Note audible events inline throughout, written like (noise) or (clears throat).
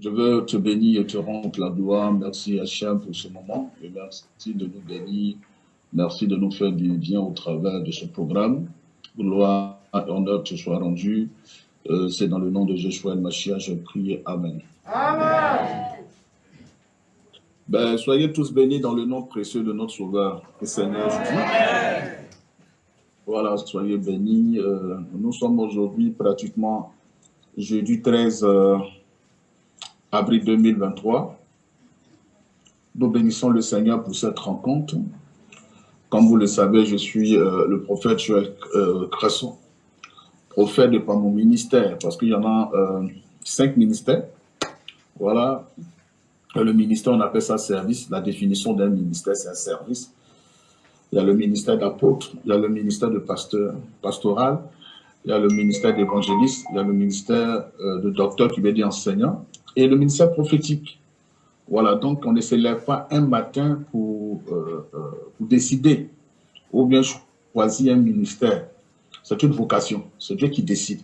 Je veux te bénir et te rendre la gloire. Merci Hachem pour ce moment et merci de nous bénir. Merci de nous faire du bien au travers de ce programme. Gloire et honneur te soit rendu. Euh, C'est dans le nom de et Machia, je prie. Amen. Amen. Ben, soyez tous bénis dans le nom précieux de notre Sauveur et Seigneur Jésus. Voilà, soyez bénis. Euh, nous sommes aujourd'hui pratiquement jeudi 13 avril 2023. Nous bénissons le Seigneur pour cette rencontre. Comme vous le savez, je suis euh, le prophète Joël euh, Cresson, prophète de par mon ministère, parce qu'il y en a euh, cinq ministères. Voilà. Le ministère, on appelle ça service. La définition d'un ministère, c'est un service. Il y a le ministère d'apôtre, il y a le ministère de pasteur, pastoral, il y a le ministère d'évangéliste, il y a le ministère de docteur qui veut dire enseignant, et le ministère prophétique. Voilà, donc on ne se lève pas un matin pour, euh, euh, pour décider ou bien choisir un ministère. C'est une vocation, c'est Dieu qui décide.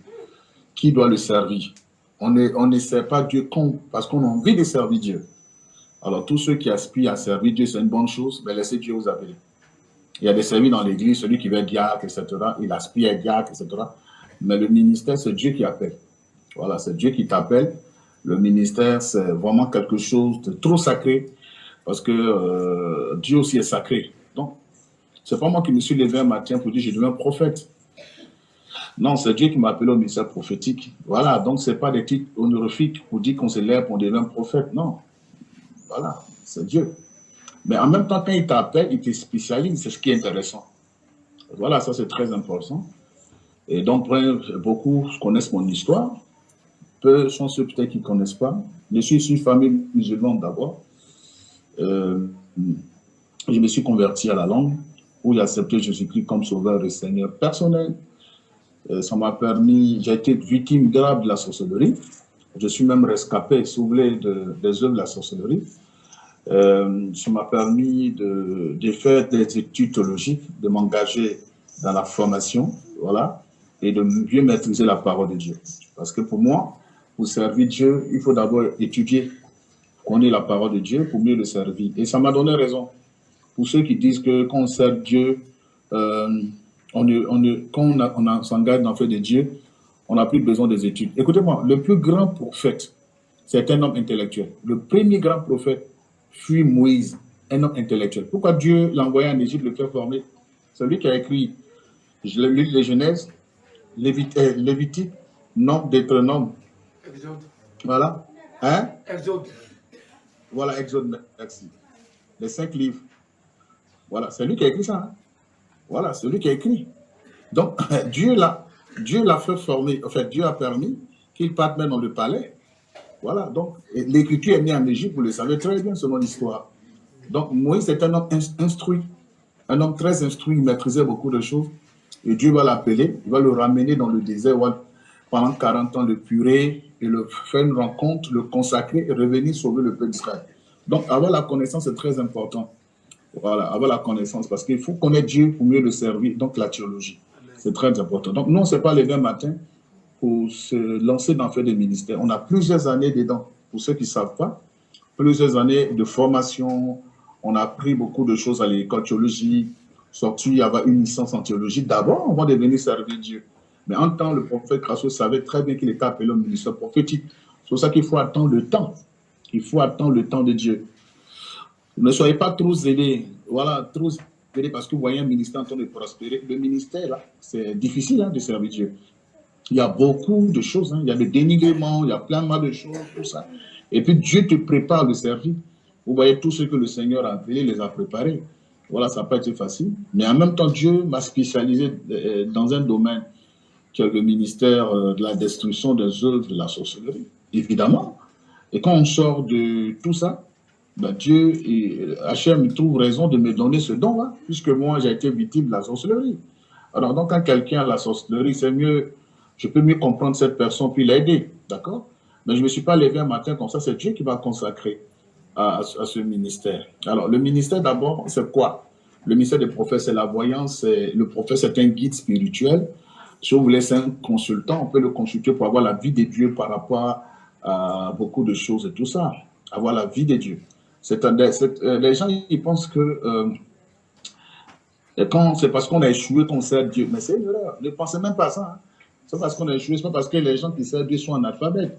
Qui doit le servir On ne, on ne sert pas Dieu parce qu'on a envie de servir Dieu. Alors tous ceux qui aspirent à servir Dieu, c'est une bonne chose, mais laissez Dieu vous appeler. Il y a des services dans l'église, celui qui veut diacre, etc. Il aspire à diacre, etc. Mais le ministère, c'est Dieu qui appelle. Voilà, c'est Dieu qui t'appelle le ministère, c'est vraiment quelque chose de trop sacré, parce que euh, Dieu aussi est sacré. Donc, c'est pas moi qui me suis levé un matin pour dire je deviens prophète. Non, c'est Dieu qui m'a appelé au ministère prophétique. Voilà, donc c'est pas des titres honorifiques pour dire qu'on se lève pour devenir prophète. Non. Voilà, c'est Dieu. Mais en même temps, quand il t'appelle, il te spécialise, c'est ce qui est intéressant. Voilà, ça c'est très important. Et donc, beaucoup connaissent mon histoire. Peu sont ceux peut-être qui ne connaissent pas. Je suis issu famille musulmane d'abord. Euh, je me suis converti à la langue, où j'ai accepté Jésus-Christ comme sauveur et Seigneur personnel. Euh, ça m'a permis, j'ai été victime grave de la sorcellerie. Je suis même rescapé, soulevé de, des œuvres de la sorcellerie. Euh, ça m'a permis de, de, faire des études théologiques, de m'engager dans la formation, voilà, et de mieux maîtriser la parole de Dieu. Parce que pour moi, pour servir Dieu, il faut d'abord étudier, connaître la parole de Dieu pour mieux le servir. Et ça m'a donné raison. Pour ceux qui disent que quand on sert Dieu, euh, quand on, s'engage dans le fait de Dieu, on n'a plus besoin des études. Écoutez-moi, le plus grand prophète, c'est un homme intellectuel. Le premier grand prophète fut Moïse, un homme intellectuel. Pourquoi Dieu l'a envoyé en Égypte le faire former? Celui qui a écrit je lu les Genèse, euh, Lévitique, Nombre, Deutéronome, Exode. Voilà. Hein? Exode. Voilà, Exode, merci. Les cinq livres. Voilà, c'est lui qui a écrit ça. Hein? Voilà, c'est lui qui a écrit. Donc, (laughs) Dieu l'a Dieu l'a fait former, en fait, Dieu a permis qu'il parte même dans le palais. Voilà, donc, l'écriture est née en Égypte, vous le savez très bien selon l'histoire. Donc, Moïse est un homme instruit, un homme très instruit, il maîtrisait beaucoup de choses. Et Dieu va l'appeler, il va le ramener dans le désert pendant 40 ans, le purée, et le faire une rencontre, le consacrer et revenir sauver le peuple d'Israël. Donc, avoir la connaissance est très important. Voilà, avoir la connaissance, parce qu'il faut connaître Dieu pour mieux le servir, donc la théologie. C'est très important. Donc, non, ce n'est pas les 20 matins pour se lancer dans fait des ministères. On a plusieurs années dedans, pour ceux qui ne savent pas, plusieurs années de formation, on a appris beaucoup de choses à l'école théologique, sorti, il y avait une licence en théologie. D'abord, on va devenir servir Dieu. Mais en temps, le prophète Crasso savait très bien qu'il était appelé au ministère prophétique. C'est pour ça qu'il faut attendre le temps. Il faut attendre le temps de Dieu. Ne soyez pas trop zélés. Voilà, trop zélés parce que vous voyez un ministère en train de prospérer. Le ministère, c'est difficile hein, de servir Dieu. Il y a beaucoup de choses. Hein. Il y a le dénigrement, il y a plein de choses, tout ça. Et puis Dieu te prépare le service. Vous voyez tout ce que le Seigneur a appelé, les a préparés. Voilà, ça n'a pas été facile. Mais en même temps, Dieu m'a spécialisé euh, dans un domaine le ministère euh, de la destruction des œuvres de la sorcellerie, évidemment. Et quand on sort de tout ça, ben Dieu, et Hachem trouve raison de me donner ce don-là, puisque moi, j'ai été victime de la sorcellerie. Alors, donc, quand quelqu'un a la sorcellerie, c'est mieux, je peux mieux comprendre cette personne puis l'aider, d'accord? Mais je ne me suis pas levé un matin comme ça, c'est Dieu qui va consacrer à, ce ministère. Alors, le ministère, d'abord, c'est quoi? Le ministère des prophètes, c'est la voyance, le prophète, c'est un guide spirituel si vous voulez, c'est un consultant, on peut le consulter pour avoir la vie de Dieu par rapport à beaucoup de choses et tout ça, avoir la vie de Dieu. C'est euh, les gens, ils pensent que euh, c'est parce qu'on a échoué qu'on sert Dieu. Mais c'est une erreur. Ne pensez même pas ça. Hein. C'est parce qu'on a échoué, c'est pas parce que les gens qui servent Dieu sont analphabètes.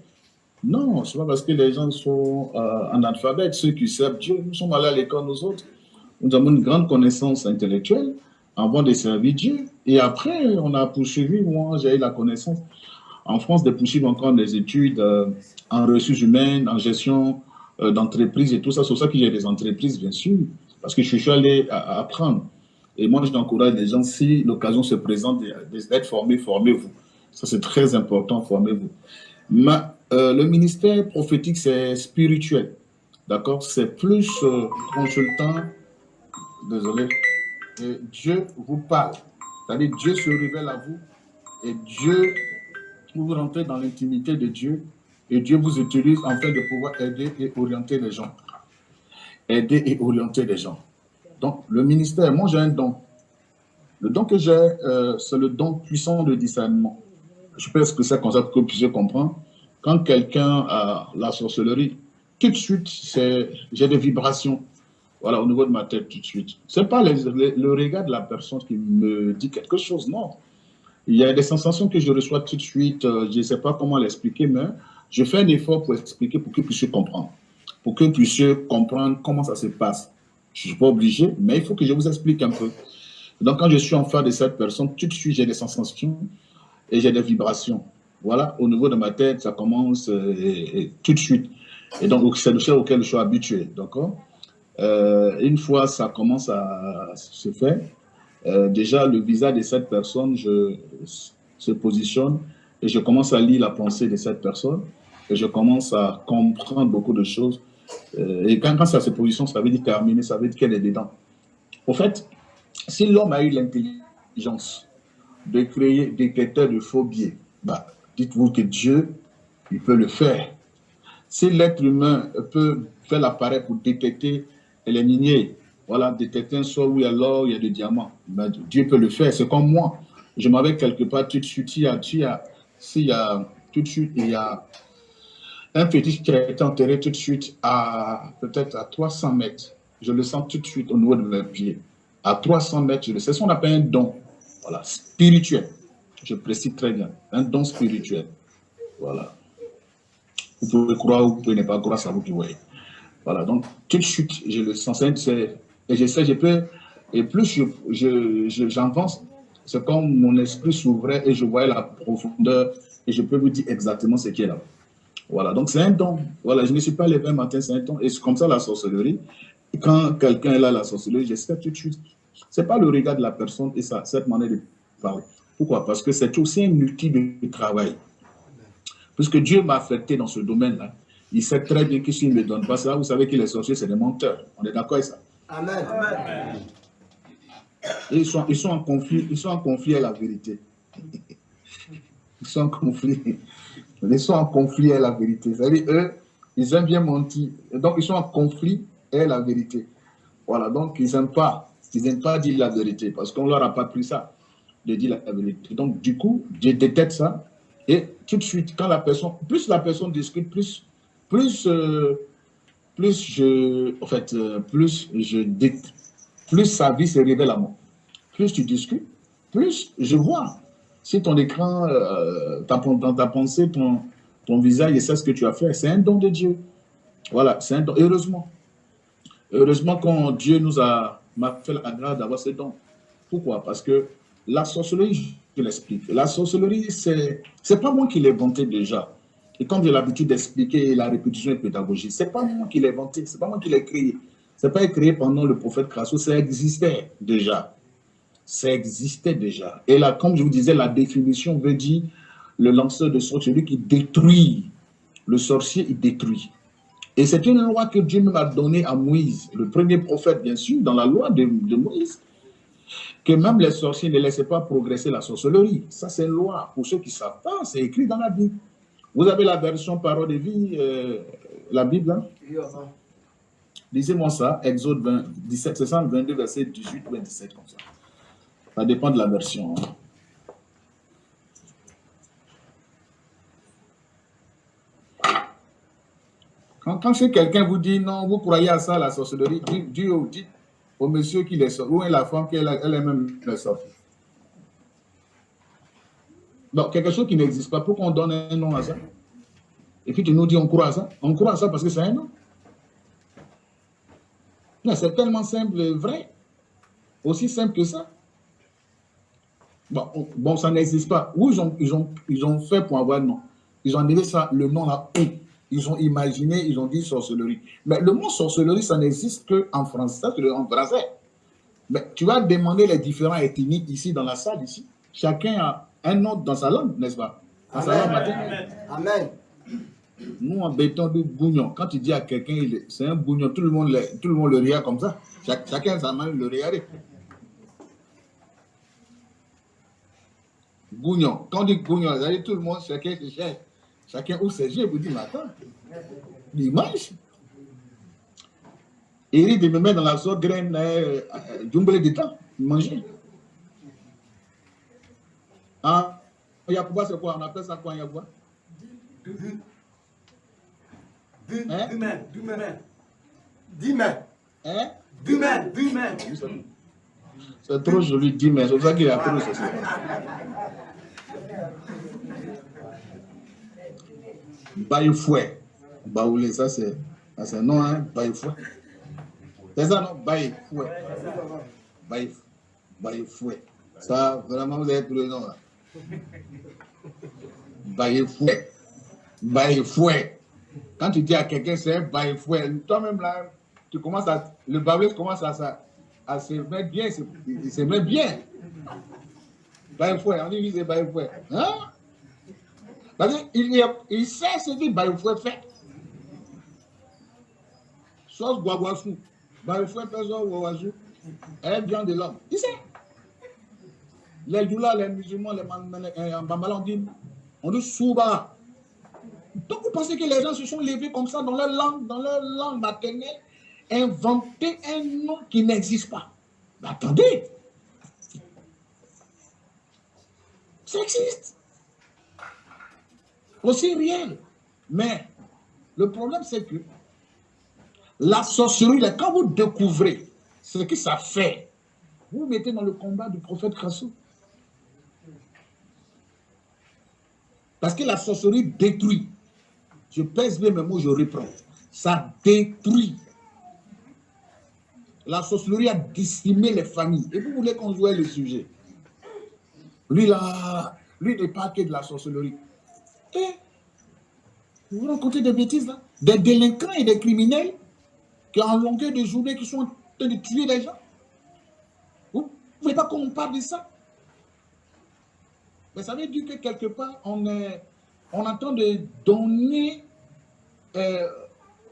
Non, c'est pas parce que les gens sont euh, analphabètes, ceux qui servent Dieu. Nous sommes allés à l'école, nous autres. Nous avons une grande connaissance intellectuelle avant de servir Dieu. Et après, on a poursuivi, moi, j'ai eu la connaissance en France de poursuivre encore des études euh, en ressources humaines, en gestion euh, d'entreprise et tout ça. C'est pour ça que j'ai des entreprises, bien sûr, parce que je suis allé apprendre. Et moi, je t'encourage les gens, si l'occasion se présente d'être formé, formez-vous. Ça, c'est très important, formez-vous. Euh, le ministère prophétique, c'est spirituel. D'accord? C'est plus consultant. Désolé. Dieu vous parle. C'est-à-dire, Dieu se révèle à vous et Dieu, vous rentrez dans l'intimité de Dieu et Dieu vous utilise en fait de pouvoir aider et orienter les gens. Aider et orienter les gens. Donc, le ministère, moi j'ai un don. Le don que j'ai, euh, c'est le don puissant de discernement. Je pense que c'est comme ça que puissiez comprendre. Quand quelqu'un a la sorcellerie, tout de suite, j'ai des vibrations voilà, au niveau de ma tête tout de suite. Ce n'est pas le regard de la personne qui me dit quelque chose, non. Il y a des sensations que je reçois tout de suite, euh, je ne sais pas comment l'expliquer, mais je fais un effort pour expliquer pour que vous comprendre. Pour que vous comprendre comment ça se passe. Je ne suis pas obligé, mais il faut que je vous explique un peu. Donc, quand je suis en face de cette personne, tout de suite, j'ai des sensations et j'ai des vibrations. Voilà, au niveau de ma tête, ça commence euh, tout de suite. Et donc, c'est le chose auquel je suis habitué, d'accord euh, une fois ça commence à se faire, euh, déjà le visage de cette personne je, se positionne et je commence à lire la pensée de cette personne et je commence à comprendre beaucoup de choses. Euh, et quand, ça se positionne, ça veut dire terminer, ça veut dire qu'elle est dedans. Au fait, si l'homme a eu l'intelligence de créer des critères de faux biais, bah, dites-vous que Dieu, il peut le faire. Si l'être humain peut faire l'appareil pour détecter les miniers, voilà, détecter un sol où il y a l'or, il y a des diamants. Ben, Dieu peut le faire. C'est comme moi. Je m'avais quelque part tout de suite, il y a, il y a, tout de suite, il y a un fétiche qui a été enterré tout de suite à peut-être à 300 mètres. Je le sens tout de suite au niveau de mes pieds. À 300 mètres, je le sais. C'est ce qu'on appelle un don. Voilà, spirituel. Je précise très bien. Un don spirituel. Voilà. Vous pouvez croire ou vous pouvez ne pas croire, c'est vous qui voyez. Voilà, donc tout de suite, je le sens, et je sais, je peux, et plus j'avance, c'est comme mon esprit s'ouvrait et je voyais la profondeur et je peux vous dire exactement ce qui est là. Voilà, donc c'est un don. Voilà, je ne suis pas levé un matin, c'est un don. Et c'est comme ça la sorcellerie. quand quelqu'un est là, la sorcellerie, j'espère tout de suite. Ce n'est pas le regard de la personne et ça, cette manière de parler. Pourquoi? Parce que c'est aussi un outil de travail. Puisque Dieu m'a affecté dans ce domaine-là, il sait très bien que s'il ne donne pas ça, vous savez que les sorciers, c'est des menteurs. On est d'accord avec ça? Amen. ils, sont, ils, sont en conflit, ils sont en conflit à la vérité. (laughs) Ils sont en conflit. Ils sont en conflit à la vérité. C'est-à-dire, eux, ils aiment bien mentir. Donc, ils sont en conflit à la vérité. Voilà, donc ils n'aiment pas. Ils n'aiment pas dire la vérité parce qu'on ne leur a pas pris ça, de dire la vérité. Donc, du coup, je détecte ça. Et tout de suite, quand la personne, plus la personne discute, plus plus, euh, plus je, en fait, euh, plus je plus sa vie se révèle à moi. Plus tu discutes, plus je vois. Si ton écran, euh, dans ta pensée, ton, ton visage, et c'est ce que tu as fait, c'est un don de Dieu. Voilà, c'est un don. Heureusement. Heureusement quand Dieu nous a fait la grâce d'avoir ce don. Pourquoi? Parce que la sorcellerie, je l'explique, la sorcellerie, c'est pas moi qui l'ai inventé déjà. Et comme j'ai l'habitude d'expliquer la répétition et pédagogie, ce n'est pas moi qui l'ai inventé, ce n'est pas moi qui l'ai créé. Ce n'est pas créé pendant le prophète Crasso, ça existait déjà. Ça existait déjà. Et là, comme je vous disais, la définition veut dire le lanceur de sorcier, celui qui détruit. Le sorcier, il détruit. Et c'est une loi que Dieu m'a donnée à Moïse, le premier prophète, bien sûr, dans la loi de, de Moïse, que même les sorciers ne laissaient pas progresser la sorcellerie. Ça, c'est une loi. Pour ceux qui ne savent pas, c'est écrit dans la Bible. Vous avez la version parole de vie, euh, la Bible hein? Lisez-moi ça, Exode 20, 17, 22, verset 18 ou 27, comme ça. Ça dépend de la version. Hein. Quand, quand quelqu'un vous dit non, vous croyez à ça, la sorcellerie, Dieu dit au monsieur qui les sort, ou est la femme qui elle-même les sort. Donc, quelque chose qui n'existe pas, pourquoi on donne un nom à ça? Et puis tu nous dis on croit à ça On croit à ça parce que c'est un nom. C'est tellement simple et vrai. Aussi simple que ça. Bon, ça n'existe pas. Où ils ont, ils, ont, ils ont fait pour avoir un nom? Ils ont donné ça, le nom là, Ils ont imaginé, ils ont dit sorcellerie. Mais le mot sorcellerie, ça n'existe qu'en français, c'est en français. Mais tu vas demander les différents ethniques ici dans la salle, ici. Chacun a un nom dans sa langue, n'est-ce pas? Dans sa langue Amen. Nous, en béton de bougnon, quand tu dis à quelqu'un, c'est un bougnon, tout le monde le, tout le, monde le regarde comme ça. chacun sa main le regarde. Gougnon. Quand on dit gougnon, tout le monde, chacun se cherche. Chacun ouvre ses yeux et vous dit, mais attends, il mange. Eric de me mettre dans la sauce graine, euh, euh, de temps, il mangeait. Ah, Yacouba, c'est quoi? On appelle ça quoi, Yacouba Hein? Dumain, Dumain. Dumain. Hein? Dumain, Dumain. C'est trop joli, Dumain. C'est ça qu'il a appelé ça. Baïfoué. Baoulé, ça c'est un nom, hein, Baïfoué. C'est ça, non? Baïfoué. Baïfoué. Ça, vraiment, vous avez tous les noms là. Baïfoué. Baïfoué. Quand tu dis à quelqu'un c'est un baïfoué, toi-même là, tu commences à, le bablé commence à, à, se mettre bien, il se met bien. Baïfoué, on dit c'est baïfoué. Hein? Parce qu'il il sait ce que baïfoué fait. Sauce guaguasou, baïfoué fait sauce guaguasou, elle vient de l'homme. Il sait. Les douleurs, les musulmans, les Bambala, on dit, on souba. Donc vous pensez que les gens se sont levés comme ça dans leur langue, dans leur langue maternelle, inventer un nom qui n'existe pas? Mais attendez, ça existe. Aussi réel. Mais le problème, c'est que la sorcellerie, quand vous découvrez ce que ça fait, vous, vous mettez dans le combat du prophète Krassou. Parce que la sorcellerie détruit. Je pèse bien mes mots, je reprends. Ça détruit. La sorcellerie a décimé les familles. Et vous voulez qu'on joue le sujet? Lui, là, lui n'est pas que de la sorcellerie. Et vous racontez des bêtises là Des délinquants et des criminels qui en longueur de journée qui sont en train de tuer les gens. Vous ne voulez pas qu'on parle de ça? Mais ça veut dire que quelque part, on est on entend de donner, euh,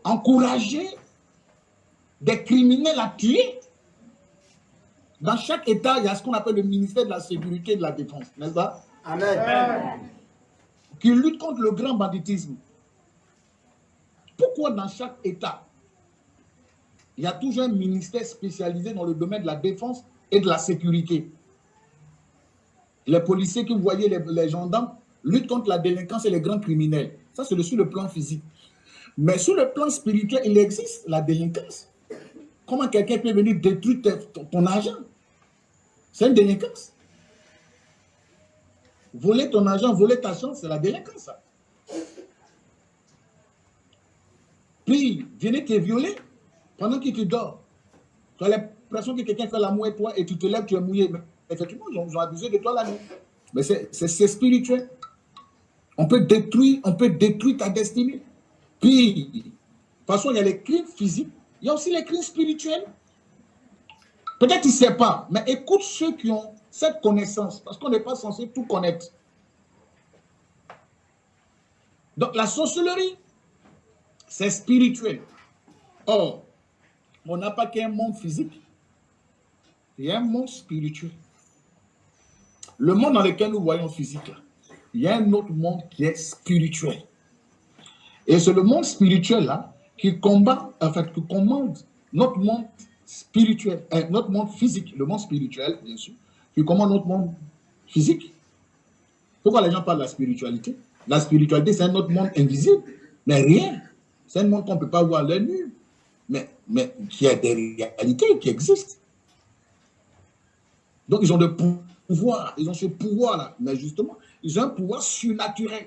encourager des criminels à tuer. Dans chaque État, il y a ce qu'on appelle le ministère de la Sécurité et de la Défense, n'est-ce pas? Amen. Qui lutte contre le grand banditisme. Pourquoi dans chaque État, il y a toujours un ministère spécialisé dans le domaine de la défense et de la sécurité? Les policiers vous voyez, les, les gendarmes, lutte contre la délinquance et les grands criminels. Ça, c'est sur le plan physique. Mais sur le plan spirituel, il existe la délinquance. Comment quelqu'un peut venir détruire ton, argent? C'est une délinquance. Voler ton argent, voler ta chance, c'est la délinquance. Puis, venir te violer pendant que tu dors. Tu as l'impression que quelqu'un fait l'amour avec toi et tu te lèves, tu es mouillé. Effectivement, ils ont abusé de toi la nuit. Mais c'est spirituel. On peut détruire, on peut détruire ta destinée. Puis, de toute façon, il y a les crimes physiques, il y a aussi les crimes spirituels. Peut-être qu'il ne sait pas, mais écoute ceux qui ont cette connaissance, parce qu'on n'est pas censé tout connaître. Donc, la sorcellerie, c'est spirituel. Or, on n'a pas qu'un monde physique, il y a un monde spirituel. Le monde dans lequel nous voyons physique, il y a un autre monde qui est spirituel. Et c'est le monde spirituel là qui combat, en fait, qui commande notre monde spirituel, euh, notre monde physique, le monde spirituel, bien sûr, qui commande notre monde physique. Pourquoi les gens parlent de la spiritualité? La spiritualité, c'est un autre monde invisible, mais rien. C'est un monde qu'on ne peut pas voir l'œil nu. Mais, mais y a des réalités qui existent. Donc, ils ont de pouvoir, ils ont ce pouvoir-là. Mais justement, ils ont un pouvoir surnaturel.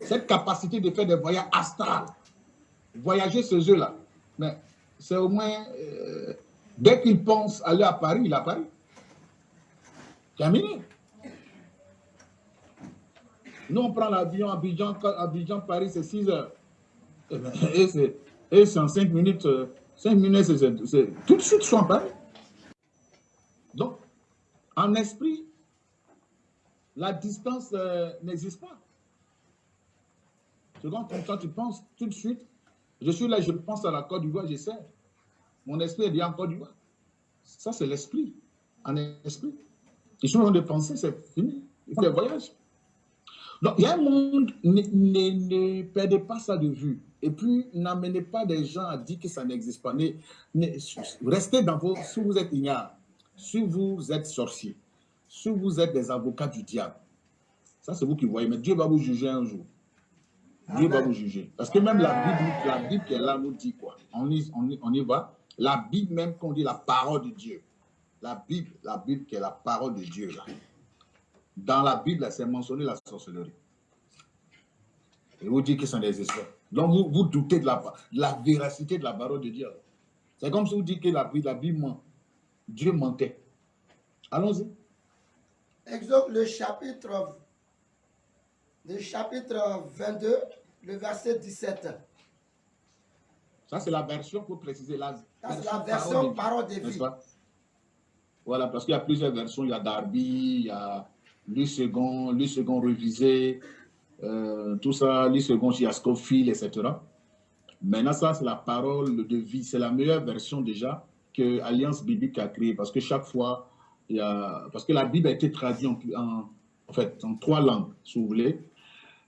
Cette capacité de faire des voyages astrales. Voyager ce jeu-là. Mais c'est au moins, euh, dès qu'ils pensent aller à Paris, il est à Paris. Terminé. Nous, on prend l'avion Abidjan, Abidjan, Paris, c'est 6 heures. Eh ben, et c'est en 5 minutes, 5 euh, minutes, c'est tout de suite, sont Paris. En esprit, la distance euh, n'existe pas. Second, quand tu penses tout de suite, je suis là, je pense à la Côte d'Ivoire, j'essaie. Mon esprit est bien en Côte d'Ivoire. Ça, c'est l'esprit, en esprit. Ils sont en train de penser, c'est fini. Il fait voyage. Donc, il y a un monde, ne, ne, perdez pas ça de vue. Et puis, n'amenez pas des gens à dire que ça n'existe pas. restez dans vos... Si vous êtes ignorant, si vous êtes sorcier, si vous êtes des avocats du diable, ça c'est vous qui voyez, mais Dieu va vous juger un jour. Dieu va vous juger. Parce que même la Bible, la Bible qui est là nous dit quoi? On y, on, on y va. La Bible même qu'on dit la parole de Dieu. La Bible, la Bible qui est la parole de Dieu là. Dans la Bible, c'est mentionné la sorcellerie. Et vous dites que sont des esprits. Donc vous, vous doutez de la, la véracité de la parole de Dieu. C'est comme si vous dites que la, la Bible ment. Dieu mentait. Allons-y. Exode, le chapitre, le chapitre 22, le verset 17. Ça, c'est la version pour préciser. La, c'est la version parole de vie. Voilà, parce qu'il y a plusieurs versions. Il y a Darby, il y a lui second, lui second revisé, euh, tout ça, lui second etc. Maintenant, ça, c'est la parole de vie. C'est la meilleure version déjà Alliance biblique a créée. Parce que chaque fois, il y. Parce que la Bible a été traduite en, en, fait, en trois langues, si vous voulez.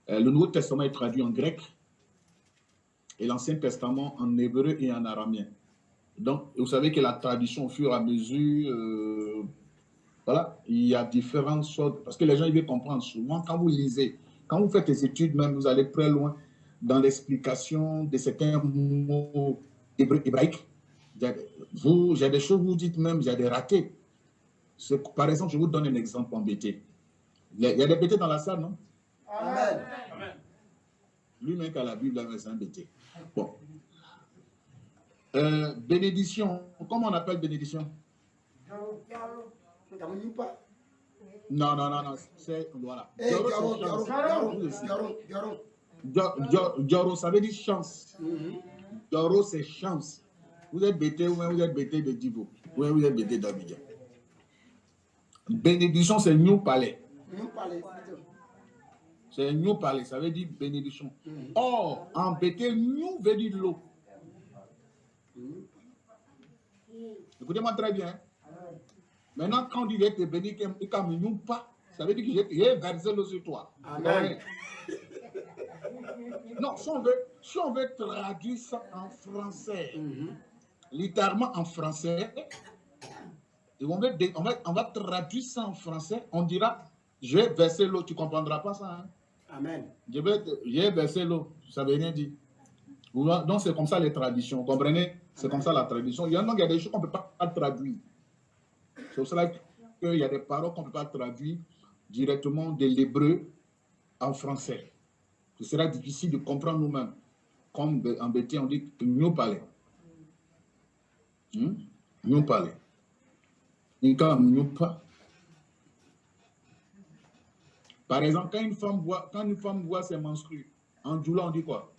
Euh, le Nouveau Testament est traduit en grec et l'Ancien Testament en hébreu et en araméen. Donc, vous savez que la tradition, au fur et à mesure, euh, voilà, il y a différentes sortes, parce que les gens, ils veulent comprendre. Souvent, quand vous lisez, quand vous faites des études, même, vous allez très loin dans l'explication de certains mots hébraïques. Vous, j'ai des choses, vous dites même, j'ai des ratés. Par exemple, je vous donne un exemple en BT. Il y a des BT dans la salle, non? Amen. Lui-même qui a la Bible, c'est un BT. Bon. Euh, bénédiction. Comment on appelle bénédiction? Non, non, non, non. C'est. Voilà. Joro, ça veut dire chance. Joro, c'est chance. Vous êtes bêté ou vous êtes bêté de Divo. Ou vous êtes bêté d'Abidjan. Bénédiction, c'est New Palais. New Palais. C'est New Palais, ça veut dire bénédiction. Or, en bété, New veut dire l'eau. Écoutez-moi très bien. Maintenant, quand il est béni, il ne pas, ça veut dire que j'ai versé l'eau sur toi. Amen. Non, si on, veut, si on veut traduire ça en français, mhm. Littéralement en français, et on, va, on, va, on va traduire ça en français, on dira, je vais verser l'eau, tu ne comprendras pas ça. Hein? Amen. Je vais, verser l'eau, ça veut rien dire. Donc, c'est comme ça les traditions, vous comprenez? C'est comme ça la tradition. Il y a, il y a des choses qu'on ne peut pas traduire. C'est pour cela qu'il y a des paroles qu'on ne peut pas traduire directement de l'hébreu en français. Ce sera difficile de comprendre nous-mêmes. Comme en BT, on dit. Hmm? Nous parler. Nous pas. Par exemple, quand une femme voit, quand une femme voit ses menstrues, en Djoula, on dit quoi?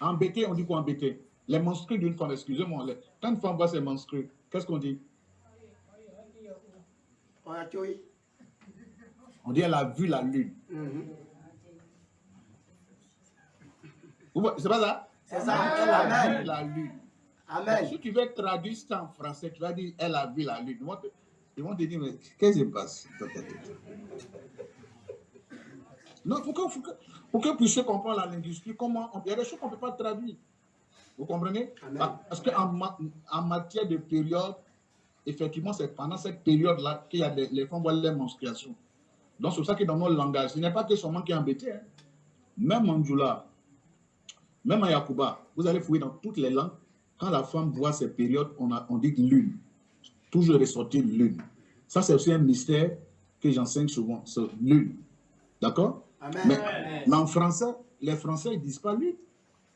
En BT, on dit quoi en BT Les menstrues d'une femme, excusez-moi, quand une femme voit ses menstrues, qu'est-ce qu'on dit? On dit elle a vu la lune. Mm-hmm. C'est pas ça? C'est ça, elle a vu la lune. Amen. si tu veux traduire ça en français, tu vas dire elle a vu la lune. Ils vont te dire, mais qu'est-ce qui se passe Non, pour que, pour que, vous puissiez comprendre la linguistique, comment il y a des choses qu'on ne peut pas traduire. Vous comprenez? Parce qu'en en matière de période, effectivement, c'est pendant cette période-là qu'il y a les femmes voient les menstruations. Donc, c'est pour ça que dans notre langage, ce n'est pas que seulement qui est embêté. Hein. même en Djoula, même en Yakuba, vous allez fouiller dans toutes les langues. Quand la femme voit ces périodes, on, a, on dit lune. Toujours ressortir lune. Ça, c'est aussi un mystère que j'enseigne souvent, c'est lune. D'accord? Mais, mais, en français, les Français, ils disent pas lune.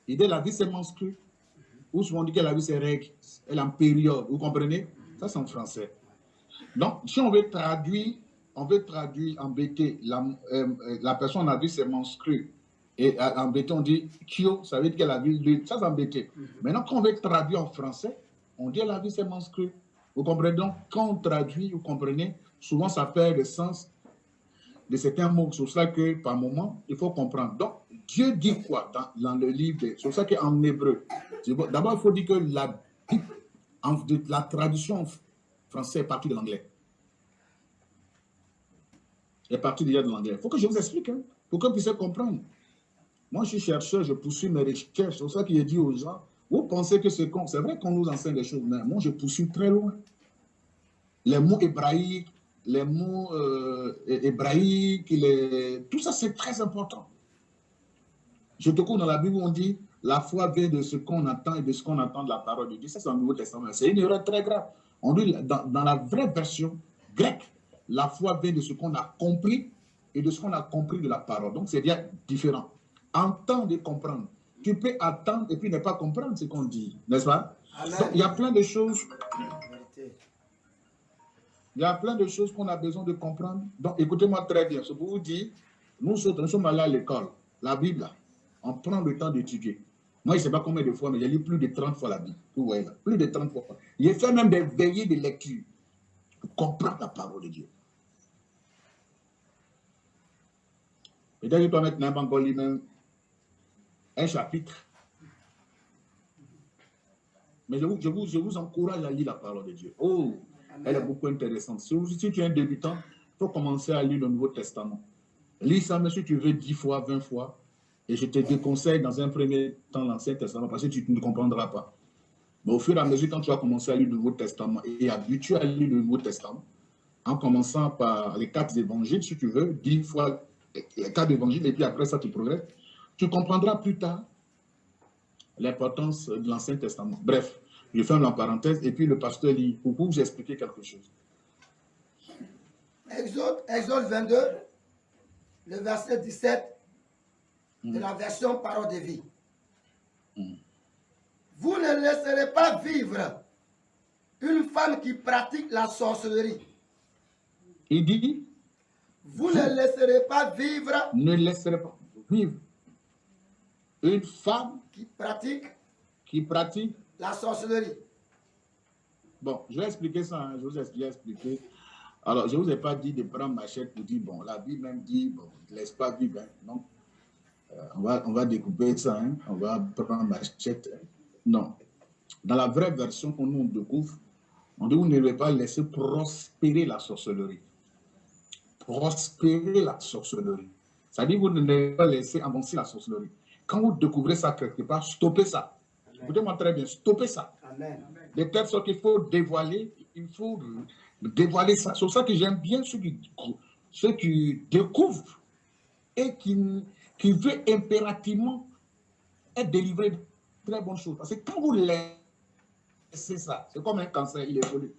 Ils disent la vie, c'est menstrué. Ou souvent, on dit que la vie, c'est règle. Elle est en période. Vous comprenez? Ça, c'est en français. Donc, si on veut traduire, on veut traduire en BT, la, euh, la personne a vu ses menstrues. Et en BT, on dit Kyo, ça veut dire qu'elle a vu lune. Ça, c'est en BT. Maintenant, quand on veut traduire en français, on dit la vie, c'est menstrué. Vous comprenez donc, quand on traduit, vous comprenez, souvent ça perd le sens de certains mots. C'est pour ça que, par moment, il faut comprendre. Donc, Dieu dit quoi dans, dans le livre C'est pour ça qu'en hébreu, d'abord, il faut dire que la, la traduction française est partie de l'anglais. est partie déjà de l'anglais. Il faut que je vous explique, hein, pour que vous puissiez comprendre. Moi, je suis chercheur, je poursuis mes recherches. C'est pour ça qu'il dit aux gens, vous pensez que c'est con. C'est vrai qu'on nous enseigne des choses, mais moi, je poursuis très loin. Les mots hébraïques, les mots euh, hébraïques, tout ça, c'est très important. Je te cours dans la Bible on dit la foi vient de ce qu'on attend et de ce qu'on attend de la parole de Dieu. Ça, c'est le Nouveau Testament. C'est une erreur très grave. On dit dans, dans la vraie version grecque, la foi vient de ce qu'on a compris et de ce qu'on a compris de la parole. Donc, c'est bien différent. Entendre et comprendre tu peux attendre et puis ne pas comprendre ce qu'on dit, n'est-ce pas? Donc, il y a plein de choses. Il y a plein de choses qu'on a besoin de comprendre. Donc, écoutez-moi très bien. C'est pour vous dire, nous, nous sommes allés à l'école, la Bible, on prend le temps d'étudier. Moi, je ne sais pas combien de fois, mais j'ai lu plus de 30 fois la Bible. Vous voyez là, plus de 30 fois. J'ai fait même des veillées de lecture pour comprendre la parole de Dieu. Peut-être que toi, maintenant, encore lui-même, un chapitre. Mais je vous, je, vous, je vous, encourage à lire la parole de Dieu. Oh, elle est beaucoup intéressante. Si, si tu es un débutant, il faut commencer à lire le Nouveau Testament. Lis ça, mais si tu veux 10 fois, 20 fois. Et je te déconseille dans un premier temps l'Ancien Testament parce que tu ne comprendras pas. Mais au fur et à mesure, quand tu vas commencer à lire le Nouveau Testament et habitué à lire le Nouveau Testament, en commençant par les quatre évangiles, si tu veux, 10 fois les quatre évangiles, et puis après ça, tu progresses, tu comprendras plus tard l'importance de l'Ancien Testament. Bref, je ferme la parenthèse et puis le pasteur lit pour vous expliquer quelque chose. Exode, Exode 22, le verset 17 de la version Parole de vie. Mm. Vous ne laisserez pas vivre une femme qui pratique la sorcellerie. Il dit Vous ne laisserez pas vivre. Ne laisserez pas vivre une femme qui pratique, qui pratique la sorcellerie. Bon, je vais expliquer ça, hein. je vous ai expliqué. Alors, je ne vous ai pas dit de prendre ma chaîne pour dire, bon, la Bible même dit, bon, ne laisse pas vivre. Hein. Non. Euh, on, va, on va découper ça, hein. on va prendre ma chaîne. Non. Dans la vraie version qu'on nous découvre, on dit, vous ne devez pas laisser prospérer la sorcellerie. Prospérer la sorcellerie. Ça dit, vous ne devez pas laisser avancer la sorcellerie. Quand vous découvrez ça quelque part, stoppez ça. Écoutez-moi très bien, stoppez ça. Amen. De telle sorte qu'il faut dévoiler, il faut dévoiler ça. C'est pour ça que j'aime bien ceux qui, ceux qui découvrent et qui, qui veulent impérativement être délivrés de très bonnes choses. Parce que quand vous laissez ça, c'est comme un cancer, il est volé.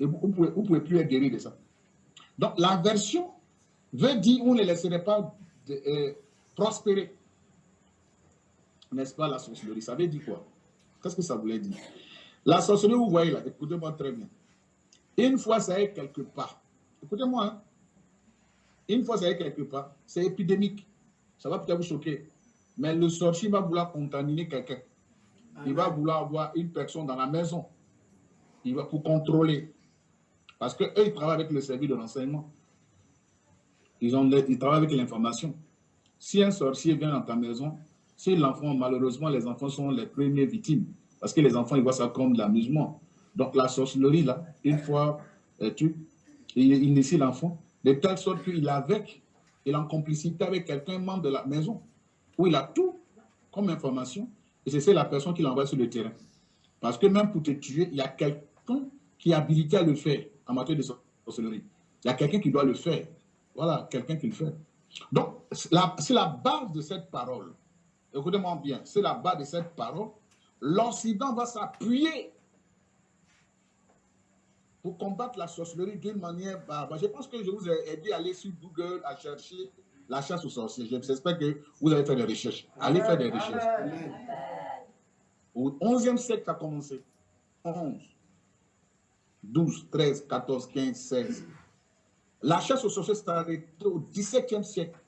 Et vous ne pouvez, vous pouvez plus être guéri de ça. Donc la version veut dire vous ne laisserez pas de, euh, prospérer n'est-ce pas, la sorcellerie? Ça veut dire quoi? Qu'est-ce que ça voulait dire? La sorcellerie, vous voyez là, écoutez-moi très bien. Une fois ça est quelque part, écoutez-moi, hein. une fois ça est quelque part, c'est épidémique. Ça va peut-être vous choquer. Mais le sorcier va vouloir contaminer quelqu'un. Il va vouloir avoir une personne dans la maison. Il va pour contrôler. Parce qu'eux, ils travaillent avec le service de renseignement. Ils, ont, ils travaillent avec l'information. Si un sorcier vient dans ta maison, si l'enfant, malheureusement, les enfants sont les premières victimes, parce que les enfants, ils voient ça comme de l'amusement. Donc la sorcellerie, là, une fois euh, tu, il, initie l'enfant, de telle sorte qu'il est avec, il est en complicité avec quelqu'un, membre de la maison, où il a tout comme information, et c'est la personne qui l'envoie sur le terrain. Parce que même pour te tuer, il y a quelqu'un qui est habilité à le faire en matière de sorcellerie. Il y a quelqu'un qui doit le faire. Voilà, quelqu'un qui le fait. Donc, c'est la base de cette parole. Écoutez-moi bien, c'est la base de cette parole. L'Occident va s'appuyer pour combattre la sorcellerie d'une manière barbare. Je pense que je vous ai aidé à aller sur Google à chercher la chasse aux sorciers. J'espère que vous allez faire des recherches. Allez faire des recherches. Au 11e siècle, ça a commencé. 11, 12, 13, 14, 15, 16. La chasse aux sorciers s'est arrêtée au 17e siècle.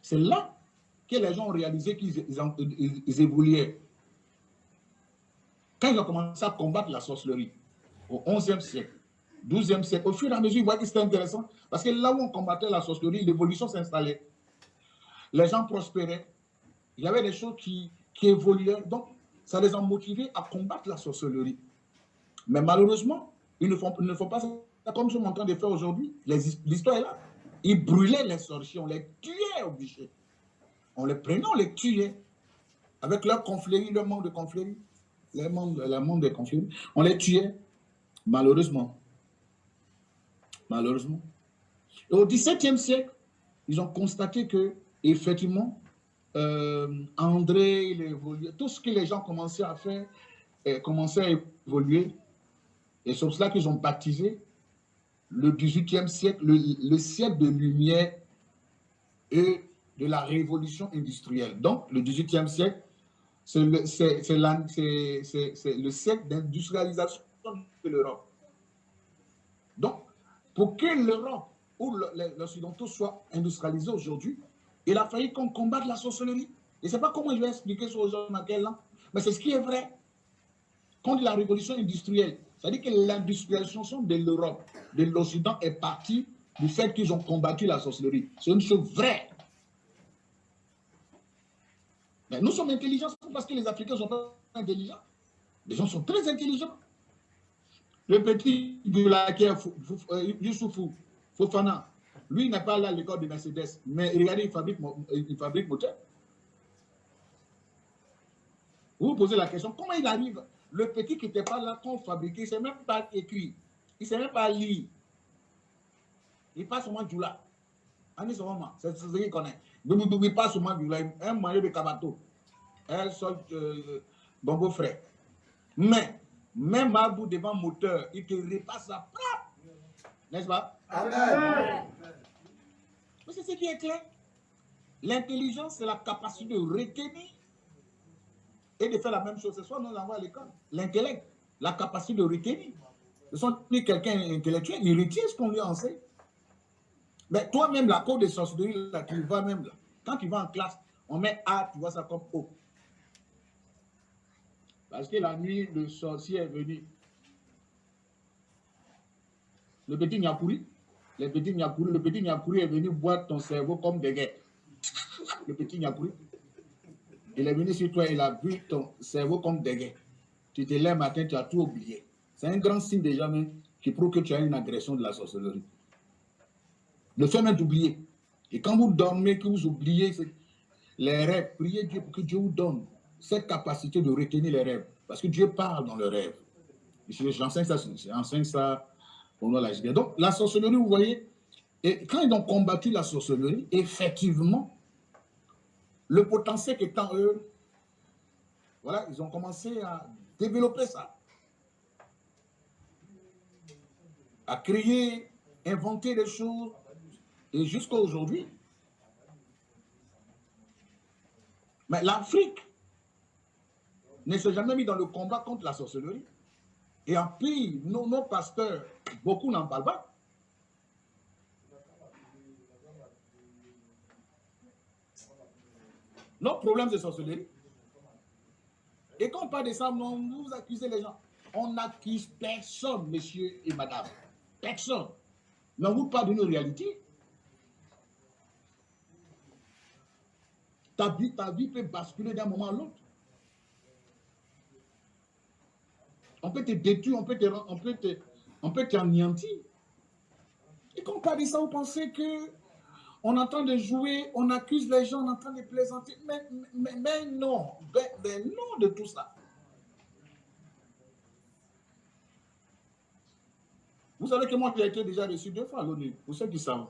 C'est là que les gens ont réalisé qu'ils évoluaient. Quand ils ont commencé à combattre la sorcellerie, au 11e siècle, 12e siècle, au fur et à mesure, ils voient que c'était intéressant. Parce que là où on combattait la sorcellerie, l'évolution s'installait. Les gens prospéraient. Il y avait des choses qui, évoluaient. Donc, ça les a motivés à combattre la sorcellerie. Mais malheureusement, ils ne font, ne font pas ça comme je suis en train de faire aujourd'hui. L'histoire est là. Ils brûlaient les sorciers, on les tuait au bûcher. On les prenait, on les tuait. Avec leur conflérie, leur manque de conflérie, leur manque, manque de conflérie, on les tuait. Malheureusement. Malheureusement. Et au XVIIe siècle, ils ont constaté que, effectivement, euh, André, il. Tout ce que les gens commençaient à faire eh, commençait à évoluer. Et c'est cela qu'ils ont baptisé le XVIIIe siècle, le, siècle de lumière et de la révolution industrielle. Donc, le XVIIIe siècle, c'est le, le siècle d'industrialisation de l'Europe. Donc, pour que l'Europe ou l'Occidentaux soient industrialisés aujourd'hui, il a fallu qu'on combatte la sorcellerie. Je ne sais pas comment je vais expliquer ça aux gens dans quel an, mais c'est ce qui est vrai. Contre la révolution industrielle, c'est-à-dire que l'industrialisation de l'Europe, de l'Occident est partie du fait qu'ils ont combattu la sorcellerie. C'est une chose vraie. Nous sommes intelligents parce que les Africains sont pas intelligents. Les gens sont très intelligents. Le petit la euh, Youssoufou, Fofana, lui n'est pas là à l'école de Mercedes, mais regardez, il fabrique, il fabrique moteur. Vous vous posez la question, comment il arrive? Le petit qui n'était pas là quand on fabriquait, il ne sait même pas écrire, il ne sait même pas lire. Il passe seulement du là. C'est ce qu'il connaît. Il passe seulement du là, un maillot de cabato, un sol euh, bongo frais. Mais, même à bout devant moteur, il te repasse ça. N'est-ce pas? Amen. Mais c'est ce qui est clair? L'intelligence, c'est la capacité de retenir et de faire la même chose. C'est soit nous l'envoie à l'école. L'intellect, la capacité de retenir. Ce sont quelqu'un intellectuel, il retient ce qu'on lui enseigne. Mais toi-même, la cour de sorcellerie, là, tu vas même là. Quand tu vas en classe, on met A, tu vois ça comme O. Parce que la nuit, le sorcier est venu. Le petit pourri. Le petit Nyakouri, le petit Nyakouri est venu boire ton cerveau comme des guerres. (laughs) Le petit Nyakouri. Il est venu sur toi, il a vu ton cerveau comme des guerres. Tu te lèves matin, tu as tout oublié. C'est un grand signe déjà même qui prouve que tu as une agression de la sorcellerie. Le fait même d'oublier. Et quand vous dormez, que vous oubliez les rêves, priez Dieu pour que Dieu vous donne cette capacité de retenir les rêves. Parce que Dieu parle dans le rêve. J'enseigne ça, j'enseigne ça la Donc, la sorcellerie, vous voyez, et quand ils ont combattu la sorcellerie, effectivement, le potentiel qui est en eux, voilà, ils ont commencé à développer ça. À créer, inventer des choses, et jusqu'à aujourd'hui. Mais l'Afrique ne s'est jamais mis dans le combat contre la sorcellerie. Et en plus, nos, nos pasteurs, beaucoup n'en parlent pas. Notre problème, c'est sorcellerie. Et quand on parle de ça, vous accusez les gens. On n'accuse personne, monsieur et madame. Personne. Mais on vous parle d'une réalité. Ta vie, ta vie peut basculer d'un moment à l'autre. On peut te détruire, on peut te, on peut te, on peut t'anéantir. Et quand on de ça, vous pensez que on est en train de jouer, on accuse les gens, on est en train de plaisanter. Mais, mais, non, mais, ben, ben non de tout ça. Vous savez que moi, j'ai été déjà reçu deux fois à l'ONU, pour ceux qui savent.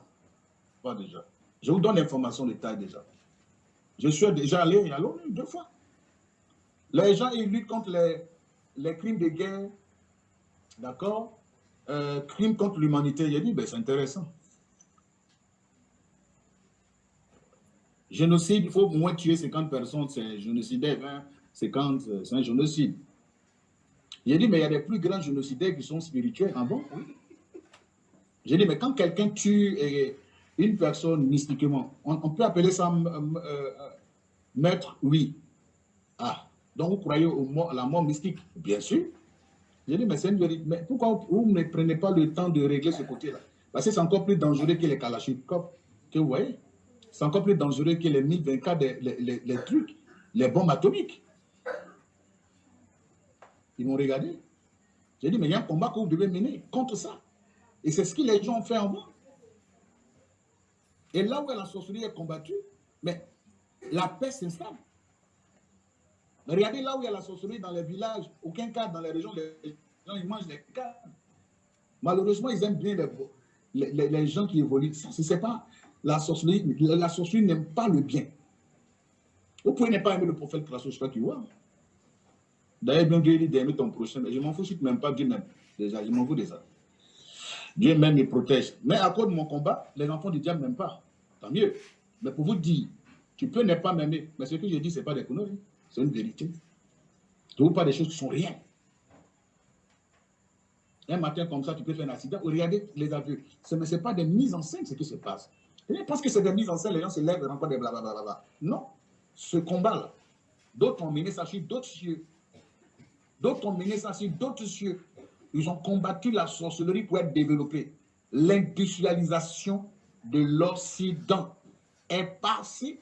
pas déjà. Je vous donne l'information de déjà. Je suis déjà allé à l'ONU deux fois. Les gens, ils luttent contre les, les crimes de guerre, d'accord euh, Crimes contre l'humanité. J'ai dit, ben, c'est intéressant. Génocide, il faut au moins tuer 50 personnes, c'est génocidaire, hein? 50, c'est un génocide. J'ai dit, mais il y a des plus grands génocidaires qui sont spirituels. Ah bon? Oui. J'ai dit, mais quand quelqu'un tue une personne mystiquement, on, peut appeler ça euh, euh, maître Oui. Ah, donc vous croyez au, à la mort mystique? Bien sûr. J'ai dit, mais c'est une vérité. Mais pourquoi vous ne prenez pas le temps de régler ce côté-là? Parce que c'est encore plus dangereux que les Kalachnikov, que vous voyez. C'est encore plus dangereux que les 1024, les, les, les trucs, les bombes atomiques. Ils m'ont regardé. J'ai dit, mais il y a un combat que vous devez mener contre ça. Et c'est ce que les gens ont fait en moi. Et là où la sorcellerie est combattue, mais la paix s'installe. Regardez là où il y a la sorcellerie dans les villages, aucun cas dans les régions, les gens ils mangent les cas. Malheureusement, ils aiment bien les, les, gens qui évoluent. Ce n'est pas la sorcellerie, la n'aime pas le bien. Vous pouvez ne pas aimer le prophète Krasos, qui voit. D'ailleurs, bien Dieu dit d'aimer ton prochain. Je m'en fous si tu n'aimes pas Dieu même. Déjà, je m'en fous de ça. Dieu même me protège. Mais à cause de mon combat, les enfants du diable n'aiment pas. Tant mieux. Mais pour vous dire, tu peux ne pas m'aimer. Mais ce que je dis, ce n'est pas des conneries. C'est une vérité. Je vous pas des choses qui sont rien. Un matin comme ça, tu peux faire un accident. Regardez les aveux. Ce n'est pas des mises en scène ce qui se passe. Parce que c'est des mises en scène, les gens se lèvent et encore des blablabla. Non. Ce combat-là, d'autres ont mené ça sur d'autres cieux. D'autres ont mené ça sur d'autres cieux. Ils ont combattu la sorcellerie pour être développée. L'industrialisation de l'Occident est passée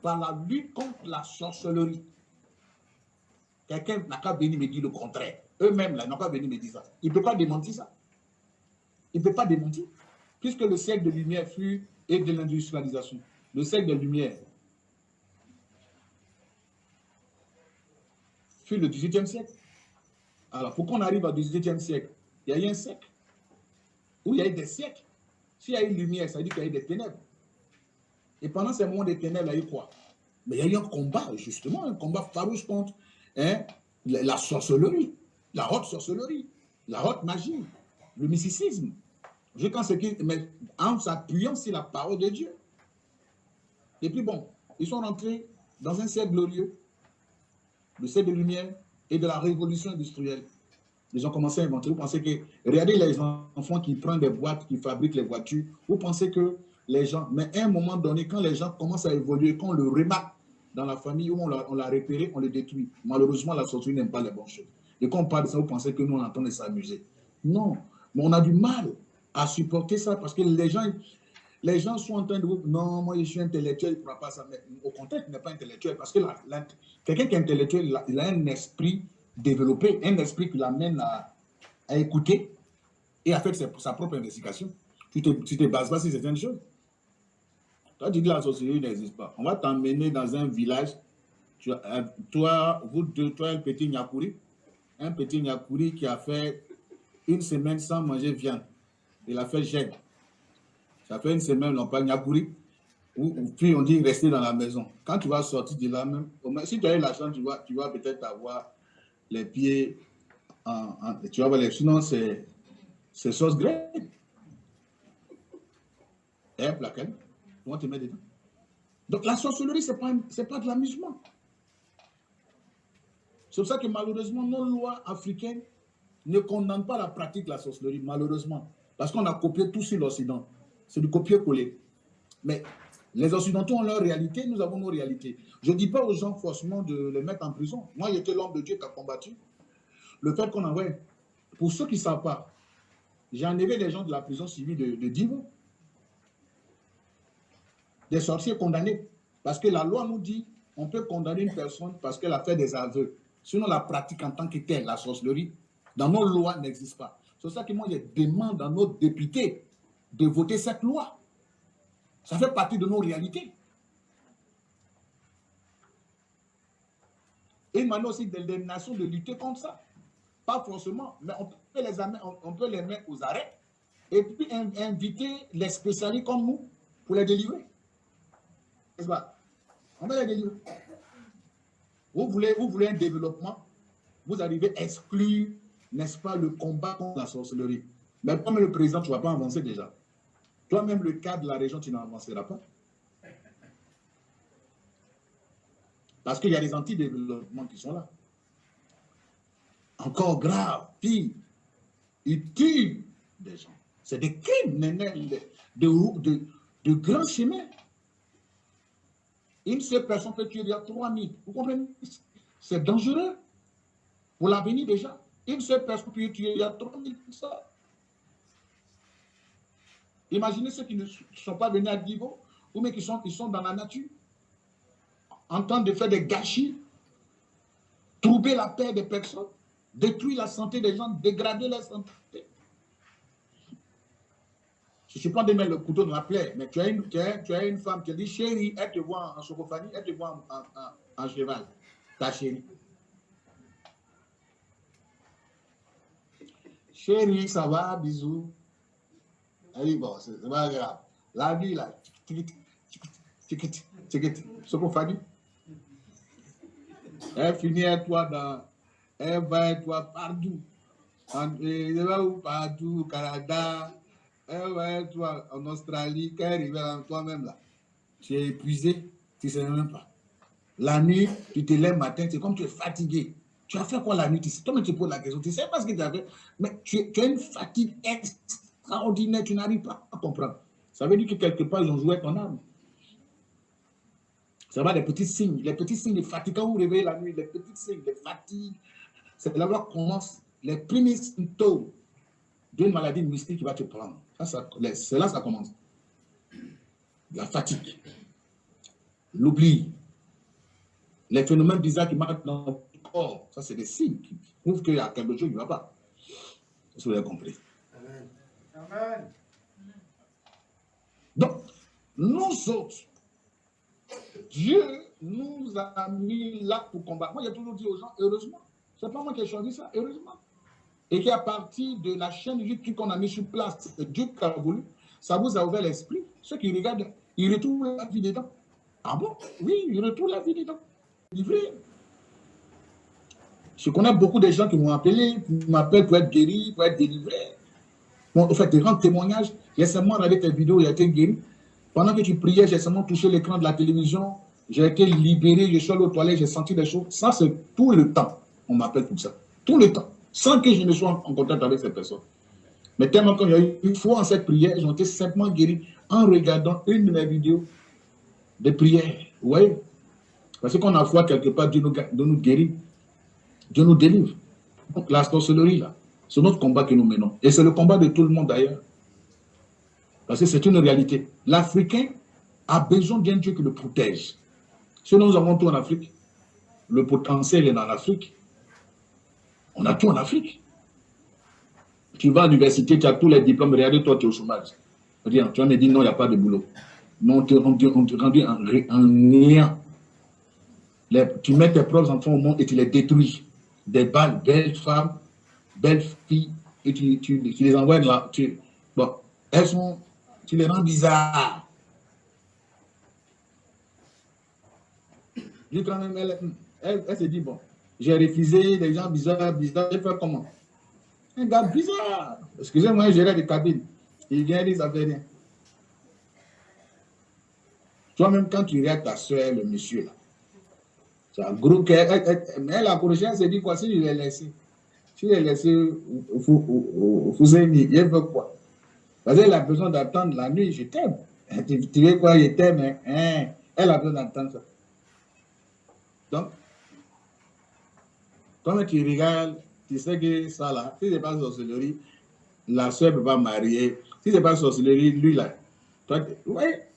par la lutte contre la sorcellerie. Quelqu'un n'a qu'à venir me dire le contraire. Eux-mêmes, là, n'ont qu'à venir me dire ça. Il ne peut pas démentir ça. Il ne peut pas démentir. Puisque le siècle de lumière fut et de l'industrialisation. Le siècle de lumière fut le 18e siècle. Alors, pour qu'on arrive au 18e siècle, il y a eu un siècle où il y a eu des siècles. S'il y a eu lumière, ça veut dire qu'il y a eu des ténèbres. Et pendant ces moments des ténèbres, il y a eu quoi? Mais il y a eu un combat, justement, un combat farouche contre hein, la sorcellerie, la haute sorcellerie, la haute magie, le mysticisme. Je pense que, mais en s'appuyant sur la parole de Dieu. Et puis bon, ils sont rentrés dans un siècle glorieux, le siècle de lumière, et de la révolution industrielle. Ils ont commencé à inventer. Vous pensez que, regardez les enfants qui prennent des boîtes, qui fabriquent les voitures. Vous pensez que les gens, mais à un moment donné, quand les gens commencent à évoluer, quand le remarque dans la famille où on l'a repéré, on le détruit. Malheureusement, la sortie n'aime pas les bonnes choses. Et quand on parle de ça, vous pensez que nous, on entend s'amuser. Non, mais on a du mal à supporter ça parce que les gens, les gens sont en train de vous non, moi je suis intellectuel, il ne pourra pas ça. Mais au contraire, il n'est pas intellectuel parce que quelqu'un qui est intellectuel, il a, un esprit développé, un esprit qui l'amène à, écouter et à faire sa, propre investigation. Tu te, tu te bases pas sur certaines choses. Toi, tu dis la société n'existe pas. On va t'emmener dans un village. Euh, toi, vous deux, toi, un petit Nyakuri, un petit Nyakuri qui a fait une semaine sans manger viande. Il a fait gêne. Ça fait une semaine, on parle Nyakuri. Puis on dit rester dans la maison. Quand tu vas sortir de là même, si tu as eu la tu vas, tu vas peut-être avoir les pieds en, tu vas les, sinon c'est sauce grecque. Et laquelle on te met dedans. Donc la sorcellerie, ce n'est pas, pas de l'amusement. C'est pour ça que malheureusement, nos lois africaines ne condamnent pas la pratique de la sorcellerie, malheureusement. Parce qu'on a copié tout sur l'Occident. C'est du copier-coller. Mais les Occidentaux ont leur réalité, nous avons nos réalités. Je ne dis pas aux gens forcément de les mettre en prison. Moi, j'étais l'homme de Dieu qui a combattu. Le fait qu'on envoie, pour ceux qui ne savent pas, j'ai enlevé les gens de la prison civile de Divo. Des sorciers condamnés. Parce que la loi nous dit, on peut condamner une personne parce qu'elle a fait des aveux. Sinon, la pratique en tant que telle, la sorcellerie, dans nos lois n'existe pas. C'est ça que moi, je demande à nos députés de voter cette loi. Ça fait partie de nos réalités. Et maintenant aussi des nations de lutter contre ça. Pas forcément, mais on peut les, on peut les mettre aux arrêts et puis inviter les spécialistes comme nous pour les délivrer. N'est-ce pas? On va. Vous voulez, vous voulez un développement, vous arrivez à exclure, n'est-ce pas, le combat contre la sorcellerie. Mais comme le président, tu ne vas pas avancer déjà. Toi-même, le cas de la région, tu n'avanceras pas. Parce qu'il y a des antidéveloppements qui sont là. Encore grave, pire, ils tuent des gens. C'est des crimes de, de, de, grands chemins. Une seule personne peut tuer a 3000. Vous comprenez? C'est dangereux pour l'avenir déjà. Une seule personne peut tuer a 3000 ça. Imaginez ceux qui ne sont pas venus à Divo, ou mais qui sont, qui sont dans la nature, en train de faire des gâchis, troubler la paix des personnes, détruire la santé des gens, dégrader la santé. Je suis pas de mettre le couteau dans la plaie, mais tu as une, tu as, tu as une femme qui dit chérie, elle te voit en socophanie, elle te voit en, cheval, ta chérie. Chérie, ça va, bisous. Elle dit, bon, c'est pas grave. La vie, là, socophanie. Elle finit à toi dans, elle va à toi partout. Elle va partout, Canada, eh ouais, toi, en Australie, quand en toi-même là, tu es épuisé, tu ne sais même pas. La nuit, tu te lèves matin, c'est comme tu es fatigué. Tu as fait quoi la nuit? Toi-même, tu poses la question, tu ne sais pas ce que tu as fait, mais tu, tu, as une fatigue extraordinaire, tu n'arrives pas à comprendre. Ça veut dire que quelque part, ils ont joué ton âme. Ça va, les petits signes, les petits signes de fatigue. Quand vous réveillez la nuit, les petits signes de fatigue, c'est là où commence les premiers symptômes d'une maladie mystique qui va te prendre. C'est là que ça commence. La fatigue, l'oubli, les phénomènes bizarres qui marquent dans le corps, ça c'est des signes qui prouvent qu'il y a quelque chose qui ne va pas. vous avez compris? Amen. Donc, nous autres, Dieu nous a mis là pour combattre. Moi, j'ai toujours dit aux gens, heureusement. Ce n'est pas moi qui ai choisi ça, heureusement et qui à partir de la chaîne YouTube qu'on a mis sur place, Dieu qui voulu, ça vous a ouvert l'esprit. Ceux qui regardent, ils retrouvent la vie dedans. Ah bon? Oui, ils retrouvent la vie dedans. Livré. Je connais beaucoup de gens qui m'ont appelé, qui m'appellent pour être guéri, pour être délivré. Bon, en fait, des grands témoignages. J'ai seulement regardé tes vidéos, j'ai été guéri. Pendant que tu priais, j'ai seulement touché l'écran de la télévision. J'ai été libéré, je suis allé aux toilettes, j'ai senti des choses. Ça, c'est tout le temps. On m'appelle pour ça. Tout le temps sans que je ne sois en contact avec ces personnes. Mais tellement qu'il y a eu une fois en cette prière, ils ont été simplement guéris en regardant une de mes vidéos de prière. Vous voyez? Parce qu'on a foi quelque part, Dieu nous, nous guérit, Dieu nous délivre. Donc la sorcellerie, là, c'est notre combat que nous menons. Et c'est le combat de tout le monde d'ailleurs. Parce que c'est une réalité. L'Africain a besoin d'un Dieu qui le protège. Si nous avons tout en Afrique, le potentiel est dans l'Afrique. On a tout en Afrique. Tu vas à l'université, tu as tous les diplômes, regardez, toi, tu es au chômage. Rien, tu vas me dire non, il n'y a pas de boulot. Non, on te, rendu en, néant. tu mets tes propres enfants au monde et tu les détruis. Des belles femmes, belles filles, et tu, tu, les envoies là. Tu, bon, elles sont, tu les rends bizarres. elle, elle, elle se dit, bon, j'ai refusé des gens bizarres, bizarres. J'ai fait comment? Un gars bizarre. Excusez-moi, j'ai des cabines. Il vient, il fait rien. Toi-même, quand tu regardes ta soeur, le monsieur là, c'est un gros cœur. Mais la prochaine se dit quoi? Si je l'ai laissé, si je l'ai laissé au Fouséni, il veut quoi? Parce qu'elle a besoin d'attendre la nuit, je t'aime. Tu, veux quoi, je t'aime, hein? Elle a besoin d'attendre ça. Donc, quand tu regardes, tu sais que ça là, si ce n'est pas sorcellerie, la soeur ne peut pas marier. Si ce n'est pas sorcellerie, lui là. Toi, ouais.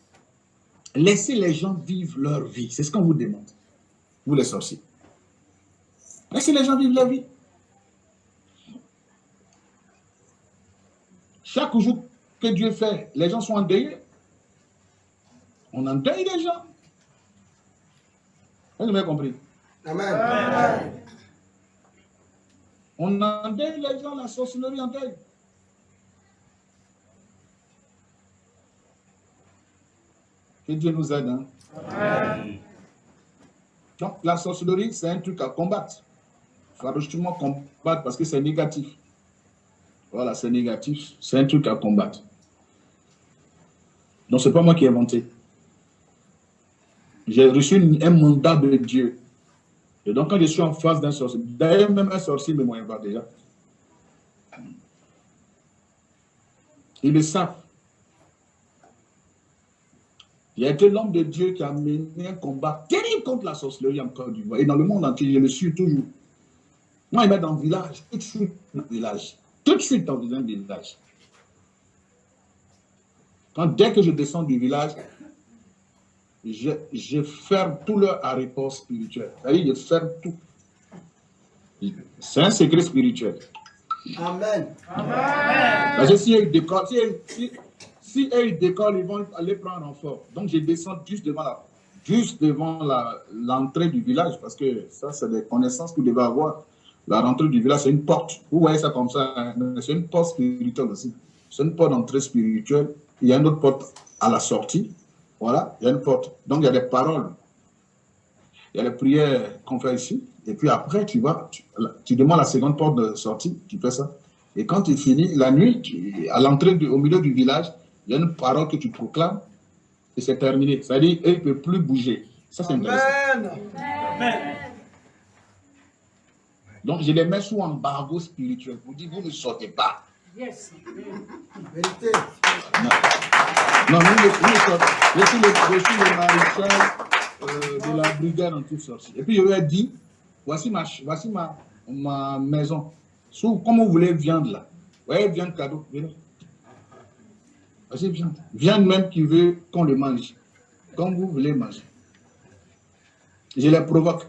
Laissez les gens vivre leur vie. C'est ce qu'on vous demande. Vous les sorciers. Laissez les gens vivre leur vie. Chaque jour que Dieu fait, les gens sont endeuillés. On endeuille les gens. Vous avez compris? Amen. Amen. On endeuille les gens, la sorcellerie en deuil. Que Dieu nous aide. Hein. Donc, la sorcellerie, c'est un truc à combattre. Il faut justement combattre parce que c'est négatif. Voilà, c'est négatif. C'est un truc à combattre. Donc, ce n'est pas moi qui ai inventé. J'ai reçu un mandat de Dieu. Donc, quand je suis en face d'un sorcier, d'ailleurs, même un sorcier me moyen pas déjà. Ils le savent. Il y a été l'homme de Dieu qui a mené un combat terrible contre la sorcellerie en Côte d'Ivoire. Et dans le monde entier, je le suis toujours. Moi, il met dans le village, tout de suite dans le village. Tout de suite dans le village. Quand, dès que je descends du village, je, ferme tout leur aéroport spirituel. C'est-à-dire, je ferme tout. C'est un secret spirituel. Amen. Amen. Parce que si ils décollent, si, si, ils décollent, ils vont aller prendre en fort. Donc, je descends juste devant la, juste devant l'entrée du village, parce que ça, c'est des connaissances que vous devez avoir. La rentrée du village, c'est une porte. Vous voyez ça comme ça, hein. c'est une porte spirituelle aussi. C'est une porte d'entrée spirituelle. Il y a une autre porte à la sortie. Voilà, il y a une porte. Donc, il y a des paroles. Il y a les prières qu'on fait ici. Et puis après, tu vas, tu, demandes la seconde porte de sortie, tu fais ça. Et quand tu finis, la nuit, à l'entrée, au milieu du village, il y a une parole que tu proclames et c'est terminé. C'est-à-dire, il ne peut plus bouger. Ça, c'est intéressant. Amen. Donc, je les mets sous embargo spirituel. Vous dites, vous ne sortez pas. Yes. Vérité. Non, nous, je suis le, maréchal euh, de la brigade en toute sorte. Et puis, je lui ai dit, voici ma, voici ma, ma maison. Sous, comme vous voulez viande là. Vous voyez, viande cadeau, venez. Voici viande. Viande même qui veut qu'on le mange. Comme vous voulez manger. Je les provoque.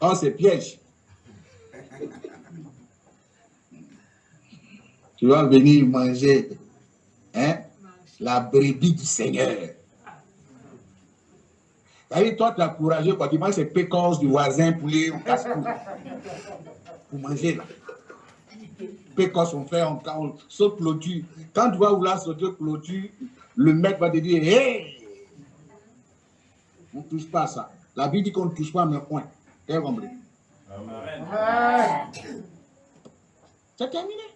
Oh, c'est piège. Tu vas venir manger hein, la brebis du Seigneur. toi, tu as courageux quand tu manges ces pécores du voisin, poulet ou casse Pour manger là. Pécores sont faits en on saute clôture. Quand tu vas vouloir sauter clôture, le mec va te dire Hé On ne touche pas à ça. La Bible dit qu'on ne touche pas à mes points. C'est terminé.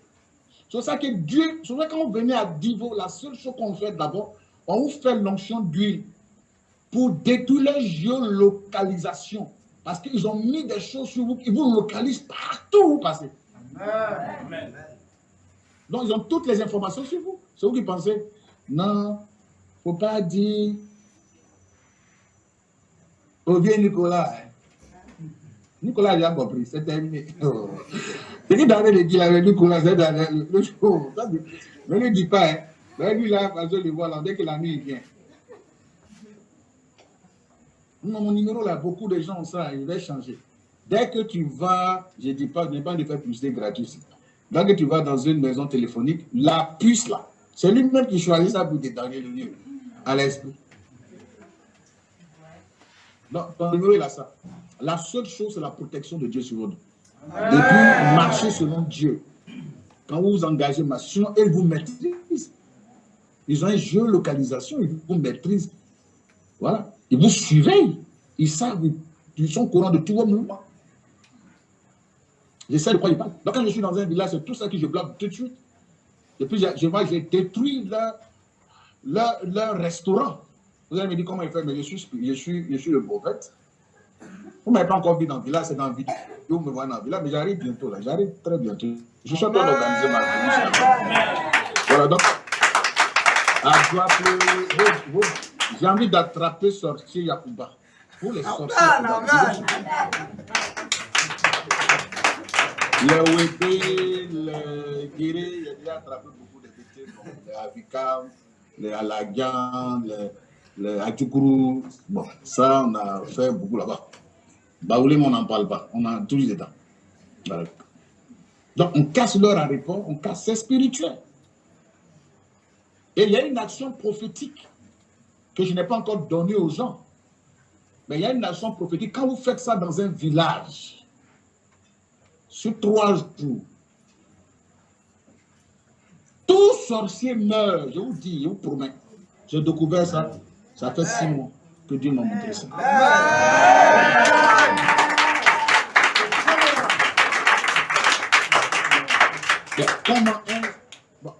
C'est ça que Dieu, c'est vrai quand vous venez à Divo, la seule chose qu'on fait d'abord, on vous fait l'onction d'huile pour détruire les géolocalisations. Parce qu'ils ont mis des choses sur vous qui vous localisent partout où vous passez. Amen. Donc, ils ont toutes les informations sur vous. C'est vous qui pensez, non, il ne faut pas dire, oh, viens Nicolas. Nicolas, a compris, c'est terminé. Oh. C'est qui dans le dit avec Nicolas, c'est le jour. Ne dis pas, hein. Mais lui, là, je le vois là, dès que la nuit vient. Non, mon numéro là, beaucoup de gens ont ça, il va changer. Dès que tu vas, je ne dis pas, je n'ai pas de faire publicité gratuite. Dès que tu vas dans une maison téléphonique, la puce là, c'est lui-même qui choisit ça pour détailler le lieu à l'esprit. Donc, ton numéro, il a ça. La seule chose, c'est la protection de Dieu sur vous. Et puis, marchez selon Dieu. Quand vous vous engagez, sinon, ils vous maîtrisent. Ils ont un jeu localisation, ils vous maîtrisent. Voilà. Ils vous surveillent. Ils savent, ils sont au courant de tous vos mouvements. J'essaie de quoi ils parlent. Donc, quand je suis dans un village, c'est tout ça que je bloque tout de suite. Et puis, je vois, j'ai détruit leur, leur, restaurant. Vous allez me dire comment il fait, mais je suis, je suis, je suis le prophète. Vous m'avez pas encore vu dans le village, c'est dans le. Vous me voyez dans le village, mais j'arrive bientôt là. J'arrive très bientôt. Je suis en train d'organiser ma venue. Voilà, donc, j'ai envie d'attraper sorcier Yakuba. Pour les sorciers. Le Wébé, le Guéré, il a déjà attrapé beaucoup de bêtises, les Avikam, les Alagian, les, les. Bon, ça, on a fait beaucoup là-bas. Baoulé, on n'en parle pas. On a les temps. Donc, on casse leur aéroport, on casse, c'est spirituel. Et il y a une action prophétique que je n'ai pas encore donnée aux gens. Mais il y a une action prophétique. Quand vous faites ça dans un village, sur trois jours, tout sorcier meurt, je vous dis, je vous promets. J'ai découvert ça. Ça fait six mois que Dieu m'a montré ça. comment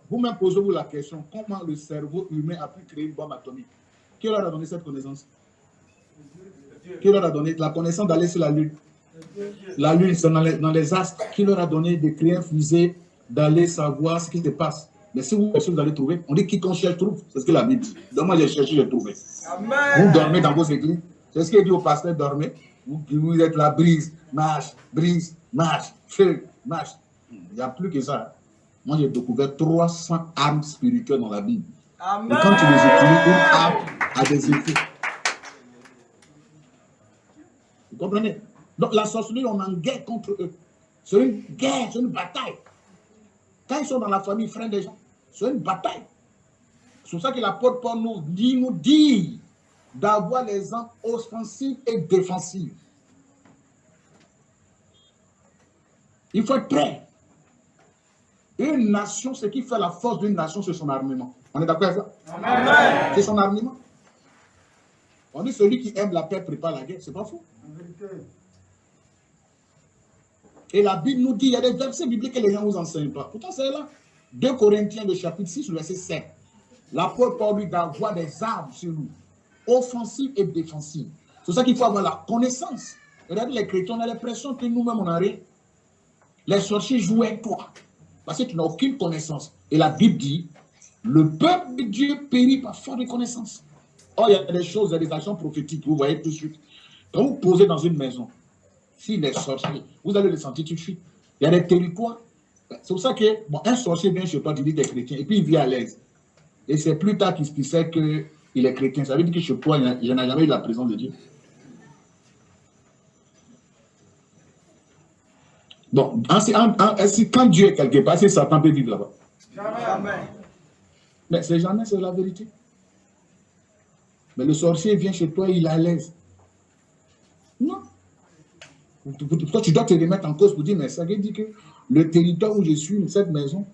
vous-même posez-vous la question, comment le cerveau humain a pu créer une bombe atomique? Qui leur a donné cette connaissance? Qui leur a donné la connaissance d'aller sur la Lune? La Lune, c'est dans les, astres. Qui leur a donné de créer un fusée, d'aller savoir ce qui se passe? Mais si vous cherchez, vous allez trouver. On dit quiconque cherche trouve. C'est ce que la Bible dit. Donc moi, j'ai cherché, j'ai trouvé. Vous dormez dans vos églises. C'est ce qu'il dit au pasteur, dormez. Vous, vous êtes la brise, marche, brise, marche, feu, marche. Il n'y a plus que ça. Moi, j'ai découvert 300 armes spirituelles dans la Bible. Et quand tu les utilises, une arme a des effets. Vous comprenez? Donc la sorcellerie, on est en guerre contre eux. C'est une guerre, c'est une bataille. Quand ils sont dans la famille, frères des gens, c'est une bataille. C'est pour ça que l'apôtre Paul nous dit, nous dit d'avoir les armes offensives et défensives. Il faut être prêt. Une nation, ce qui fait la force d'une nation, c'est son armement. On est d'accord avec ça? C'est son armement. On dit celui qui aime la paix prépare la guerre. C'est pas faux. Et la Bible nous dit, il y a des versets bibliques que les gens ne vous enseignent pas. Pourtant, c'est là. 2 Corinthiens, chapitre 6, le verset 7. L'apôtre Paul lui d'avoir des armes sur nous, offensives et défensives. C'est ça qu'il faut avoir la connaissance. Regardez les chrétiens, on a l'impression que nous-mêmes, on a rien. Les sorciers avec toi. Parce que tu n'as aucune connaissance. Et la Bible dit, le peuple de Dieu périt par faute de connaissance. Oh, il y a des choses, il y a des actions prophétiques, vous voyez tout de suite. Quand vous posez dans une maison, s'il est sorcier, vous allez le sentir tout de suite. Il y a des territoires. C'est pour ça que, bon, un sorcier vient chez toi, tu dis des chrétiens, et puis il vit à l'aise. Et c'est plus tard qu'il se sait qu'il est chrétien. Ça veut dire que chez toi, il n'y a jamais eu la présence de Dieu. Bon, quand Dieu est quelque part, c'est Satan peut vivre là-bas. Jamais. Mais c'est jamais, c'est la vérité. Mais le sorcier vient chez toi, il est à l'aise. Non. Toi, tu dois te remettre en cause pour dire, mais ça veut dire que le territoire où je suis, cette maison,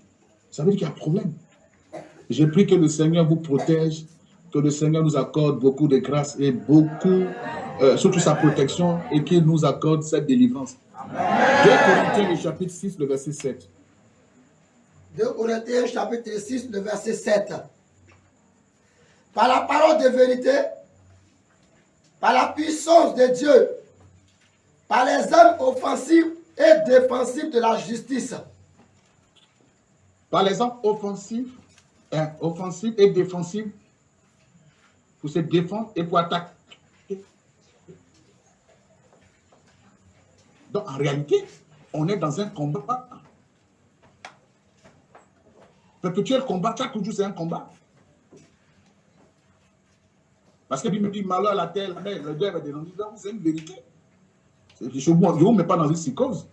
ça veut dire qu'il y a problème. J'ai pris que le Seigneur vous protège, que le Seigneur nous accorde beaucoup de grâce et beaucoup, euh, surtout sa protection, et qu'il nous accorde cette délivrance. 2 Corinthiens, chapitre 6, le verset 7. 2 Corinthiens, chapitre 6, le verset 7. Par la parole de vérité, par la puissance de Dieu, par les armes offensives et défensives de la justice. Par armes offensives, hein, et défensives pour se défendre et pour attaquer. Donc en réalité, on est dans un combat. Perpétuel combat, chaque jour c'est un combat. Parce que Bible me dit malheur à la terre, la mer, le va dénoncer. C'est une vérité. Je ne vous mets pas dans une psychose.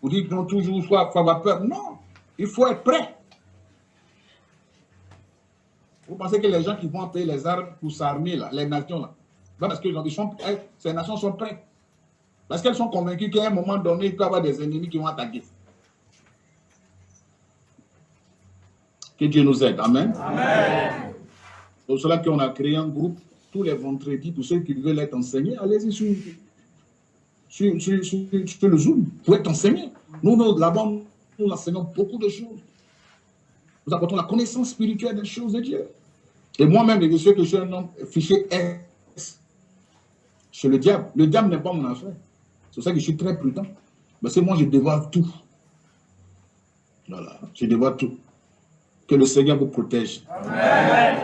Vous dites non, toujours soit avoir peur. Non, il faut être prêt. Vous pensez que les gens qui vont payer les armes pour s'armer, les nations, là, parce que eh, ces nations sont prêtes. Parce qu'elles sont convaincues qu'à un moment donné, il peut y avoir des ennemis qui vont attaquer. Que Dieu nous aide. Amen. Amen. C'est pour cela qu'on a créé un groupe tous les vendredis pour ceux qui veulent être enseignés. Allez-y sur, sur, le Zoom pour être enseignés. Nous, nous là-bas, nous enseignons beaucoup de choses. Nous apportons la connaissance spirituelle des choses de Dieu. Et moi-même, je sais que je suis un homme fiché S chez le diable. Le diable n'est pas mon affaire. C'est pour ça que je suis très prudent. Parce que moi, je dévoile tout. Voilà, je dévoile tout. Que le Seigneur vous protège. Amen.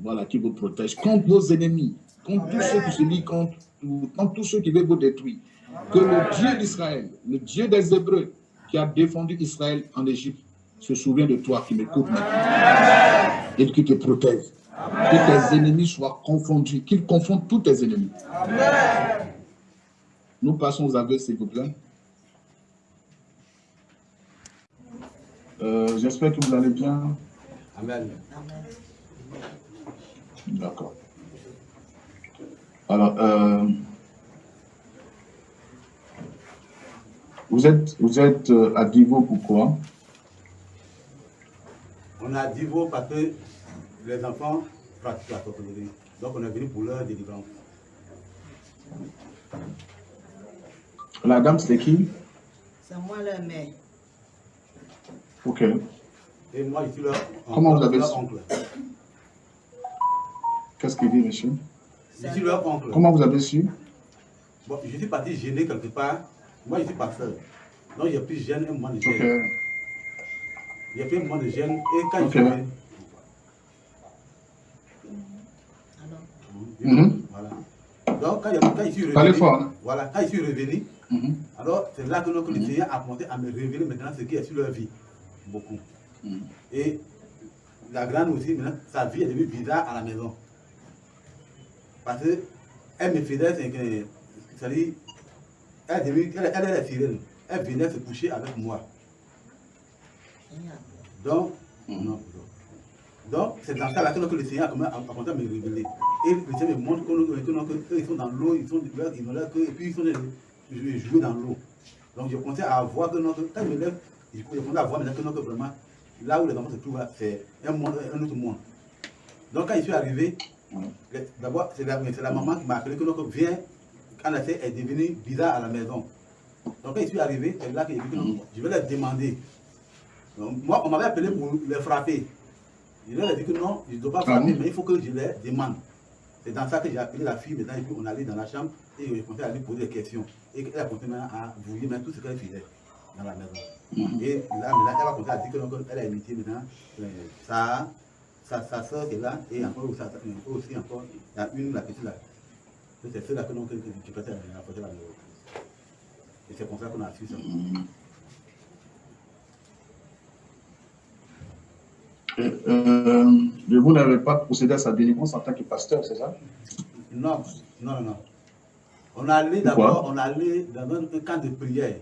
Voilà, qui vous protège contre vos ennemis, contre tous ceux qui se lient contre, contre tous ceux qui veulent vous détruire. Que le Dieu d'Israël, le Dieu des Hébreux, qui a défendu Israël en Égypte, se souvient de toi qui m'écoute maintenant. Et qui te protège. Que tes ennemis soient confondus, qu'ils confondent tous tes ennemis. Nous passons aux aveux, s'il vous plaît. Euh, j'espère que vous allez bien. Amen. D'accord. Alors, euh, vous êtes, vous êtes euh, à Divo pourquoi On est à Divo parce que les enfants pratiquent la sorcellerie. Donc on est venu pour leur délivrance. La dame, c'était qui? C'est moi le mère. Ok. Et moi, je suis leur, Comment vous avez leur su? oncle. Qu'est-ce qu'il dit, monsieur? Je suis leur oncle. Comment vous avez su? Bon, je suis parti gêner quelque part. Moi, je suis pasteur. Donc, j'ai pris gêne un moment de gêne. Ok. J'ai pris un moment de gêne. Et quand Ok. je suis venu, Alors, Mhm. Voilà. Donc, quand, je suis revenu, fort. voilà, quand je suis revenu, Mhm. alors c'est là que, le. Seigneur a commencé à me révéler maintenant ce qui est sur leur vie. Beaucoup. Mhm. Et la grande aussi, maintenant, sa vie est devenue bizarre à la maison. Parce qu'elle me faisait, c'est-à-dire, elle, elle, elle est la sirène. Elle venait se coucher avec moi. Donc, Mhm. non, donc c'est dans ça là que le Seigneur a commencé à- me révéler. Et le Seigneur me montre que, que- que- que- ils sont dans l'eau, ils sont ils l'air que- et puis ils sont jouer dans l'eau. Donc je commençais à voir que non, que quand je me lève, je commençais à voir maintenant que, non, que vraiment, là où les enfants se trouvent, c'est un, un autre monde. Donc quand je suis arrivé, D'abord c'est la, la maman qui m'a appelé que, que viens, quand la fille est devenue bizarre à la maison. Donc quand je suis arrivé, c'est là que j'ai dit que non, je vais leur demander. Donc, moi, on m'avait appelé pour les frapper. Je leur ai dit que non, je ne dois pas Ah frapper, mais il faut que je les demande. C'est dans ça que j'ai appelé la fille maintenant, et puis on allait dans la chambre et je commençais à lui poser des questions. Et elle a commencé maintenant à maintenant tout ce qu'elle faisait dans la maison. Mhm. Et là, maintenant, elle va commencer à dire que qu'elle a imité maintenant euh, sa, soeur qui est là, et encore sa- sa- aussi encore, il y a une, la petite là. C'est celle-là que que, qui à apporter la maison. Et c'est comme ça qu'on a su ça. Et, euh, mais vous n'avez pas procédé à sa délivrance en tant que pasteur, c'est ça? Non, non, non. On allait d'abord, on allait dans un camp de prière.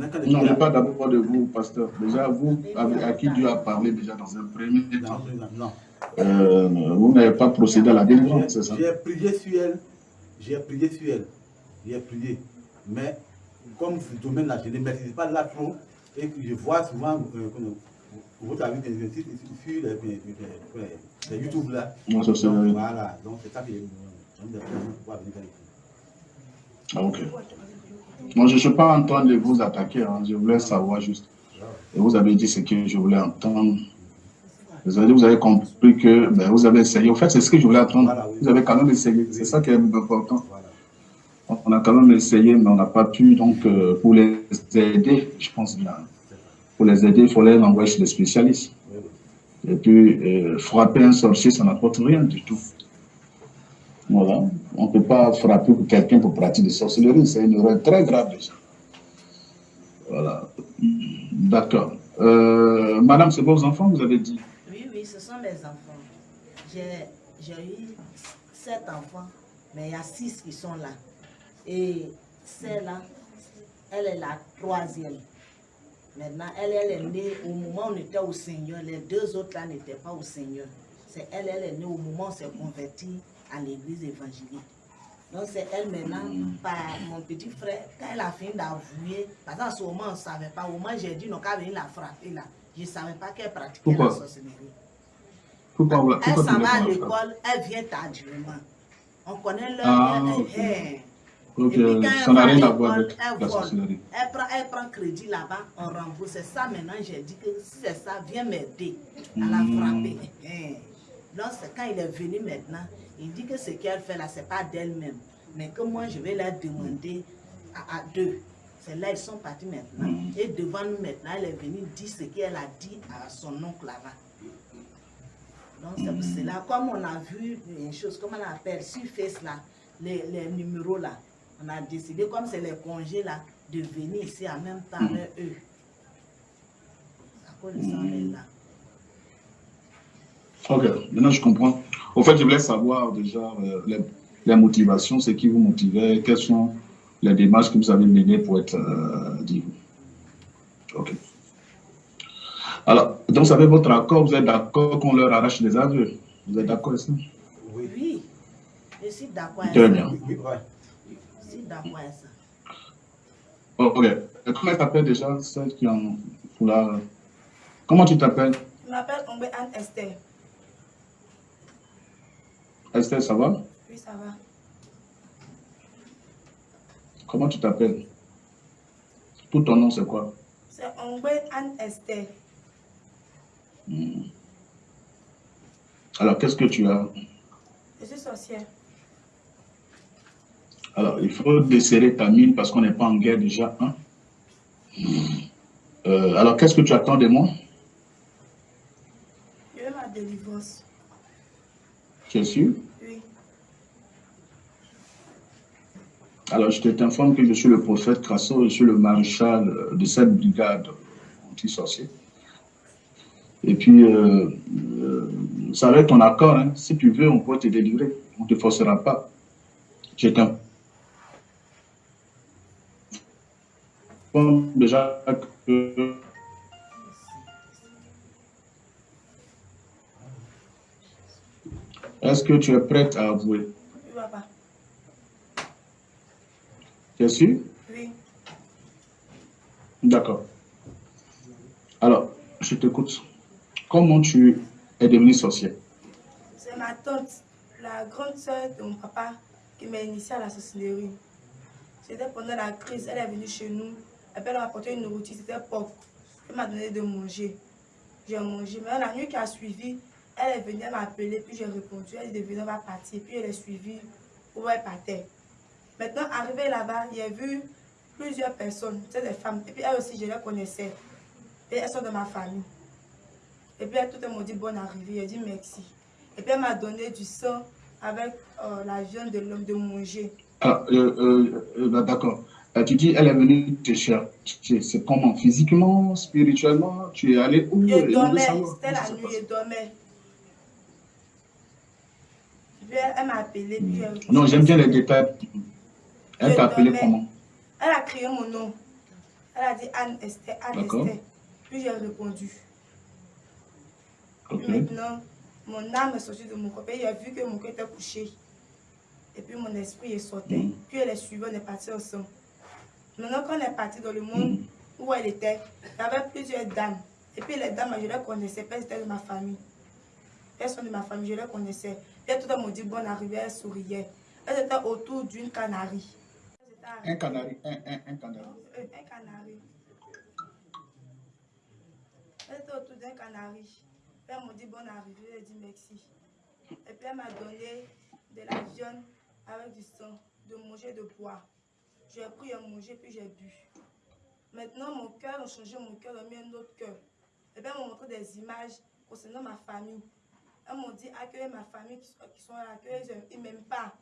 Non, prière. mais pas d'abord de vous, pasteur. Déjà, vous, avec- à qui Dieu a parlé déjà dans un premier Non, temps, non. euh, vous n'avez pas procédé à la délivrance, c'est ça? J'ai prié sur elle. J'ai prié sur elle. J'ai prié. Mais comme ce domaine-là, je ne maîtrise pas là trop. Et que je vois souvent, euh, avez vu des sites sur les, les- les- les YouTube là. Non, ça, Donc, voilà. Donc c'est ça que pour pouvoir venir ici. Ah, ok. Moi, je ne suis pas en train de vous attaquer, hein. je voulais savoir juste. Et vous avez dit ce que je voulais entendre. Vous avez, vous avez compris que ben, vous avez essayé. En fait, c'est ce que je voulais entendre. Vous avez quand même essayé. C'est ça qui est important. On a quand même essayé, mais on n'a pas pu. Donc, euh, pour les aider, je pense bien. Pour les aider, il faut les envoyer chez les spécialistes. Et puis, euh, frapper un sorcier, ça n'apporte rien du tout. Voilà. On ne peut pas frapper quelqu'un pour pratiquer des sorcelleries. C'est une erreur très grave déjà. Voilà. D'accord. Euh, madame, c'est vos enfants, vous avez dit? Oui, oui, ce sont mes enfants. J'ai eu sept enfants, mais il y a six qui sont là. Et celle-là, elle est la troisième. Maintenant, elle, elle est née au moment où on était au Seigneur. Les deux autres là n'étaient pas au Seigneur. C'est elle, elle est née au moment où on s'est converti à l'église évangélique. Donc c'est elle maintenant, par mon petit frère, quand elle a fini d'avouer, parce qu'à ce moment on ne savait pas, au moment j'ai dit non, quand venir la frapper là, je ne savais pas qu'elle pratiquait Pourquoi? la sorcellerie. Pourquoi, Elle s'en va à l'école, elle vient tardivement. On connaît leur Ah, Et puis quand Ça elle n'a va à rien à voir l'école, avec elle la vole. sorcellerie. Elle prend, elle prend crédit là-bas, on rembourse. C'est ça maintenant, j'ai dit que si c'est ça, viens m'aider à la Hmm. frapper. Donc c'est quand il est venu maintenant, il dit que ce qu'elle fait là, c'est pas d'elle-même. Mais que moi, je vais leur demander à, à deux. C'est là, ils sont partis maintenant. Hmm. Et devant nous maintenant, elle est venue dire ce qu'elle a dit à son oncle là-bas. Donc c'est pour cela, comme on a vu une chose, comme on appelle sur Face là, les, les numéros là, on a décidé, comme c'est les congés là, de venir ici en même temps avec eux. À cause de ça, on est là. Ok, maintenant je comprends. Au fait, je voulais savoir déjà euh, les, les motivations, ce qui vous motivait, quelles sont les démarches que vous avez menées pour être euh, dit. Ok. Alors, donc vous avez votre accord, vous êtes d'accord qu'on leur arrache les aveux Vous êtes d'accord avec ça? Oui, Oui, je suis d'accord avec Très ça. bien. oui, oui, ouais. Je suis d'accord avec ça. Oh, ok. Et comment elle s'appelle déjà, celle qui en pour la... Comment tu t'appelles? Je m'appelle Ombe Anne Esther. Esther, ça va? Oui, ça va. Comment tu t'appelles? Tout ton nom, c'est quoi? C'est Ongwe Anne Esther. Hmm. Alors, qu'est-ce que tu as? Je suis sorcière. Alors, il faut desserrer ta mine parce qu'on n'est pas en guerre déjà. Hein? Euh, alors, qu'est-ce que tu attends de moi? Je veux ma délivrance. Tu es sûr. Alors, je t'informe que je suis le prophète Crasso, je suis le maréchal de cette brigade anti-sorcier. Et puis, euh, euh, ça va être ton accord. Hein. Si tu veux, on peut te délivrer. On ne te forcera pas. Je t'informe déjà que Est-ce que tu es prête à avouer? Oui, papa. Tu es sûr? Oui. D'accord. Alors, je t'écoute. Comment tu es devenue sorcière? C'est ma tante, la grande sœur de mon papa, qui m'a initiée à la sorcellerie. C'était pendant la crise, elle est venue chez nous. Elle m'a apporté une nourriture, c'était porc. Elle m'a donné de manger. J'ai mangé. Mais la nuit qui a suivi, elle est venue m'appeler, puis j'ai répondu. Elle est devenue, on va partir. Puis elle est suivie où elle partait? Maintenant, arrivée là-bas, j'ai vu plusieurs personnes, c'est des femmes. Et puis elle aussi, je les connaissais. Et elles sont de ma famille. Et puis tout le monde dit bonne arrivée. J'ai dit merci. Et puis elle m'a donné du sang avec euh, la viande de l'homme de manger. Ah, euh, euh, euh bah, D'accord. Tu dis, elle est venue te chercher. C'est comment? Physiquement, spirituellement? Tu es allé où? Je dormais. C'était la nuit, je dormais. Puis elle, m'a appelé. Puis Non, j'aime bien les détails. Elle t'a appelé comment? Elle a crié mon nom. Elle a dit Anne Esther, Anne. Esther. Puis j'ai répondu. Puis maintenant, mon âme est sortie de mon corps. Et j'ai vu que mon corps était couché. Et puis mon esprit est sorti. Mm. Puis elle est suivie, on est parti ensemble. Maintenant, quand on est parti dans le monde Mm. où elle était, il y avait plusieurs dames. Et puis les dames, je les connaissais étaient de ma famille. Sont de ma famille, je les connaissais. Et tout le monde dit bonne arrivée, elles souriaient. Elles étaient autour d'une canarie. Un canari, un, un, un canari. un canari. Elle était autour d'un canari. Elle m'a dit bonne arrivée, elle dit merci. Et puis elle m'a donné de la viande avec du sang, de manger, de boire. J'ai pris, j'ai mangé, puis j'ai bu. Maintenant, mon cœur a changé, mon cœur a mis un autre cœur. Et puis elle m'a montré des images concernant ma famille. Elles m'ont dit accueillir ma famille qui sont, qui sont là, qu'ils ne m'aiment pas,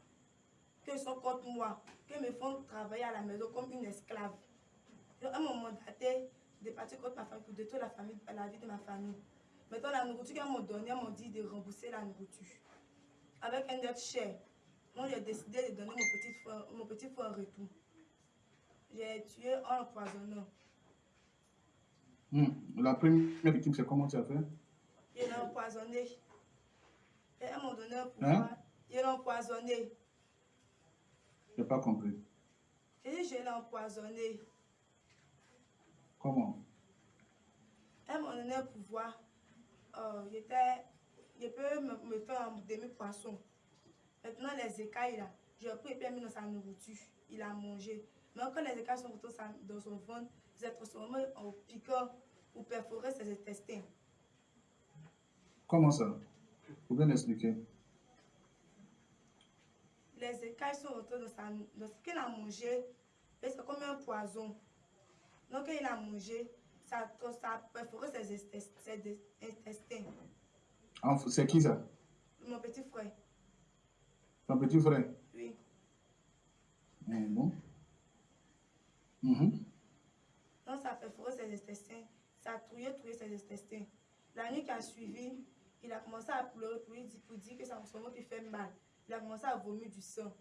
qu'ils sont contre moi, qu'ils me font travailler à la maison comme une esclave. Donc, elles m'ont mandaté de partir contre ma famille pour détruire la, famille, la vie de ma famille. Maintenant, la nourriture qu'elles m'ont donnée, elles m'ont dit de rembourser la nourriture. Avec un autre cher. Moi, j'ai décidé de donner mon petit frère, mon petit frère en retour. J'ai tué en empoisonnant. Hmm. La première victime, c'est comment tu as fait? Je l'ai empoisonné. Et elles m'ont donné un pouvoir. Hein? Je l'ai empoisonné. Je n'ai pas compris. J'ai dit, je l'ai empoisonné. Comment? Elles m'ont donné un pouvoir. Euh, j'étais- je peux me, me faire un demi-poisson. Maintenant, les écailles, là, j'ai pris et puis mis dans sa nourriture. Il a mangé. Mais quand les écailles sont retournées dans son ventre, ils sont transformés en piquant pour perforer ses intestins. Comment ça? Vous pouvez m'expliquer Les écailles sont retournées dans, sa, ce qu'il a mangé. Et c'est comme un poison. Donc, il a mangé, ça, ça a perforé ses ses intestins. Ah, C'est qui ça? Mon petit frère, Ton petit frère? Oui. Eh, Bon. Mhm. Donc, ça perforé ses intestins. Ça a trouillé, trouillé ses intestins. La nuit qui a suivi, il a commencé à pleurer pour, lui dire, pour dire que son ventre lui fait mal. Il a commencé à vomir du sang.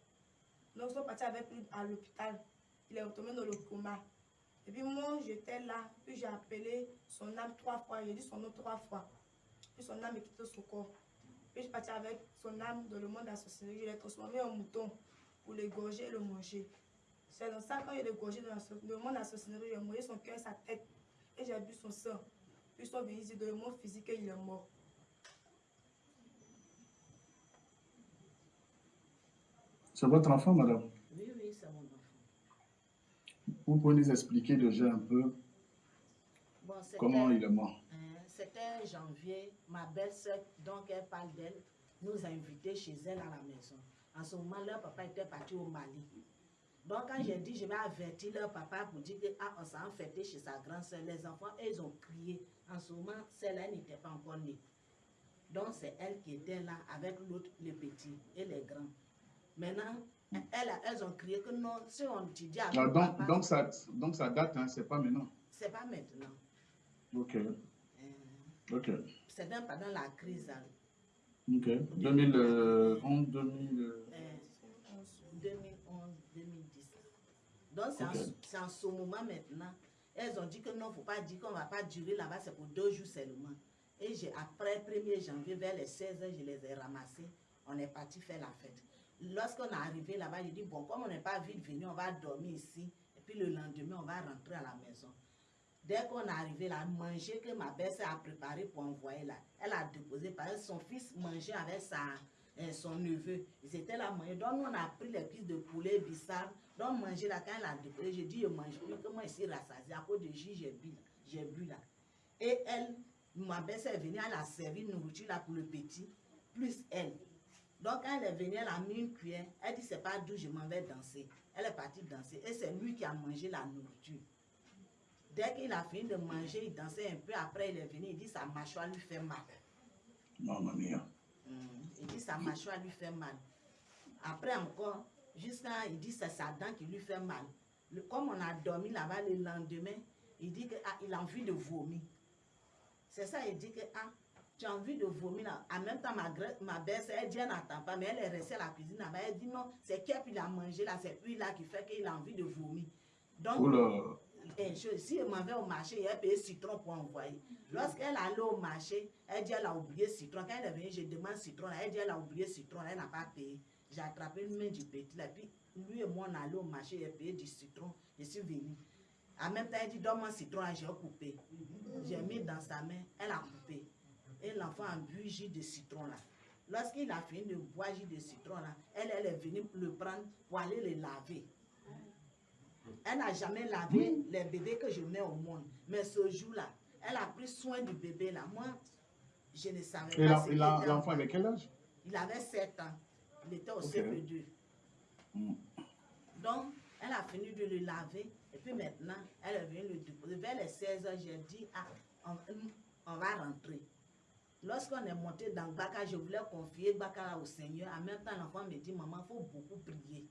Donc, ils sont partis avec lui à l'hôpital. Il est retombé dans le coma. Et puis, moi, j'étais là. Puis, j'ai appelé son âme trois fois. J'ai dit son nom trois fois. Puis, son âme est quitté son corps. Puis, je suis partie avec son âme dans le monde sorcellerie. Je l'ai transformé en mouton pour l'égorger et le manger. C'est dans ça, quand il est égorgé dans le monde sorcellerie, j'ai mouillé son cœur sa tête. Et j'ai bu son sang. Puis, ils sont venus dans le monde physique et il est mort. C'est votre enfant, madame? Oui, oui, c'est mon enfant. Vous pouvez nous expliquer déjà un peu Bon, comment il est mort Hein, C'était janvier, ma belle-sœur, donc elle parle d'elle, nous a invités chez elle à la maison. En ce moment, leur papa était parti au Mali. Donc, quand j'ai dit, je vais avertir leur papa pour dire que, ah, on s'est fêté chez sa grande-sœur, les enfants, ils ont crié. En ce moment, celle-là n'était pas encore née. Donc, c'est elle qui était là avec l'autre, les petits et les grands. Maintenant, elles, elles ont crié que non, si on te dit à Ah, donc, papa, donc, ça, donc ça date, hein, c'est pas maintenant. c'est pas maintenant. Ok, Hein, ok, C'est même pendant la crise. hein. ok. 2011, 2000... euh, Euh, 2011, 2010. Donc, c'est en, en ce moment maintenant. Elles ont dit que non, il ne faut pas dire qu'on ne va pas durer là-bas, c'est pour deux jours seulement. Et j'ai, après 1er janvier, vers les 16 heures, je les ai ramassés. On est parti faire la fête. Lorsqu'on est arrivé là-bas, j'ai dit, bon, comme on n'est pas vite venu, on va dormir ici. Et puis le lendemain, on va rentrer à la maison. Dès qu'on est arrivé là, manger que ma belle a préparé pour envoyer là, elle a déposé parce que son fils mangeait avec sa, euh, son neveu. Ils étaient là manger. Donc on a pris les cuisses de poulet bissar. Donc manger là, quand elle a déposé, j'ai dit, je mange plus, moi ici rassasié. À cause de j'ai bu, j'ai bu là. Et elle, ma belle est venue, elle a servi nourriture là pour le petit, plus elle. Donc, elle est venue, elle a mis une cuillère. Elle dit, c'est pas d'où je m'en vais danser. Elle est partie danser. Et c'est lui qui a mangé la nourriture. Dès qu'il a fini de manger, il dansait un peu. Après, il est venu, il dit, sa mâchoire lui fait mal. Mamma mia. Mm. Il dit, sa mâchoire lui fait mal. Après encore, jusqu'à, il dit, c'est sa dent qui lui fait mal. Le- comme on a dormi là-bas le lendemain, il dit qu'il a envie de vomir. C'est ça, il dit que, ah, tu as envie de vomir là. En même temps, ma, ma belle, elle dit, elle n'attend pas, mais elle est restée à la cuisine là-bas. Elle dit, non, c'est qu'elle qu'il a mangé là, c'est lui là qui fait qu'il a envie de vomir. Donc, Oula, eh, je- si elle m'en vais au marché, elle paye citron pour envoyer. Lorsqu'elle allait au marché, elle dit elle a oublié citron. Quand elle est venue, je demande citron. là, Elle dit elle a oublié citron. Elle n'a pas payé. J'ai attrapé une main du petit. Là, puis lui et moi, on allait au marché, elle a payé du citron. Je suis venue. En même temps, elle dit donne-moi citron. là, J'ai coupé. J'ai mis dans sa main. Elle a coupé. Et l'enfant a bu jus de citron là. Lorsqu'il a fini de boire jus de citron là, elle, elle est venue le prendre pour aller le laver. Elle n'a jamais lavé les bébés que je mets au monde. Mais ce jour-là, elle a pris soin du bébé là. Moi, je ne savais Et pas et l'enfant avait quel âge? Il avait 7 ans. Il était au Ok. CP2. Mm. Donc, elle a fini de le laver. Et puis maintenant, elle est venue le déposer. Vers les 16 heures, j'ai dit, ah, on, on va rentrer. Lorsqu'on est monté dans Baka, je voulais confier Baka au Seigneur. En même temps, l'enfant me dit, maman, il faut beaucoup prier.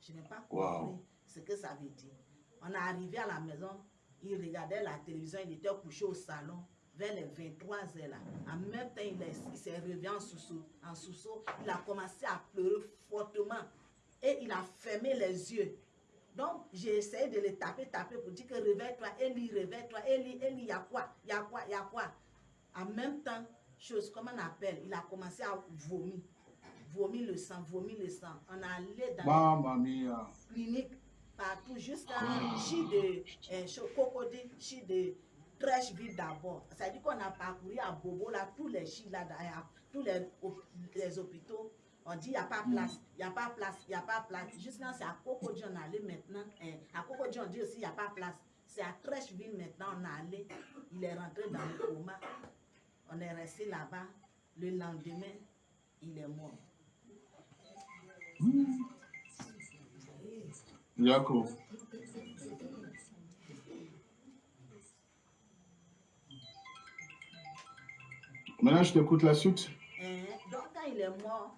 Je n'ai pas compris Wow. ce que ça veut dire. On est arrivé à la maison, il regardait la télévision, il était couché au salon vers les 23 heures là. En même temps, il, est- il s'est réveillé en sous en sous Il a commencé à pleurer fortement et il a fermé les yeux. Donc, j'ai essayé de le taper, taper pour dire que réveille-toi, Eli, réveille-toi, Eli, Eli, il y a quoi, il y a quoi, il y a quoi? En même temps, chose, comment on appelle, il a commencé à vomir. Vomir le sang, vomir le sang. On allé dans Mamma mia. clinique partout jusqu'à Chi de euh, Cho- Cocody, Chi de Trècheville d'abord. Ça dit qu'on a parcouru à Bobo, là, tous les Chi là, derrière, tous les, les hôpitaux. On dit il n'y a pas place, il n'y a pas place, il n'y a pas place. Jusqu'à c'est à Cocody on allé maintenant. hein. à Cocody on dit aussi il n'y a pas place. C'est à Trècheville maintenant on allé. Il est rentré dans le coma. On est resté là-bas. Le lendemain, il est mort. Jacob. Maintenant, je t'écoute la suite. Hein, Donc, quand il est mort,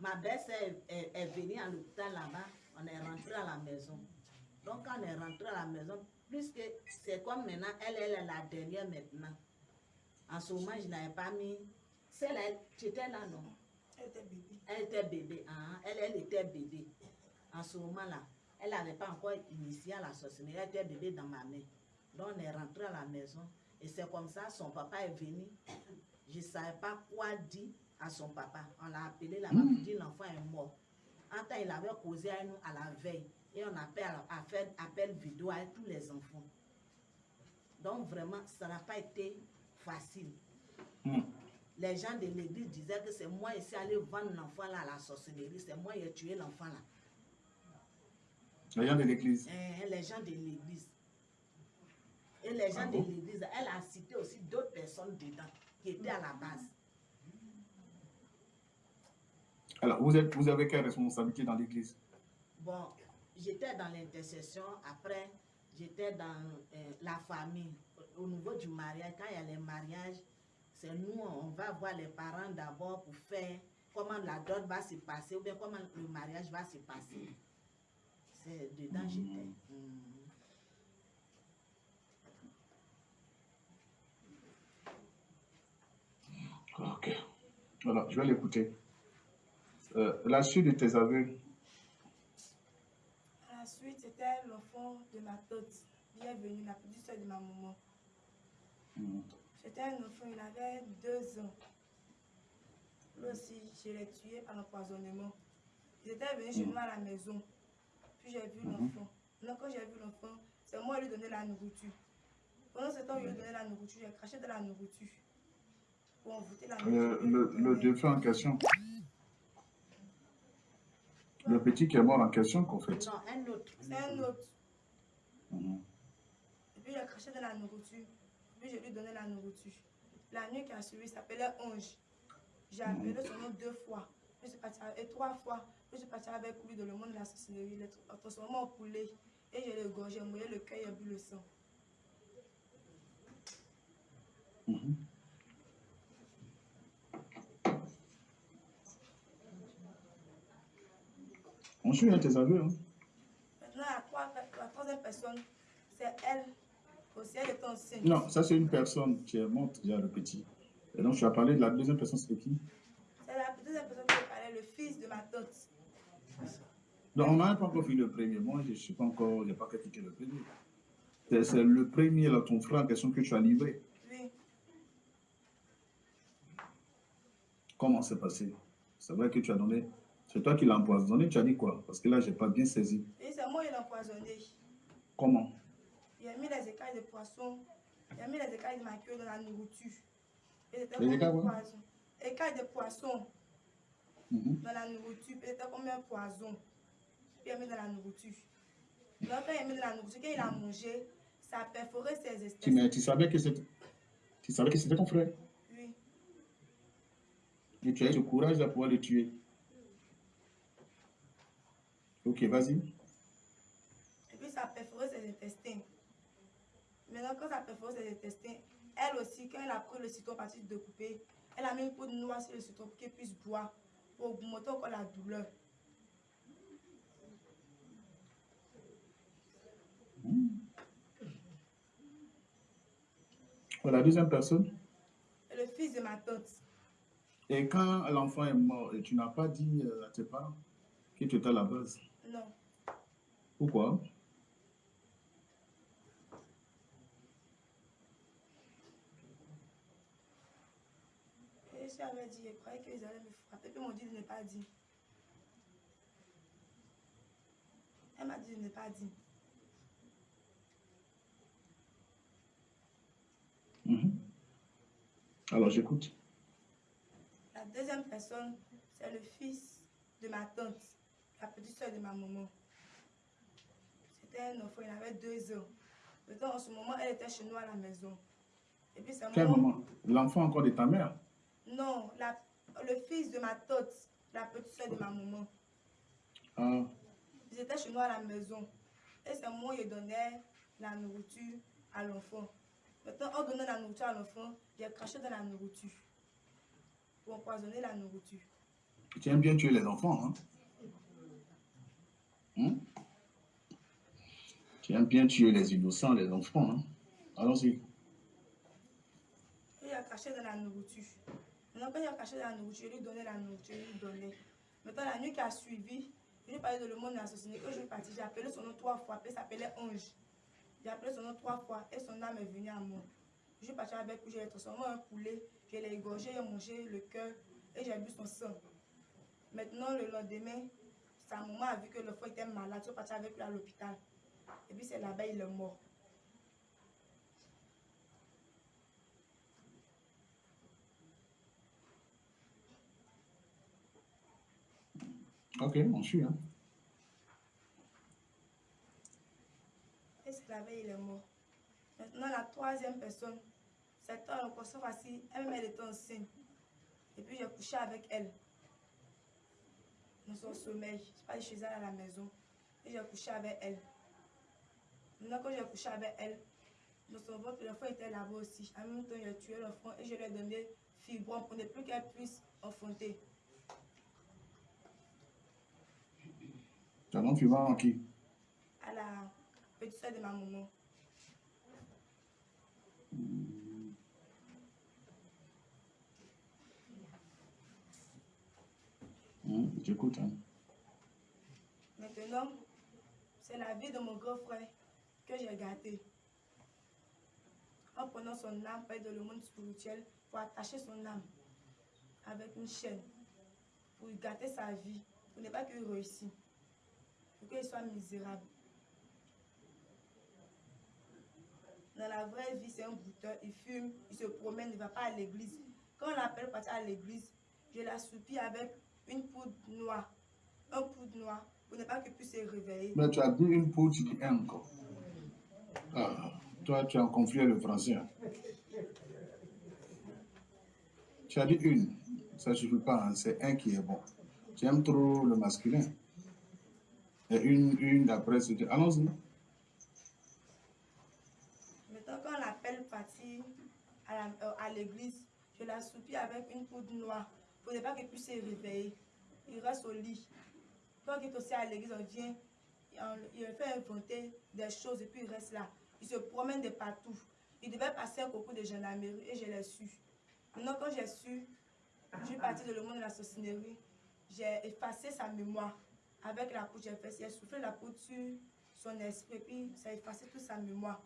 ma belle-sœur est, est- est venue à l'hôpital là-bas. On est rentré à la maison. Donc, quand on est rentré à la maison, puisque c'est comme maintenant, elle, elle est la dernière maintenant. En ce moment, je n'avais pas mis. Celle-là, tu étais là, non? Elle était bébé. Elle était bébé. hein, Elle, elle était bébé. En ce moment-là, elle n'avait pas encore initié à la sorcellerie. Elle était bébé dans ma main. Donc, on est rentré à la maison. Et c'est comme ça, son papa est venu. Je ne savais pas quoi dire à son papa. On l'a appelé là-bas pour dire l'enfant est mort. En temps, il avait causé à nous à la veille. Et on appelle à faire appel vidéo à tous les enfants. Donc, vraiment, ça n'a pas été facile. Hmm. les gens de l'église disaient que c'est moi ici allé vendre l'enfant là à la sorcellerie, c'est moi qui ai tué l'enfant là. Les gens de l'église. Hein, les gens de l'église. Et les gens Ah de l'église, elle a cité aussi d'autres personnes dedans qui étaient à la base. Alors, vous, êtes, vous avez quelle responsabilité dans l'église? Bon, j'étais dans l'intercession, après j'étais dans euh, la famille. Au niveau du mariage, quand il y a les mariages, c'est nous, on va voir les parents d'abord pour faire comment la dot va se passer ou bien comment le mariage va se passer. C'est dedans j'étais. Mm. Ok. Voilà, je vais l'écouter. Euh, la suite de tes aveux, Ensuite, c'était l'enfant de ma tante. Il est venu, la petite soeur de ma maman. C'était un enfant, il avait deux ans. Lui aussi, je l'ai tué par empoisonnement. Ils étaient venus chez Mhm. nous à la maison. Puis j'ai vu Mhm. l'enfant. Donc, quand j'ai vu l'enfant, c'est moi qui lui donnais la nourriture. Pendant ce temps je lui donnais la nourriture, j'ai craché de la nourriture. Pour envoûter la le, nourriture. le, le défunt en question, le petit qui est mort en question, qu'en fait? Non, un autre. C'est un autre. Mhm. Et puis, il a craché de la nourriture. Puis, je lui donnais la nourriture. La nuit qui a suivi, il s'appelait Ange. J'ai appelé son nom deux fois. Puis, je suis partie avec- et trois fois. Puis, je suis partie avec lui dans le monde de la sorcellerie. Il est transformé en poulet. Et je l'ai égorgé, j'ai mouillé le cœur et bu le sang. On suit hein, tes aveux. Hein. Maintenant, la, trois- la troisième personne, c'est elle. Aussi, elle est enceinte. Non, ça c'est une personne qui est morte déjà, le petit. Et donc tu as parlé de la deuxième personne, c'était qui? C'est la deuxième personne qui parlait, le fils de ma tante. Donc on n'a pas encore fait le premier. Moi, je ne suis pas encore, je n'ai pas critiqué le premier. C'est c'est le premier, là, ton frère en question que tu as livré. Oui. Comment c'est passé? C'est vrai que tu as donné. C'est toi qui l'as empoisonné, tu as dit quoi? Parce que là, je n'ai pas bien saisi. Et c'est moi qui l'ai empoisonné. Comment? Il a mis les écailles de poisson. Il a mis les écailles de ma queue dans la nourriture. Et c'était Les comme écailles un quoi poison. Écailles de poisson Mhm. dans la nourriture. Et C'était comme un poison. Il a mis dans la nourriture? Donc quand il a mis dans la nourriture, quand il a mangé, ça a perforé ses esprits. mais tu savais que c'était tu savais que c'était ton frère? Oui. Et tu as eu le courage de pouvoir le tuer. Ok, vas-y. Et puis ça a perforé ses intestins. Maintenant, quand ça a perforé ses intestins, elle aussi, quand elle a pris le citron parti de couper, elle a mis une poudre noire sur le citron pour qu'elle puisse boire, pour augmenter encore la douleur. Voilà, la deuxième personne. Le fils de ma tante, Et quand l'enfant est mort, et tu n'as pas dit à tes parents que tu étais à la base? non. Pourquoi? Je avais dit, je croyais qu'ils allaient me frapper. Puis ils m'ont dit de ne pas dire. Elle m'a dit de ne pas dire. Mhm. Alors, j'écoute. La deuxième personne, c'est le fils de ma tante, la petite soeur de ma maman. C'était un enfant, il avait deux ans. En ce moment, elle était chez nous à la maison. Et puis L'enfant encore de ta mère? Non, la- le fils de ma tante, la petite soeur de ma maman. Ah, Ils étaient chez nous à la maison. Et c'est moi qui donnais la nourriture à l'enfant. Maintenant, en donnant la nourriture à l'enfant, j'ai craché dans la nourriture. Pour empoisonner la nourriture. tu aimes bien tuer les enfants, hein? Hmm? Tu aimes bien tuer les innocents, les enfants, hein? Allons-y. Il a caché dans la nourriture. Quand il a caché la nourriture, il lui donnait la nourriture, il lui donnait. Maintenant, la nuit qui a suivi, il lui parlait de le monde société. Quand je suis partie, j'ai appelé son nom trois fois, puis s'appelait Ange. J'ai appelé son nom trois fois et son âme est venue à moi. Je suis partie avec lui, j'ai transformé en poulet, je l'ai égorgé, j'ai mangé le cœur et j'ai bu son sang. Maintenant, le lendemain, sa maman a vu que l'enfant était malade, je suis partie avec lui à l'hôpital. Et puis c'est là-bas, il est mort. Ok, on suit. Hein. Veille, il est mort? Maintenant, la troisième personne, cette cette fois-ci, elle-même, elle était enceinte. Et puis, j'ai couché avec elle. Dans son sommeil. Je suis pas chez elle à la maison. Et j'ai couché avec elle. Maintenant, quand j'ai couché avec elle, dans son ventre, l'enfant était là-bas aussi. En même temps, j'ai tué l'enfant et je lui ai donné fibrome pour ne plus qu'elle puisse enfanter. Tu as donné fibrome à qui? À la petite soeur de ma maman. Hum, J'écoute. Hein. Maintenant, c'est la vie de mon grand frère que j'ai gâté. En prenant son âme près de le monde spirituel pour attacher son âme avec une chaîne, pour gâter sa vie, pour ne pas qu'il réussisse, pour qu'il soit misérable. Dans la vraie vie, c'est un bouteur, il fume, il se promène, il ne va pas à l'église. Quand on l'appelle partir à l'église, je l'assoupis avec une poudre noire, un poudre noir, pour ne pas qu'il puisse se réveiller. Mais tu as dit une poudre, dis un encore. Ah, toi, tu as en conflit le français. hein. Tu as dit une. Ça ne suffit pas, hein, c'est un qui est bon. Tu aimes trop le masculin. Une, une après, c'était. Allons-y. Maintenant, quand l'appelle la- euh, à l'église, je l'assoupis avec une poudre noire pour ne pas qu'il puisse se réveiller. Il reste au lit. Quand il est aussi à l'église, on vient, il fait inventer des choses et puis il reste là. Il se promène de partout. Il devait passer un concours de gendarmerie et je l'ai su. Maintenant, quand j'ai su, je suis partie de le monde de la sorcellerie, j'ai effacé sa mémoire avec la poudre. J'ai fait, j'ai soufflé la poudre sur son esprit, puis ça a effacé toute sa mémoire.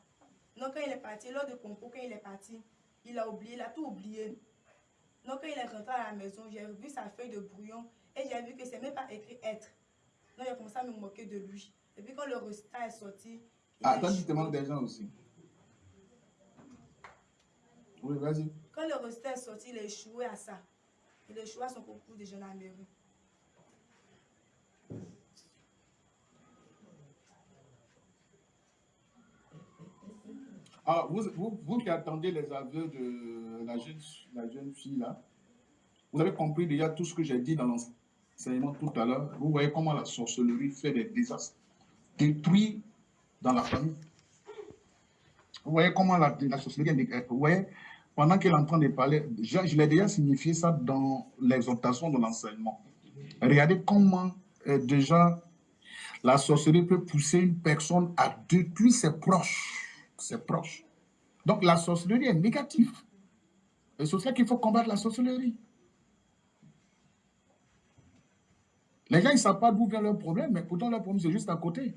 Donc, quand il est parti, lors du concours, quand il est parti, il a oublié, il a tout oublié. Donc, quand il est rentré à la maison, j'ai vu sa feuille de brouillon et j'ai vu que c'est même pas écrit être. Donc, j'ai commencé à me moquer de lui. Et puis, quand le résultat est sorti, il Ah, toi, tu te manques des gens aussi. Oui, vas-y. Quand le résultat est sorti, il a échoué à ça. Il a échoué à son concours de gendarmerie. Alors, vous, vous, qui attendez les aveux de la jeune, fille là, vous avez compris déjà tout ce que j'ai dit dans l'enseignement tout à l'heure. Vous voyez comment la sorcellerie fait des désastres, détruit dans la famille. Vous voyez comment la, sorcellerie, vous voyez, pendant qu'elle est en train de parler, je, je l'ai déjà signifié ça dans l'exhortation de l'enseignement. Regardez comment euh, déjà la sorcellerie peut pousser une personne à détruire ses proches. Ses proches. Donc la sorcellerie est négative. Et c'est pour ça qu'il faut combattre la sorcellerie. Les gens, ils ne savent pas d'où vient leur problème, mais pourtant leur problème, c'est juste à côté.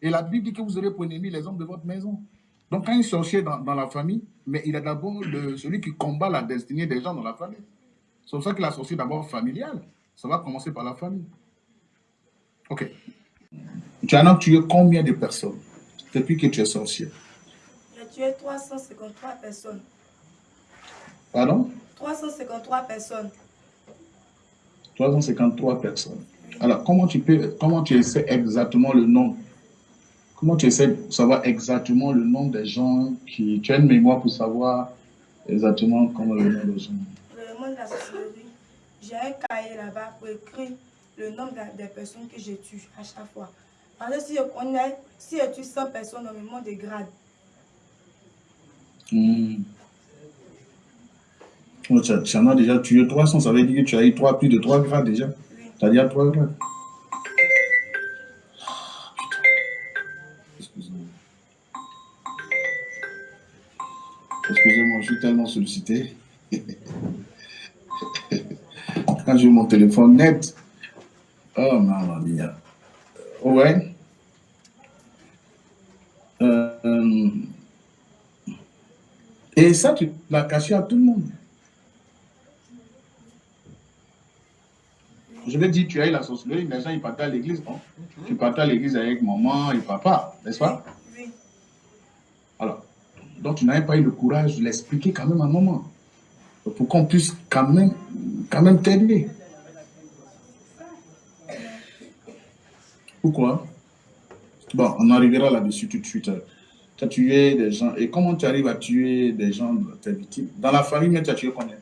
Et la Bible dit que vous aurez pour ennemi les hommes de votre maison. Donc quand il sorcier dans, la famille, mais il est d'abord celui qui combat la destinée des gens dans la famille. C'est pour ça que la sorcière est d'abord familiale. Ça va commencer par la famille. Ok. Tu as combien de personnes depuis que tu es sorcier? Tué 353 personnes. Pardon? 353 personnes. 353 personnes. Alors, comment tu peux, comment tu essaies exactement le nom? Comment tu essaies de savoir exactement le nom des gens qui... Tu as une mémoire pour savoir exactement comment le nom des gens Le monde de la sorcellerie, j'ai un cahier là-bas pour écrire le nombre de- des personnes que je tue à chaque fois. Parce que si je connais, si je tue 100 personnes, on me des grades. Hmm. Oh, tu, en as déjà tué 300, ça veut dire que tu as eu trois, plus de 3 grades déjà. Tu as déjà 3 grades. Excusez-moi. Excusez-moi, je suis tellement sollicité. (laughs) Quand j'ai mon téléphone net, oh maman mia. Ouais. Et ça, tu l'as caché à tout le monde. Je vais dire, tu as eu la sorcellerie, les gens, ils partaient à l'église, non? Tu partais à l'église avec maman et papa, n'est-ce pas? Alors, donc tu n'avais pas eu le courage de l'expliquer quand même à maman. Pour qu'on puisse quand même, quand même t'aider. Pourquoi? Bon, on arrivera là-dessus tout de suite. Tu as tué des gens. Et comment tu arrives à tuer des gens, tes victimes? Dans la famille, mais tu as tué combien?